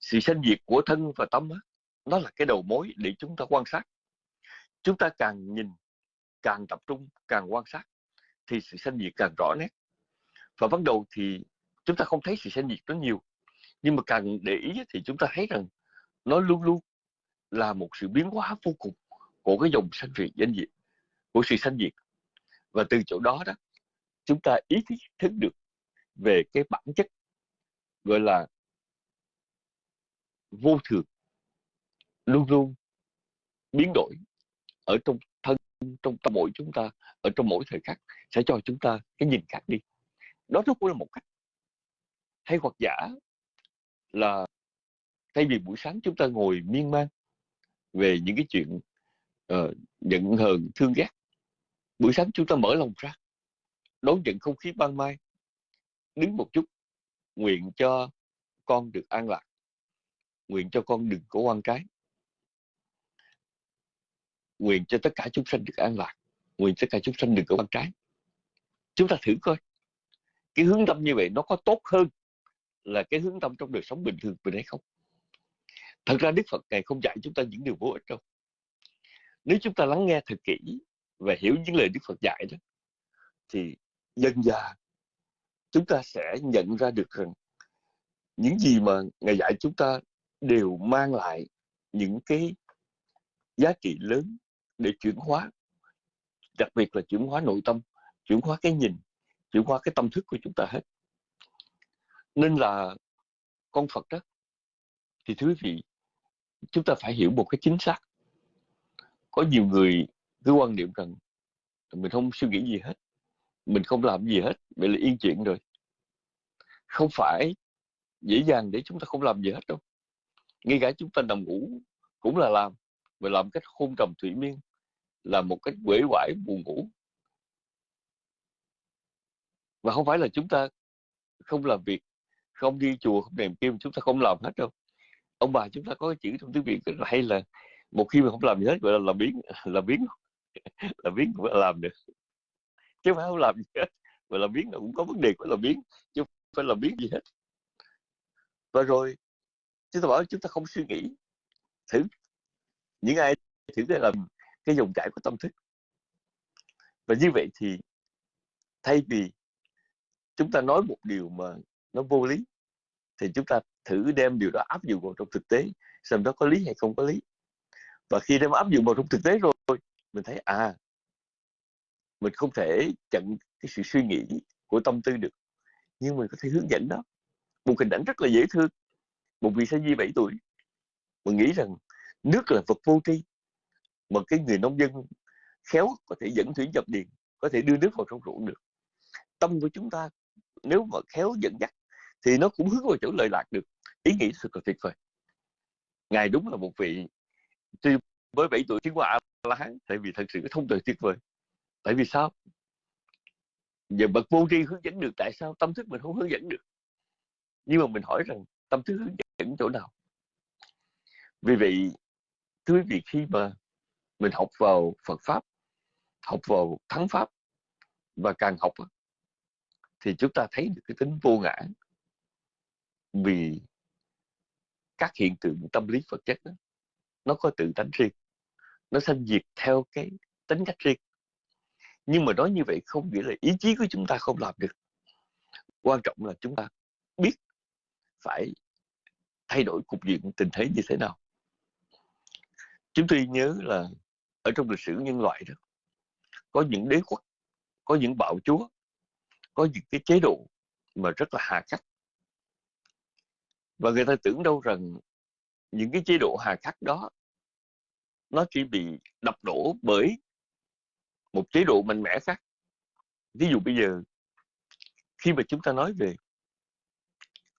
Sự sanh diệt của thân và tâm nó là cái đầu mối để chúng ta quan sát. Chúng ta càng nhìn càng tập trung càng quan sát thì sự sanh diệt càng rõ nét. Và bắt đầu thì chúng ta không thấy sự sanh diệt nó nhiều. Nhưng mà càng để ý thì chúng ta thấy rằng nó luôn luôn là một sự biến hóa vô cùng của cái dòng sanh diệt danh diệt, của sự sanh diệt. Và từ chỗ đó đó, chúng ta ý thức được về cái bản chất, gọi là vô thường, luôn luôn biến đổi ở trong thân, trong tâm mỗi chúng ta, ở trong mỗi thời khắc, sẽ cho chúng ta cái nhìn khác đi. Đó nó cũng là một cách hay hoặc giả là thay vì buổi sáng chúng ta ngồi miên man về những cái chuyện uh, giận hờn thương ghét buổi sáng chúng ta mở lòng ra đón nhận không khí ban mai đứng một chút nguyện cho con được an lạc nguyện cho con đừng có quan trái. Nguyện cho tất cả chúng sanh được an lạc nguyện tất cả chúng sanh đừng có quan trái. Chúng ta thử coi cái hướng tâm như vậy nó có tốt hơn là cái hướng tâm trong đời sống bình thường mình hay không? Thật ra đức phật này không dạy chúng ta những điều vô ích đâu. Nếu chúng ta lắng nghe thật kỹ và hiểu những lời đức phật dạy đó, thì dần dà chúng ta sẽ nhận ra được rằng những gì mà ngài dạy chúng ta đều mang lại những cái giá trị lớn để chuyển hóa. Đặc biệt là chuyển hóa nội tâm, chuyển hóa cái nhìn, chuyển hóa cái tâm thức của chúng ta hết nên là con Phật đó, thì thưa quý vị, chúng ta phải hiểu một cái chính xác. Có nhiều người cứ quan niệm rằng mình không suy nghĩ gì hết, mình không làm gì hết vậy là yên chuyện rồi. Không phải dễ dàng để chúng ta không làm gì hết đâu. Ngay cả chúng ta nằm ngủ cũng là làm và làm cách hôn trầm thủy miên là một cách quể quải buồn ngủ. Và không phải là chúng ta không làm việc không đi chùa, không đèn kim, chúng ta không làm hết đâu. Ông bà chúng ta có cái chữ trong tiếng việt là hay là một khi mà không làm gì hết, gọi là làm biến làm biến làm biến cũng làm được. Chứ phải không làm gì hết mà làm biến là cũng có vấn đề của làm biến, chứ không phải làm biến gì hết. Và rồi, chúng ta bảo chúng ta không suy nghĩ thử. Những ai thử để làm cái dòng chảy của tâm thức. Và như vậy thì thay vì chúng ta nói một điều mà nó vô lý, thì chúng ta thử đem điều đó áp dụng vào trong thực tế, xem nó có lý hay không có lý. Và khi đem áp dụng vào trong thực tế rồi, mình thấy à mình không thể chặn cái sự suy nghĩ của tâm tư được. Nhưng mình có thể hướng dẫn đó. Một hình ảnh rất là dễ thương. Một vị sa di 7 tuổi mình nghĩ rằng nước là vật vô tri, mà cái người nông dân khéo có thể dẫn thủy nhập điền, có thể đưa nước vào trong ruộng được. Tâm của chúng ta, nếu mà khéo dẫn dắt thì nó cũng hướng vào chỗ lợi lạc được. Ý nghĩ thật là tuyệt vời. Ngài đúng là một vị tuy với 7 tuổi chứng quả la hán tại vì thật sự cái thông tuệ tuyệt vời. Tại vì sao? Giờ bậc vô tri hướng dẫn được, tại sao tâm thức mình không hướng dẫn được? Nhưng mà mình hỏi rằng, tâm thức hướng dẫn chỗ nào? Vì vậy, thưa quý vị, khi mà mình học vào Phật pháp, học vào thắng pháp và càng học thì chúng ta thấy được cái tính vô ngã vì các hiện tượng tâm lý vật chất đó, nó có tự tánh riêng nó sanh diệt theo cái tính cách riêng. Nhưng mà nói như vậy không nghĩa là ý chí của chúng ta không làm được. Quan trọng là chúng ta biết phải thay đổi cục diện tình thế như thế nào. Chúng tôi nhớ là ở trong lịch sử nhân loại đó có những đế quốc có những bạo chúa có những cái chế độ mà rất là hà khắc và người ta tưởng đâu rằng những cái chế độ hà khắc đó, nó chỉ bị đập đổ bởi một chế độ mạnh mẽ khác. Ví dụ bây giờ, khi mà chúng ta nói về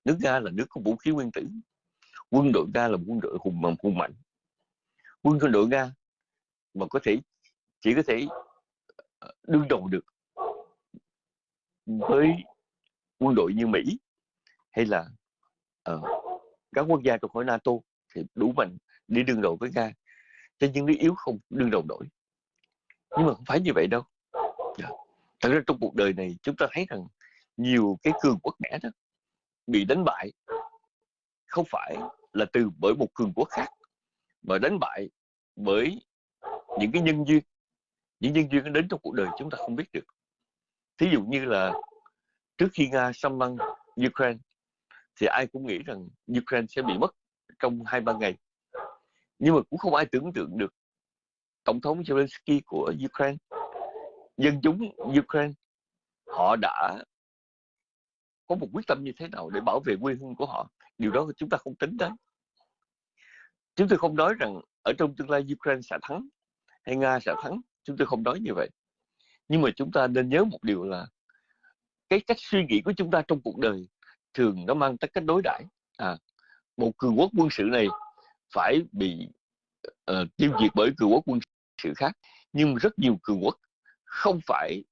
nước nga là nước có vũ khí nguyên tử, quân đội nga là quân đội hùng mạnh hùng mạnh. Quân đội nga mà có thể, chỉ có thể ờ, đương đầu được với quân đội như Mỹ hay là uh, các quốc gia trong khối NATO thì đủ mạnh đi đương đầu với Nga. Cho nhưng nước yếu không đương đầu nổi. Nhưng mà không phải như vậy đâu. Dạ. thật ra trong cuộc đời này chúng ta thấy rằng nhiều cái cường quốc mẽ đó bị đánh bại. Không phải là từ bởi một cường quốc khác mà đánh bại bởi những cái nhân duyên. Những nhân duyên đến trong cuộc đời chúng ta không biết được. Thí dụ như là trước khi nga xâm lăng ukraine thì ai cũng nghĩ rằng ukraine sẽ bị mất trong hai ba ngày. Nhưng mà cũng không ai tưởng tượng được tổng thống zelensky của ukraine dân chúng Ukraine họ đã có một quyết tâm như thế nào để bảo vệ quê hương của họ? Điều đó chúng ta không tính đến. Chúng tôi không nói rằng ở trong tương lai Ukraine sẽ thắng hay Nga sẽ thắng chúng tôi không nói như vậy. Nhưng mà chúng ta nên nhớ một điều là cái cách suy nghĩ của chúng ta trong cuộc đời thường nó mang tất cách đối đãi. À, một cường quốc quân sự này phải bị uh, tiêu diệt bởi cường quốc quân sự khác nhưng rất nhiều cường quốc không phải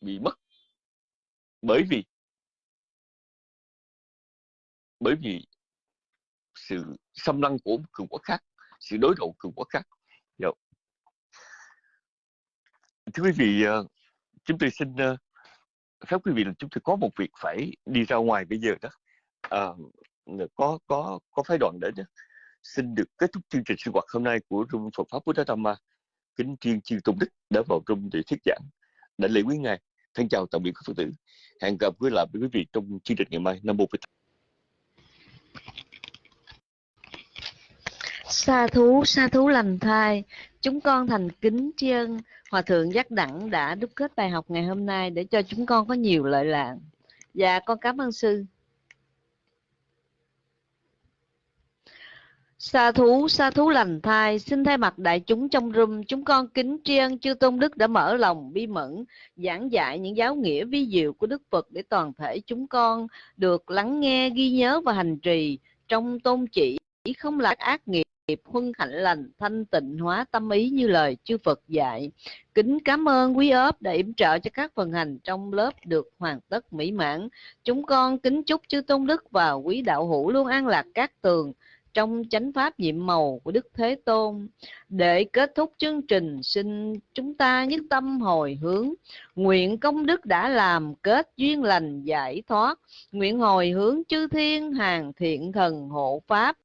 bị mất bởi vì bởi vì sự xâm lăng của cường quốc khác sự đối đầu cường quốc khác. Dạ. Thưa quý vị uh, chúng tôi xin ờ, uh, phép quý vị là chúng tôi có một việc phải đi ra ngoài bây giờ đó. À, có có có phái đoàn đến đó. xin được kết thúc chương trình sinh hoạt hôm nay của Trung Phật pháp Buddha Dhamma kính thiên chư tôn đức đã vào trung để thuyết giảng. Đã lễ quý ngài thân chào tạm biệt các phật tử. Hẹn gặp với lại với quý vị trong chương trình ngày mai. Năm mô phật Sa thú, sa thú lành thai, chúng con thành kính tri ân. Hòa Thượng Giác Đẳng đã đúc kết bài học ngày hôm nay để cho chúng con có nhiều lợi lạc. Dạ, con cảm ơn sư. Sa thú, sa thú lành thai, xin thay mặt đại chúng trong room, chúng con kính tri ân chư Tôn Đức đã mở lòng bi mẫn, giảng dạy những giáo nghĩa vi diệu của Đức Phật để toàn thể chúng con được lắng nghe, ghi nhớ và hành trì trong tôn chỉ không là ác nghiệp nghiệp huân hạnh lành thanh tịnh hóa tâm ý như lời chư Phật dạy. Kính cảm ơn quý ớp đã yểm trợ cho các phần hành trong lớp được hoàn tất mỹ mãn. Chúng con kính chúc chư Tôn Đức và quý đạo hữu luôn an lạc các tường trong chánh pháp nhiệm màu của Đức Thế Tôn. Để kết thúc chương trình, xin chúng ta nhất tâm hồi hướng. Nguyện công đức đã làm kết duyên lành giải thoát. Nguyện hồi hướng chư thiên hàng thiện thần hộ pháp